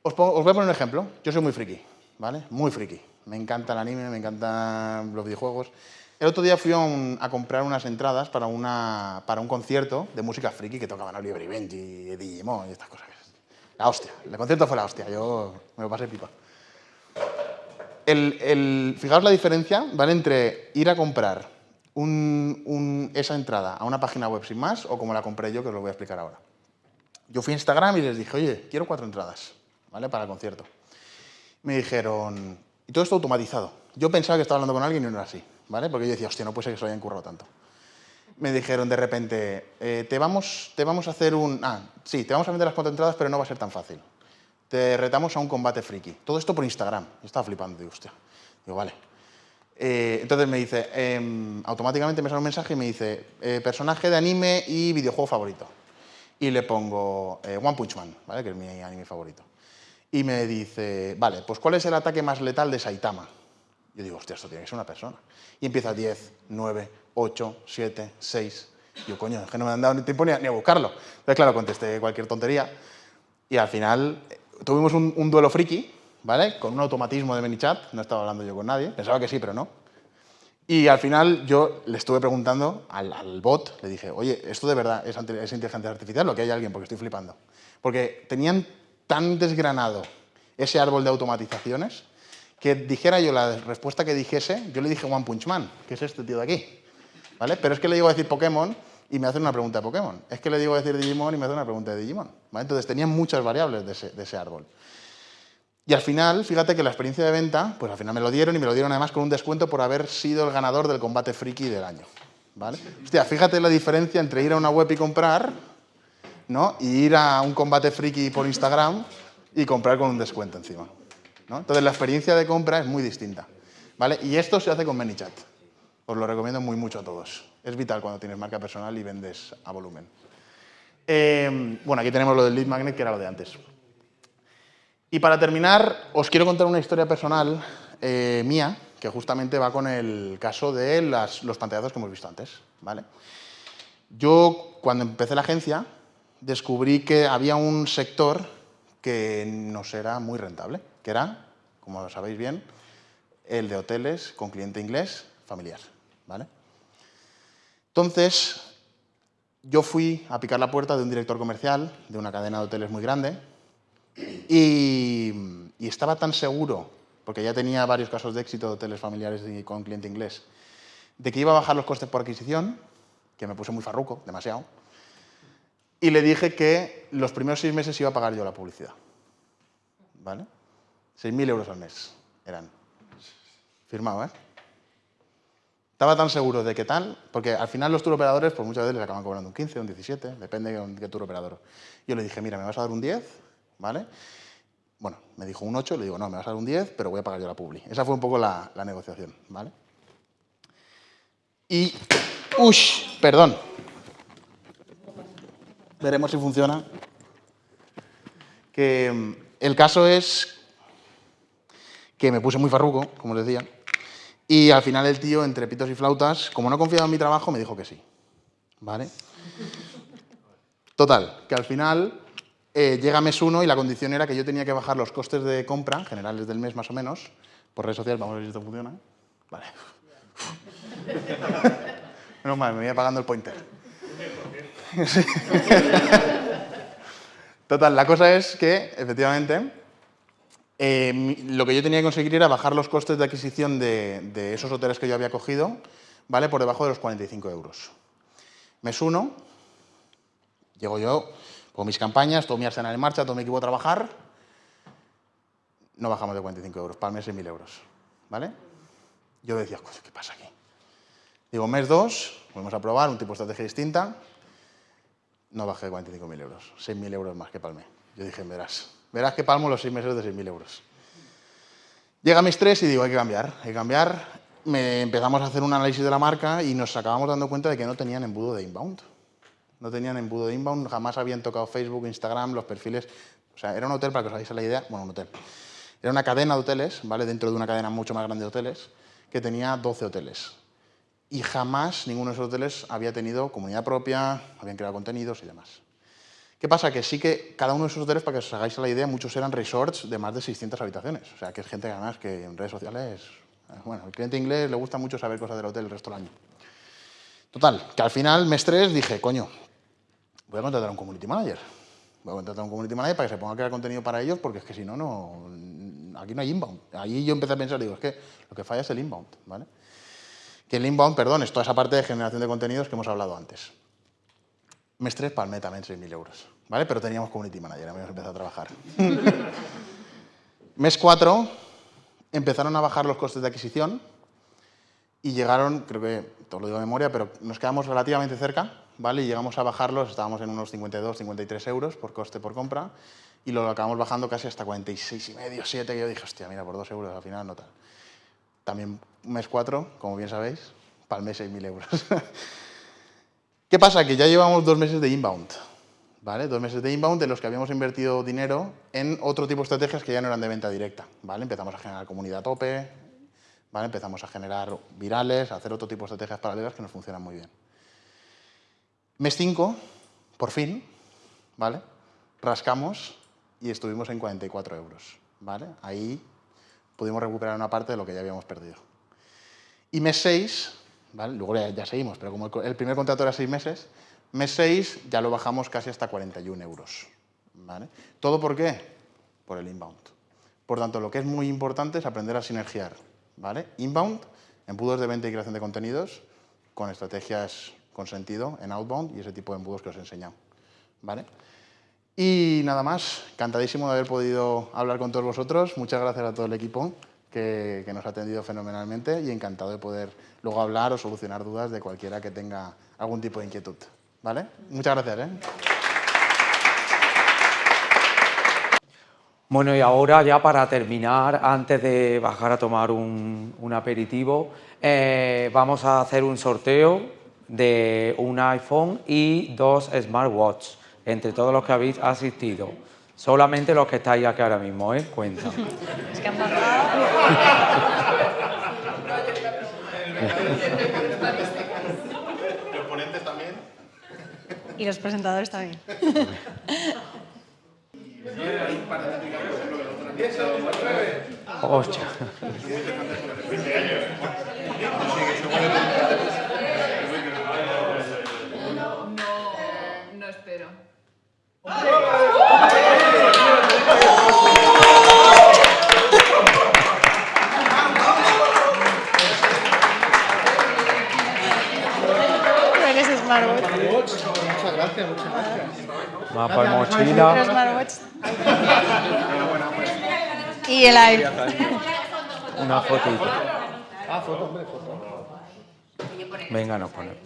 Os, os, voy a poner un ejemplo. Yo soy muy friki, ¿vale? Muy friki. Me encanta el anime, me encantan los videojuegos. El otro día fui a, un, a comprar unas entradas para, una, para un concierto de música friki que tocaban Oliver y Benji, Digimon y estas cosas. La hostia. El concierto fue la hostia. Yo me lo pasé pipa. El, el, fijaos la diferencia, ¿vale? Entre ir a comprar un, un, esa entrada a una página web sin más o como la compré yo, que os lo voy a explicar ahora. Yo fui a Instagram y les dije, oye, quiero cuatro entradas, ¿vale? Para el concierto. Me dijeron, y todo esto automatizado. Yo pensaba que estaba hablando con alguien y no era así, Porque yo decía, hostia, no puede ser que se lo hayan tanto me dijeron de repente, eh, te, vamos, te vamos a hacer un... Ah, sí, te vamos a vender las cuatro entradas, pero no va a ser tan fácil. Te retamos a un combate friki. Todo esto por Instagram. Yo estaba flipando, digo, hostia. Digo, vale. Eh, entonces me dice, eh, automáticamente me sale un mensaje y me dice, eh, personaje de anime y videojuego favorito. Y le pongo One Punch Man, que es mi anime favorito. Y me dice, vale, pues ¿cuál es el ataque más letal de Saitama? Yo digo, hostia, esto tiene que ser una persona. Y empieza 10, 9, 8, 7, 6. Yo, coño, es que no me han dado ni tiempo ni a, ni a buscarlo. Entonces, claro, contesté cualquier tontería. Y al final eh, tuvimos un, un, duelo friki, ¿vale? Con un automatismo de ManyChat. No estaba hablando yo con nadie. Pensaba que sí, pero no. Y al final yo le estuve preguntando al, al bot, le dije, oye, ¿esto de verdad es, es inteligencia artificial o que hay alguien? Porque estoy flipando. Porque tenían tan desgranado ese árbol de automatizaciones que dijera yo la respuesta que dijese, yo le dije One Punch Man, que es este tío de aquí. ¿vale? Pero es que le digo a decir Pokémon y me hacen una pregunta de Pokémon. Es que le digo a decir Digimon y me hacen una pregunta de Digimon. ¿vale? Entonces tenían muchas variables de ese, de ese, árbol. Y al final, fíjate que la experiencia de venta, pues al final me lo dieron y me lo dieron además con un descuento por haber sido el ganador del combate friki del año. ¿vale? Hostia, fíjate la diferencia entre ir a una web y comprar, ¿no? Y ir a un combate friki por Instagram y comprar con un descuento encima. ¿No? Entonces la experiencia de compra es muy distinta. ¿vale? Y esto se hace con ManyChat. Os lo recomiendo muy mucho a todos. Es vital cuando tienes marca personal y vendes a volumen. Eh, bueno, aquí tenemos lo del lead magnet, que era lo de antes. Y para terminar, os quiero contar una historia personal eh, mía, que justamente va con el caso de los pantallazos que hemos visto antes. ¿vale? Yo, cuando empecé la agencia, descubrí que había un sector que nos era muy rentable, que era, como sabéis bien, el de hoteles con cliente inglés familiar. ¿vale? Entonces, yo fui a picar la puerta de un director comercial de una cadena de hoteles muy grande y, y estaba tan seguro, porque ya tenía varios casos de éxito de hoteles familiares con cliente inglés, de que iba a bajar los costes por adquisición, que me puse muy farruco, demasiado, y le dije que los primeros seis meses iba a pagar yo la publicidad. ¿Vale? 6.000 euros al mes eran. Firmado, ¿eh? Estaba tan seguro de que tal, porque al final los turoperadores pues muchas veces les acaban cobrando un 15, un 17, depende de qué turoperador. Yo le dije, mira, me vas a dar un 10, ¿vale? Bueno, me dijo un 8, le digo, no, me vas a dar un 10, pero voy a pagar yo la publi. Esa fue un poco la, la negociación, ¿vale? Y, ush, perdón. Veremos si funciona. Que mm, el caso es que me puse muy farruco, como les decía, y al final el tío, entre pitos y flautas, como no confiaba en mi trabajo, me dijo que sí. ¿Vale? Total, que al final eh, llega mes 1 y la condición era que yo tenía que bajar los costes de compra, generales del mes más o menos, por redes sociales, vamos a ver si esto funciona. Vale. Menos mal, me voy apagando el pointer. Total, la cosa es que, efectivamente, eh, lo que yo tenía que conseguir era bajar los costes de adquisición de, esos hoteles que yo había cogido, ¿vale? Por debajo de los 45 euros. Mes 1, llego yo con mis campañas, todo mi arsenal en marcha, todo mi equipo a trabajar, no bajamos de 45 euros, para el mes 6.000 euros, ¿vale? Yo decía, ¿qué pasa aquí? Digo, mes 2, volvemos a probar un tipo de estrategia distinta, no bajé de 45.000 euros, 6.000 euros más que palmé. Yo dije, verás, verás que palmo los 6 meses de 6.000 euros. Llega mes 3 y digo, hay que cambiar, hay que cambiar. Me empezamos a hacer un análisis de la marca y nos acabamos dando cuenta de que no tenían embudo de inbound. No tenían embudo de inbound, jamás habían tocado Facebook, Instagram, los perfiles. O sea, era un hotel, para que os hagáis la idea, bueno, un hotel. Era una cadena de hoteles, ¿vale? Dentro de una cadena mucho más grande de hoteles, que tenía 12 hoteles. Y jamás ninguno de esos hoteles había tenido comunidad propia, habían creado contenidos y demás. ¿Qué pasa? Que sí que cada uno de esos hoteles, para que os hagáis la idea, muchos eran resorts de más de 600 habitaciones. O sea, que es gente además que en redes sociales... Bueno, al cliente inglés le gusta mucho saber cosas del hotel el resto del año. Total, que al final, mes 3, dije, coño, voy a contratar a un community manager. Voy a contratar a un community manager para que se ponga a crear contenido para ellos, porque es que si no, no aquí no hay inbound. Ahí yo empecé a pensar, digo, es que lo que falla es el inbound, ¿vale? Que el inbound, perdón, es toda esa parte de generación de contenidos que hemos hablado antes. Mes 3 palmé también 6.000 euros, ¿vale? Pero teníamos community manager, habíamos empezado a trabajar. Mes 4 empezaron a bajar los costes de adquisición y llegaron, creo que, todo lo digo de memoria, pero nos quedamos relativamente cerca, ¿vale? Y llegamos a bajarlos, estábamos en unos 52, 53 euros por coste por compra y lo acabamos bajando casi hasta 46 y medio, 7, que yo dije, hostia, mira, por 2 euros al final no tal. También mes 4, como bien sabéis, palmé 6.000 euros. ¿Qué pasa? Que ya llevamos dos meses de inbound, ¿vale? Dos meses de inbound en los que habíamos invertido dinero en otro tipo de estrategias que ya no eran de venta directa, ¿vale? Empezamos a generar comunidad a tope, ¿vale? Empezamos a generar virales, a hacer otro tipo de estrategias paralelas que nos funcionan muy bien. Mes 5, por fin, ¿vale? Rascamos y estuvimos en 44 euros. ¿vale? Ahí pudimos recuperar una parte de lo que ya habíamos perdido. Y mes 6, ¿vale? luego ya, ya, seguimos, pero como el, primer contrato era 6 meses, mes 6 ya lo bajamos casi hasta 41 euros. ¿vale? ¿Todo por qué? Por el inbound. Por tanto, lo que es muy importante es aprender a sinergiar. ¿vale? Inbound, embudos de venta y creación de contenidos, con estrategias con sentido en outbound y ese tipo de embudos que os he enseñado. ¿vale? Y nada más, encantadísimo de haber podido hablar con todos vosotros. Muchas gracias a todo el equipo que, nos ha atendido fenomenalmente y encantado de poder luego hablar o solucionar dudas de cualquiera que tenga algún tipo de inquietud. ¿Vale? Muchas gracias. ¿eh? Bueno, y ahora ya para terminar, antes de bajar a tomar un, un aperitivo, eh, vamos a hacer un sorteo de un iPhone y dos smartwatches entre todos los que habéis asistido. Solamente los que estáis aquí ahora mismo, ¿eh? Cuenta. Es que han ¿Los ponentes también? Y los presentadores también. Hostia. No, no espero. Gracias, muchas gracias. Mapa de mochila. Y el iPhone. Una fotito. Ah, foto, hombre, foto. Venga, nos ponemos.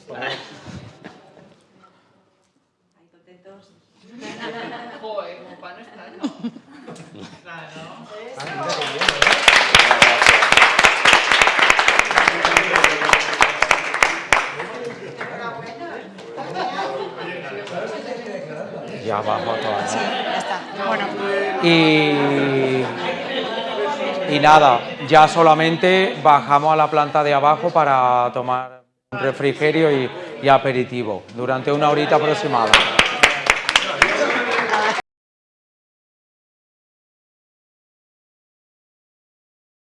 Joder, como para no estar, ¿no? Ya bajo a todas. Sí, ya está. Bueno. Y, y nada, ya solamente bajamos a la planta de abajo para tomar un refrigerio y, y aperitivo durante una horita aproximada.